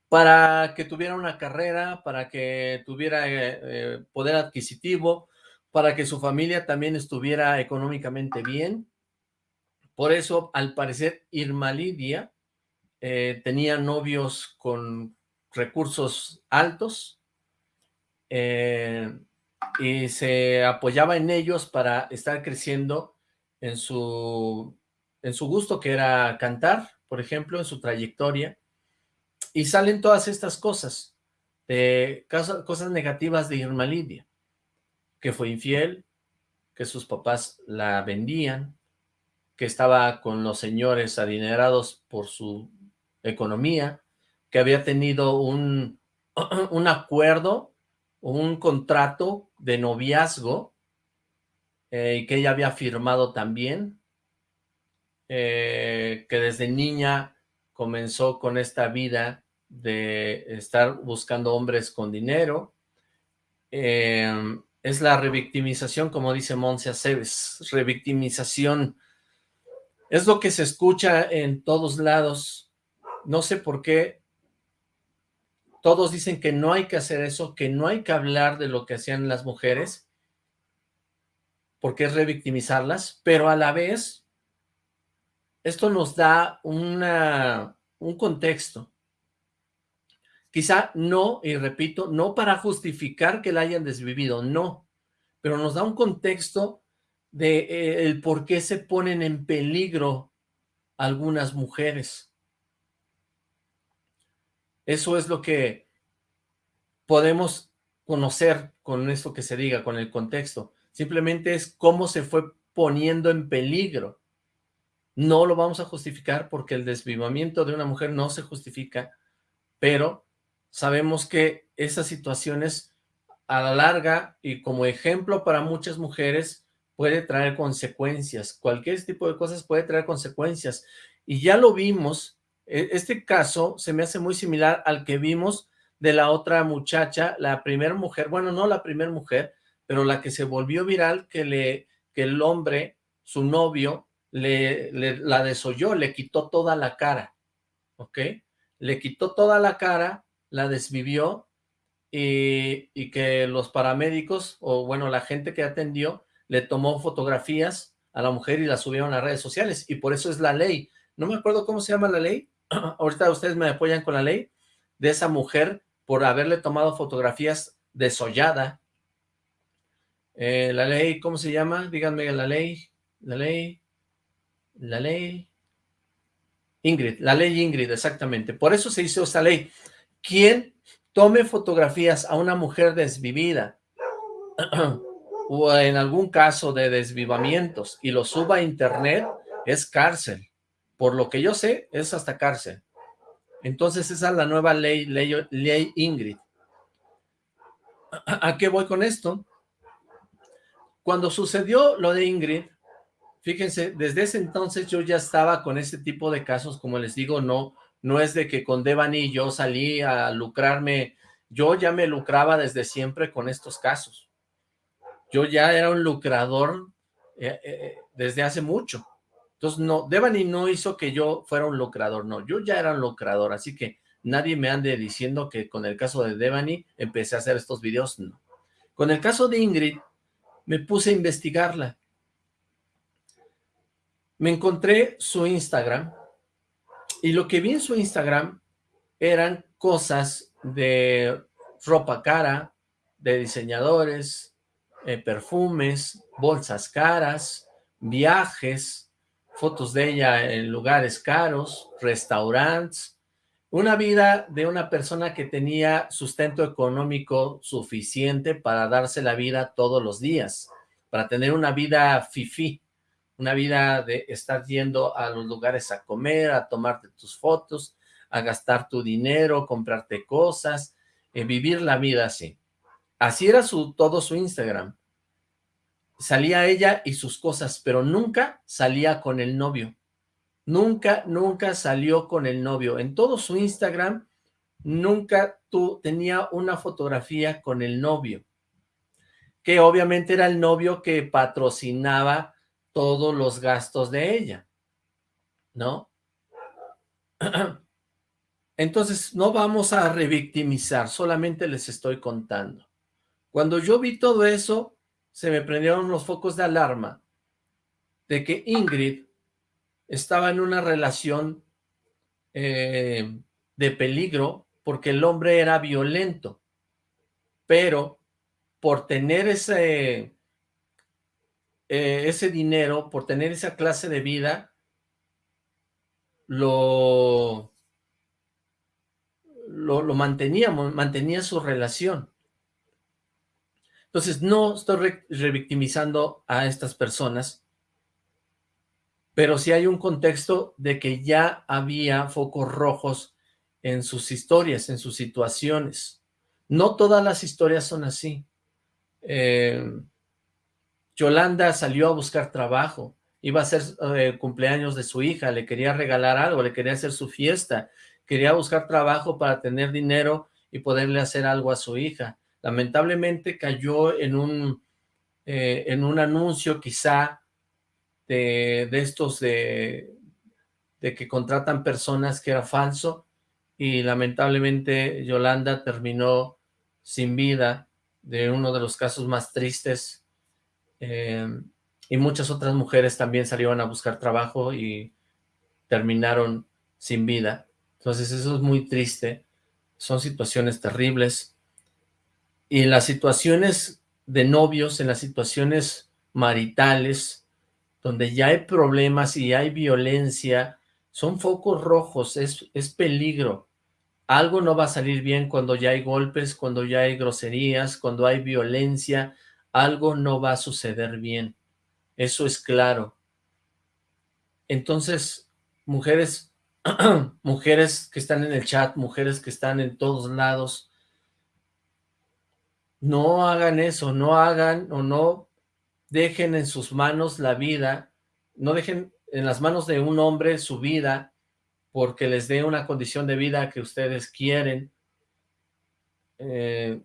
para que tuviera una carrera, para que tuviera poder adquisitivo, para que su familia también estuviera económicamente bien. Por eso, al parecer, Irma Lidia eh, tenía novios con recursos altos eh, y se apoyaba en ellos para estar creciendo en su, en su gusto, que era cantar, por ejemplo, en su trayectoria. Y salen todas estas cosas, de cosas negativas de Irma Lidia que fue infiel, que sus papás la vendían, que estaba con los señores adinerados por su economía, que había tenido un, un acuerdo, un contrato de noviazgo, eh, que ella había firmado también, eh, que desde niña comenzó con esta vida de estar buscando hombres con dinero, eh, es la revictimización, como dice Monse Aceves, revictimización. Es lo que se escucha en todos lados. No sé por qué todos dicen que no hay que hacer eso, que no hay que hablar de lo que hacían las mujeres, porque es revictimizarlas, pero a la vez esto nos da una, un contexto Quizá no, y repito, no para justificar que la hayan desvivido, no, pero nos da un contexto de eh, el por qué se ponen en peligro algunas mujeres. Eso es lo que podemos conocer con esto que se diga, con el contexto. Simplemente es cómo se fue poniendo en peligro. No lo vamos a justificar porque el desvivamiento de una mujer no se justifica, pero sabemos que esas situaciones a la larga y como ejemplo para muchas mujeres puede traer consecuencias. Cualquier tipo de cosas puede traer consecuencias. Y ya lo vimos, este caso se me hace muy similar al que vimos de la otra muchacha, la primera mujer, bueno, no la primera mujer, pero la que se volvió viral, que, le, que el hombre, su novio, le, la desoyó, le quitó toda la cara, ¿ok? Le quitó toda la cara la desvivió y, que los paramédicos, o bueno, la gente que atendió, le tomó fotografías a la mujer y la subieron a redes sociales, y por eso es la ley. No me acuerdo cómo se llama la ley, ahorita ustedes me apoyan con la ley, de esa mujer por haberle tomado fotografías desollada. Eh, la ley, ¿cómo se llama? Díganme la ley, la ley, la ley. Ingrid, la ley Ingrid, exactamente. Por eso se hizo esta ley quien tome fotografías a una mujer desvivida o en algún caso de desvivamientos y lo suba a internet es cárcel. Por lo que yo sé, es hasta cárcel. Entonces esa es la nueva ley, ley, Ingrid. ¿A qué voy con esto? Cuando sucedió lo de Ingrid, fíjense, desde ese entonces yo ya estaba con ese tipo de casos, como les digo, no, no es de que con Devani yo salí a lucrarme, yo ya me lucraba desde siempre con estos casos. Yo ya era un lucrador eh, eh, desde hace mucho. Entonces, no, Devani no hizo que yo fuera un lucrador, no, yo ya era un lucrador, así que nadie me ande diciendo que con el caso de Devani empecé a hacer estos videos, no. Con el caso de Ingrid, me puse a investigarla. Me encontré su Instagram, y lo que vi en su Instagram eran cosas de ropa cara, de diseñadores, eh, perfumes, bolsas caras, viajes, fotos de ella en lugares caros, restaurantes, Una vida de una persona que tenía sustento económico suficiente para darse la vida todos los días, para tener una vida fifi, una vida de estar yendo a los lugares a comer, a tomarte tus fotos, a gastar tu dinero, comprarte cosas, eh, vivir la vida así. Así era su, todo su Instagram. Salía ella y sus cosas, pero nunca salía con el novio. Nunca, nunca salió con el novio. En todo su Instagram, nunca tú tenía una fotografía con el novio. Que obviamente era el novio que patrocinaba todos los gastos de ella. ¿No? Entonces, no vamos a revictimizar, solamente les estoy contando. Cuando yo vi todo eso, se me prendieron los focos de alarma de que Ingrid estaba en una relación eh, de peligro porque el hombre era violento, pero por tener ese, eh, ese dinero, por tener esa clase de vida, lo, lo, lo mantenía, mantenía su relación. Entonces, no estoy revictimizando a estas personas, pero sí hay un contexto de que ya había focos rojos en sus historias, en sus situaciones. No todas las historias son así. Eh, Yolanda salió a buscar trabajo, iba a hacer eh, cumpleaños de su hija, le quería regalar algo, le quería hacer su fiesta, quería buscar trabajo para tener dinero y poderle hacer algo a su hija lamentablemente cayó en un, eh, en un anuncio quizá de, estos de, de que contratan personas que era falso y lamentablemente Yolanda terminó sin vida de uno de los casos más tristes eh, y muchas otras mujeres también salieron a buscar trabajo y terminaron sin vida. Entonces eso es muy triste, son situaciones terribles y en las situaciones de novios, en las situaciones maritales, donde ya hay problemas y hay violencia, son focos rojos, es, es peligro. Algo no va a salir bien cuando ya hay golpes, cuando ya hay groserías, cuando hay violencia, algo no va a suceder bien. Eso es claro. Entonces, mujeres, mujeres que están en el chat, mujeres que están en todos lados, no hagan eso, no hagan o no dejen en sus manos la vida, no dejen en las manos de un hombre su vida porque les dé una condición de vida que ustedes quieren. Eh,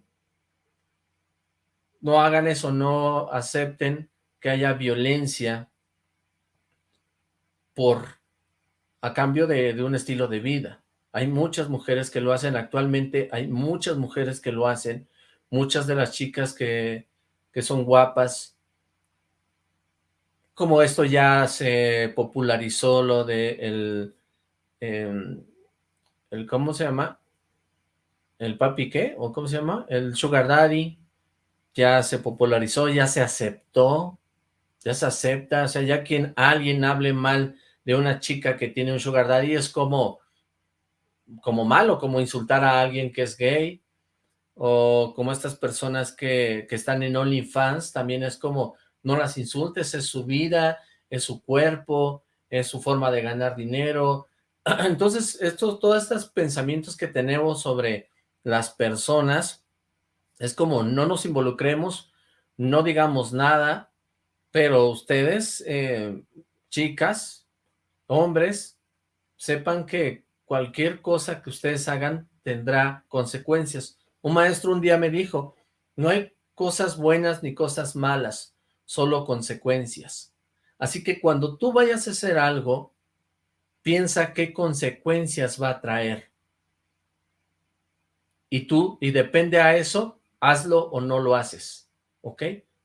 no hagan eso, no acepten que haya violencia por a cambio de, de un estilo de vida. Hay muchas mujeres que lo hacen actualmente, hay muchas mujeres que lo hacen, muchas de las chicas que, son guapas, como esto ya se popularizó lo de el, em, el, ¿cómo se llama? ¿El papi qué? ¿O cómo se llama? El sugar daddy, ya se popularizó, ya se aceptó, ya se acepta, o sea, ya quien alguien hable mal de una chica que tiene un sugar daddy es como, como malo, como insultar a alguien que es gay, o como estas personas que, que están en OnlyFans, también es como, no las insultes, es su vida, es su cuerpo, es su forma de ganar dinero. Entonces, estos, todos estos pensamientos que tenemos sobre las personas, es como no nos involucremos, no digamos nada, pero ustedes, eh, chicas, hombres, sepan que cualquier cosa que ustedes hagan tendrá consecuencias. Un maestro un día me dijo, no hay cosas buenas ni cosas malas, solo consecuencias. Así que cuando tú vayas a hacer algo, piensa qué consecuencias va a traer. Y tú, y depende a eso, hazlo o no lo haces, ¿ok?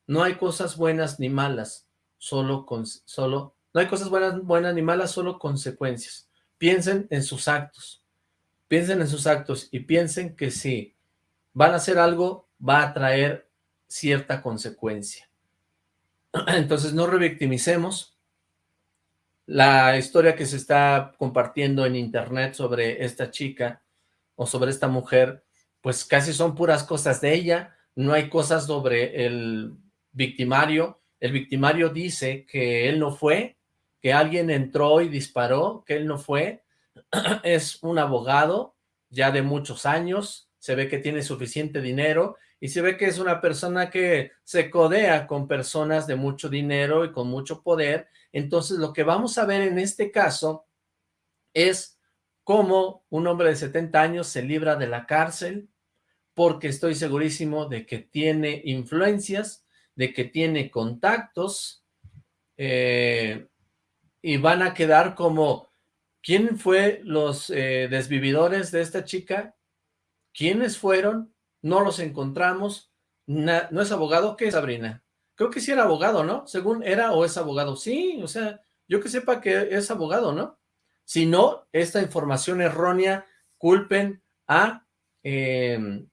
No hay cosas buenas ni malas, solo, con, solo no hay cosas buenas, buenas ni malas, solo consecuencias. Piensen en sus actos, piensen en sus actos y piensen que si van a hacer algo, va a traer cierta consecuencia. Entonces no revictimicemos, la historia que se está compartiendo en internet sobre esta chica o sobre esta mujer, pues casi son puras cosas de ella, no hay cosas sobre el victimario, el victimario dice que él no fue, que alguien entró y disparó, que él no fue, es un abogado ya de muchos años, se ve que tiene suficiente dinero y se ve que es una persona que se codea con personas de mucho dinero y con mucho poder. Entonces lo que vamos a ver en este caso es cómo un hombre de 70 años se libra de la cárcel porque estoy segurísimo de que tiene influencias, de que tiene contactos eh, y van a quedar como ¿quién fue los eh, desvividores de esta chica? ¿Quiénes fueron? no los encontramos, no es abogado, ¿qué es Sabrina? Creo que sí era abogado, ¿no? Según era o es abogado, sí, o sea, yo que sepa que es abogado, ¿no? Si no, esta información errónea, culpen a em,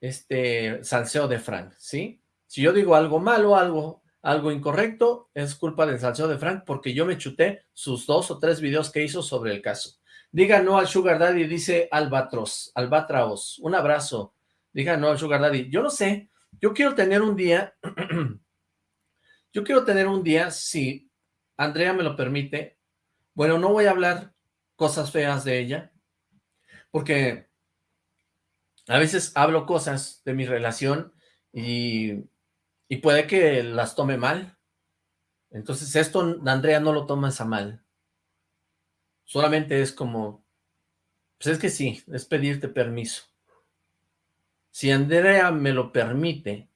este salseo de Frank, ¿sí? Si yo digo algo malo, algo, algo incorrecto, es culpa del salseo de Frank porque yo me chuté sus dos o tres videos que hizo sobre el caso. Diga no al Sugar Daddy, dice Albatros, Albatraos. Un abrazo. Diga, no, Sugar Daddy, yo no sé, yo quiero tener un día, yo quiero tener un día, si Andrea me lo permite, bueno, no voy a hablar cosas feas de ella, porque a veces hablo cosas de mi relación y, y puede que las tome mal. Entonces esto Andrea no lo toma a mal. Solamente es como, pues es que sí, es pedirte permiso. Si Andrea me lo permite,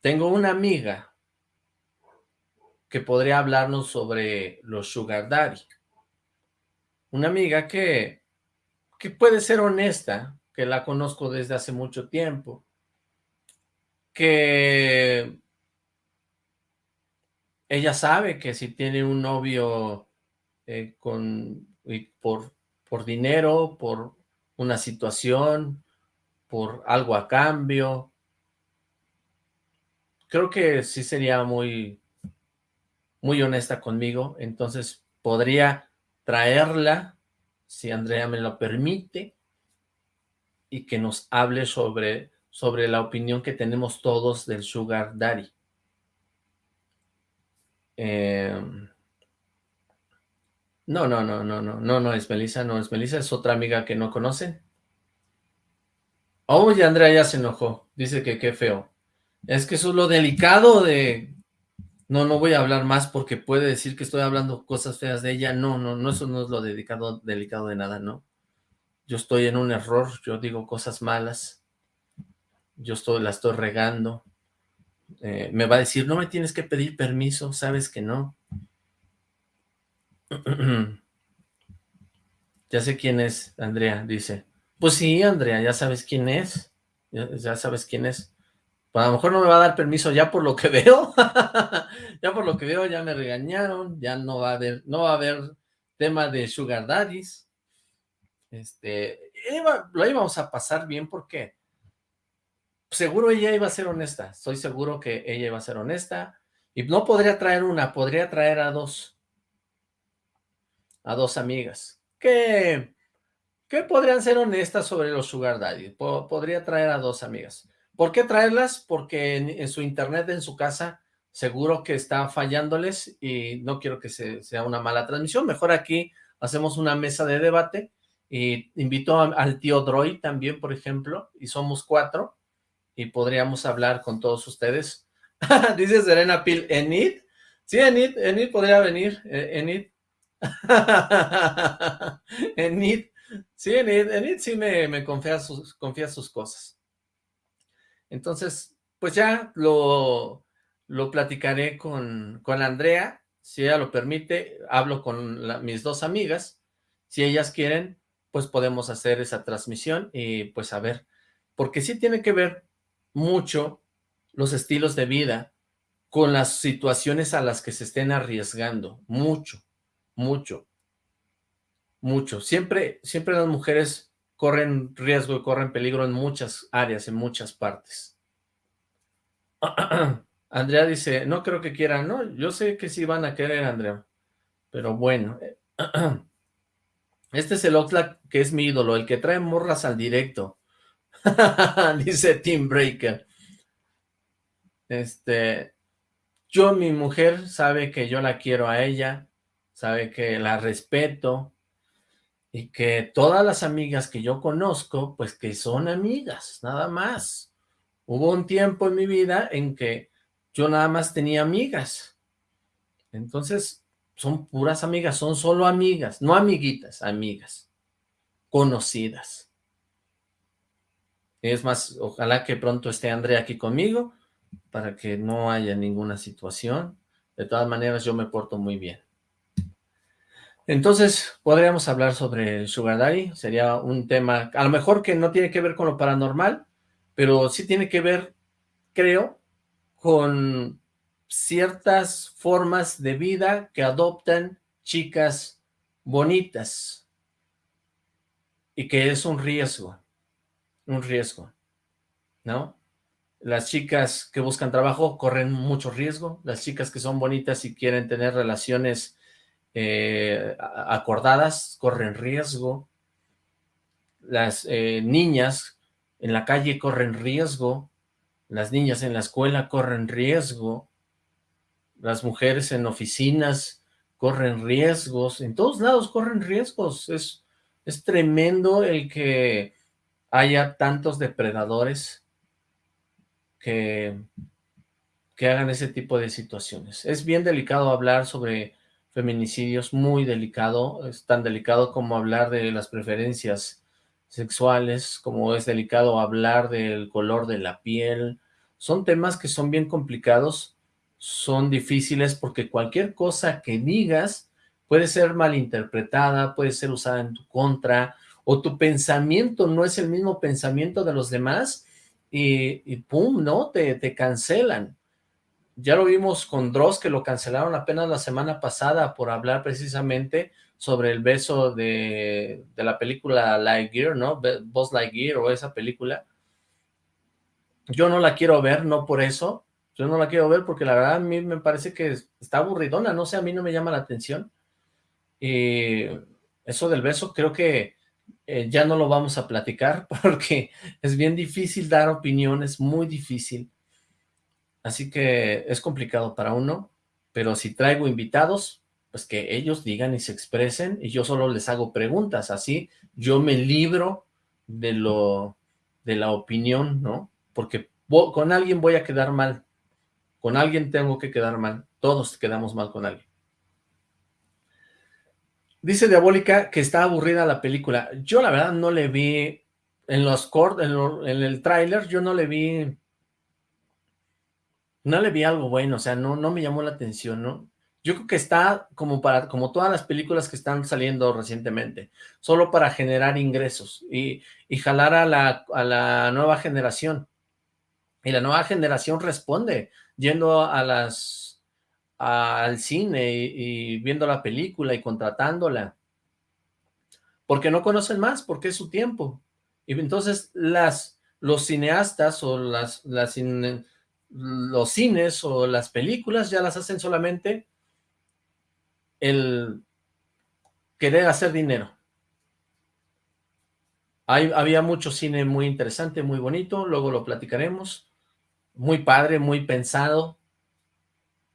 tengo una amiga que podría hablarnos sobre los sugar daddy. Una amiga que, que puede ser honesta, que la conozco desde hace mucho tiempo, que ella sabe que si tiene un novio eh, con, por, por dinero, por una situación, por algo a cambio. Creo que sí sería muy, muy honesta conmigo, entonces podría traerla, si Andrea me lo permite, y que nos hable sobre, sobre la opinión que tenemos todos del Sugar Daddy. Em, no, no, no, no, no, no, no es Melissa, no es Melissa, es otra amiga que no conocen. Oye, Andrea ya se enojó. Dice que qué feo. Es que eso es lo delicado de... No, no voy a hablar más porque puede decir que estoy hablando cosas feas de ella. No, no, no, eso no es lo delicado, delicado de nada, ¿no? Yo estoy en un error, yo digo cosas malas. Yo estoy, la estoy regando. Eh, me va a decir, no me tienes que pedir permiso, sabes que no. ya sé quién es, Andrea, dice. Pues sí, Andrea, ya sabes quién es. Ya, sabes quién es. Pues a lo mejor no me va a dar permiso ya por lo que veo. ya por lo que veo ya me regañaron. Ya no va a haber, no va a haber tema de sugar daddies. Este, lo íbamos a pasar bien porque seguro ella iba a ser honesta. Estoy seguro que ella iba a ser honesta. Y no podría traer una, podría traer a dos. A dos amigas. Que que podrían ser honestas sobre los sugar daddy. podría traer a dos amigas. ¿Por qué traerlas? Porque en, su internet, en su casa, seguro que está fallándoles y no quiero que sea una mala transmisión. Mejor aquí hacemos una mesa de debate y invito al tío Droid también, por ejemplo, y somos cuatro y podríamos hablar con todos ustedes. Dice Serena Pil, ¿Enid? Sí, Enid, Enid podría venir, eh, Enid. Enid Sí, en, sí me, confía, sus, confía sus cosas. Entonces, pues ya lo, lo platicaré con, con Andrea, si ella lo permite, hablo con mis dos amigas, si ellas quieren, pues podemos hacer esa transmisión y pues a ver, porque sí tiene que ver mucho los estilos de vida con las situaciones a las que se estén arriesgando, mucho, mucho mucho. Siempre, siempre las mujeres corren riesgo y corren peligro en muchas áreas, en muchas partes. Andrea dice, no creo que quieran, no, yo sé que sí van a querer, Andrea, Pero bueno, este es el Oxlack que es mi ídolo, el que trae morras al directo. Dice Tim Breaker. Este, yo, mi mujer, sabe que yo la quiero a ella, sabe que la respeto, y que todas las amigas que yo conozco, pues que son amigas, nada más. Hubo un tiempo en mi vida en que yo nada más tenía amigas. Entonces, son puras amigas, son solo amigas, no amiguitas, amigas, conocidas. Es más, ojalá que pronto esté Andrea aquí conmigo, para que no haya ninguna situación. De todas maneras, yo me porto muy bien. Entonces, podríamos hablar sobre Sugar Daddy, sería un tema, a lo mejor que no tiene que ver con lo paranormal, pero sí tiene que ver, creo, con ciertas formas de vida que adoptan chicas bonitas, y que es un riesgo, un riesgo, ¿no? Las chicas que buscan trabajo corren mucho riesgo, las chicas que son bonitas y quieren tener relaciones eh, acordadas corren riesgo, las eh, niñas en la calle corren riesgo, las niñas en la escuela corren riesgo, las mujeres en oficinas corren riesgos, en todos lados corren riesgos, es, es tremendo el que haya tantos depredadores que, que hagan ese tipo de situaciones. Es bien delicado hablar sobre feminicidios muy delicado, es tan delicado como hablar de las preferencias sexuales, como es delicado hablar del color de la piel, son temas que son bien complicados, son difíciles porque cualquier cosa que digas puede ser malinterpretada, puede ser usada en tu contra, o tu pensamiento no es el mismo pensamiento de los demás, y, pum, ¿no? Te, te cancelan. Ya lo vimos con Dross, que lo cancelaron apenas la semana pasada por hablar precisamente sobre el beso de, la película Lightyear, ¿no? Buzz Lightyear o esa película. Yo no la quiero ver, no por eso. Yo no la quiero ver porque la verdad a mí me parece que está aburridona, no sé, a mí no me llama la atención. Y eso del beso creo que eh, ya no lo vamos a platicar porque es bien difícil dar opiniones, muy difícil. Así que es complicado para uno, pero si traigo invitados, pues que ellos digan y se expresen y yo solo les hago preguntas, así yo me libro de lo de la opinión, ¿no? Porque con alguien voy a quedar mal, con alguien tengo que quedar mal, todos quedamos mal con alguien. Dice Diabólica que está aburrida la película. Yo la verdad no le vi en los cortes, en, en, el tráiler, yo no le vi no le vi algo bueno, o sea, no, no me llamó la atención, ¿no? Yo creo que está como para, como todas las películas que están saliendo recientemente, solo para generar ingresos y, jalar a la, a la nueva generación. Y la nueva generación responde yendo a las al cine y, y, viendo la película y contratándola. Porque no conocen más, porque es su tiempo. Y entonces las, los cineastas o las, las los cines o las películas ya las hacen solamente el querer hacer dinero. Había mucho cine muy interesante, muy bonito, luego lo platicaremos, muy padre, muy pensado,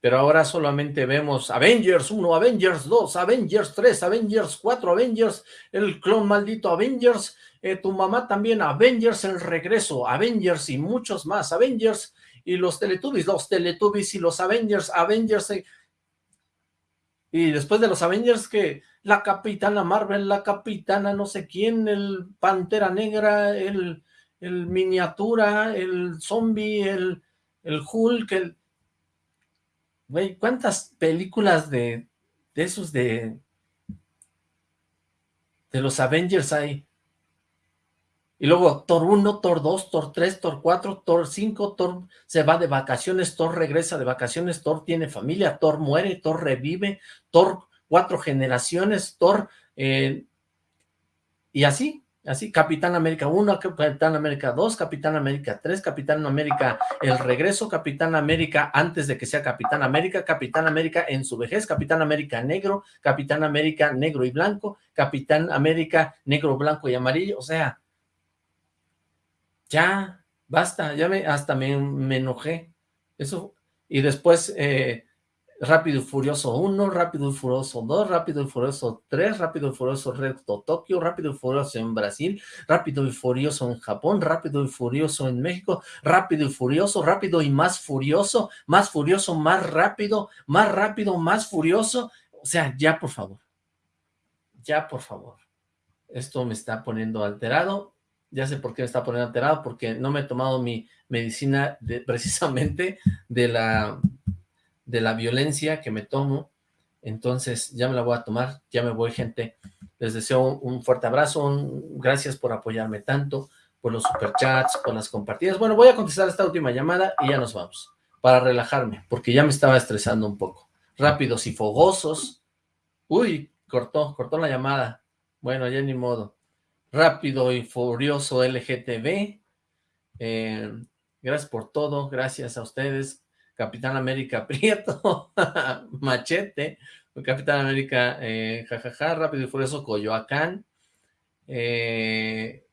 pero ahora solamente vemos Avengers 1, Avengers 2, Avengers 3, Avengers 4, Avengers, el clon maldito Avengers, eh, tu mamá también, Avengers el regreso, Avengers y muchos más, Avengers y los Teletubbies, los Teletubbies y los Avengers, Avengers, eh, y después de los Avengers que la Capitana Marvel, la Capitana no sé quién, el Pantera Negra, el, el Miniatura, el Zombie, el, el Hulk, el... ¿cuántas películas de, de esos de... de los Avengers hay? Y luego Thor 1, Thor 2, Thor 3, Thor 4, Thor 5, Thor se va de vacaciones, Thor regresa de vacaciones, Thor tiene familia, Thor muere, Thor revive, Thor cuatro generaciones, Thor... Eh, y así, Así, Capitán América 1, Capitán América 2, Capitán América 3, Capitán América El Regreso, Capitán América antes de que sea Capitán América, Capitán América en su vejez, Capitán América Negro, Capitán América Negro y Blanco, Capitán América Negro, Blanco y Amarillo, o sea, ya, basta, ya me, hasta me, me enojé, eso, y después, eh, Rápido y Furioso 1, Rápido y Furioso 2, Rápido y Furioso 3, Rápido y Furioso Reto Tokio, Rápido y Furioso en Brasil, Rápido y Furioso en Japón, Rápido y Furioso en México, Rápido y Furioso, Rápido y más Furioso, más Furioso, más rápido, más rápido, más Furioso, o sea, ya por favor, ya por favor, esto me está poniendo alterado, ya sé por qué me está poniendo alterado, porque no me he tomado mi medicina precisamente de la de la violencia que me tomo, entonces ya me la voy a tomar, ya me voy gente, les deseo un fuerte abrazo, gracias por apoyarme tanto, por los superchats, por las compartidas, bueno, voy a contestar esta última llamada y ya nos vamos, para relajarme, porque ya me estaba estresando un poco, rápidos y fogosos, uy, cortó, cortó la llamada, bueno, ya ni modo, rápido y furioso LGTB, eh, gracias por todo, gracias a ustedes, Capitán América Prieto, Machete, Capitán América, eh, jajaja, Rápido y Furioso, Coyoacán, eh,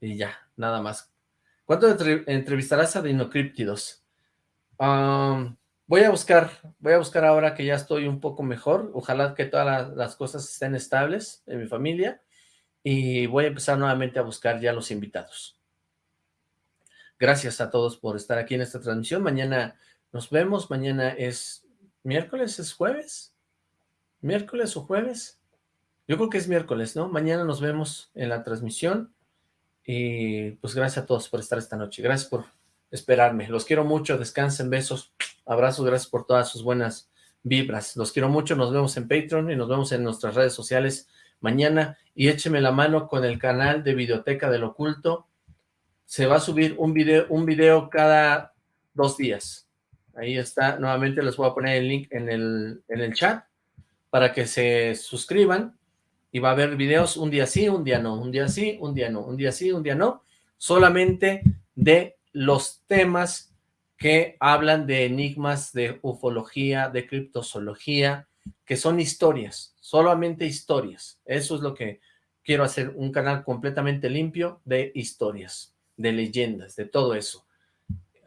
y ya, nada más. ¿Cuánto entrevistarás a Dinocríptidos? voy a buscar, voy a buscar ahora que ya estoy un poco mejor, ojalá que todas las cosas estén estables en mi familia, y voy a empezar nuevamente a buscar ya los invitados. Gracias a todos por estar aquí en esta transmisión. Mañana nos vemos, mañana es miércoles, es jueves, miércoles o jueves, yo creo que es miércoles, ¿no? Mañana nos vemos en la transmisión y pues gracias a todos por estar esta noche, gracias por esperarme, los quiero mucho, descansen, besos, abrazos, gracias por todas sus buenas vibras, los quiero mucho, nos vemos en Patreon y nos vemos en nuestras redes sociales mañana. Y écheme la mano con el canal de Videoteca del Oculto, se va a subir un video, un video cada dos días, Ahí está, nuevamente les voy a poner el link en el, en el chat para que se suscriban y va a haber videos un día sí, un día no, un día sí, un día no, un día sí, un día no, solamente de los temas que hablan de enigmas, de ufología, de criptozoología, que son historias, solamente historias. Eso es lo que quiero hacer, un canal completamente limpio de historias, de leyendas, de todo eso.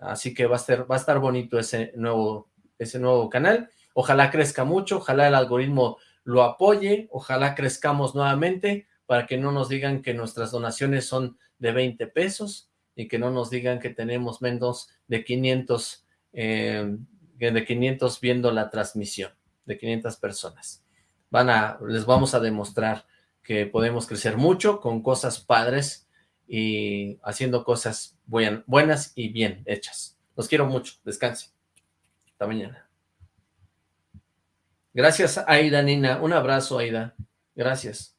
Así que va a, ser, va a estar bonito ese nuevo, ese nuevo canal. Ojalá crezca mucho, ojalá el algoritmo lo apoye, ojalá crezcamos nuevamente para que no nos digan que nuestras donaciones son de 20 pesos y que no nos digan que tenemos menos de 500, eh, de 500 viendo la transmisión, de 500 personas. Van a, les vamos a demostrar que podemos crecer mucho con cosas padres y haciendo cosas buenas y bien hechas. Los quiero mucho. Descanse. Hasta mañana. Gracias, Aida Nina. Un abrazo, Aida. Gracias.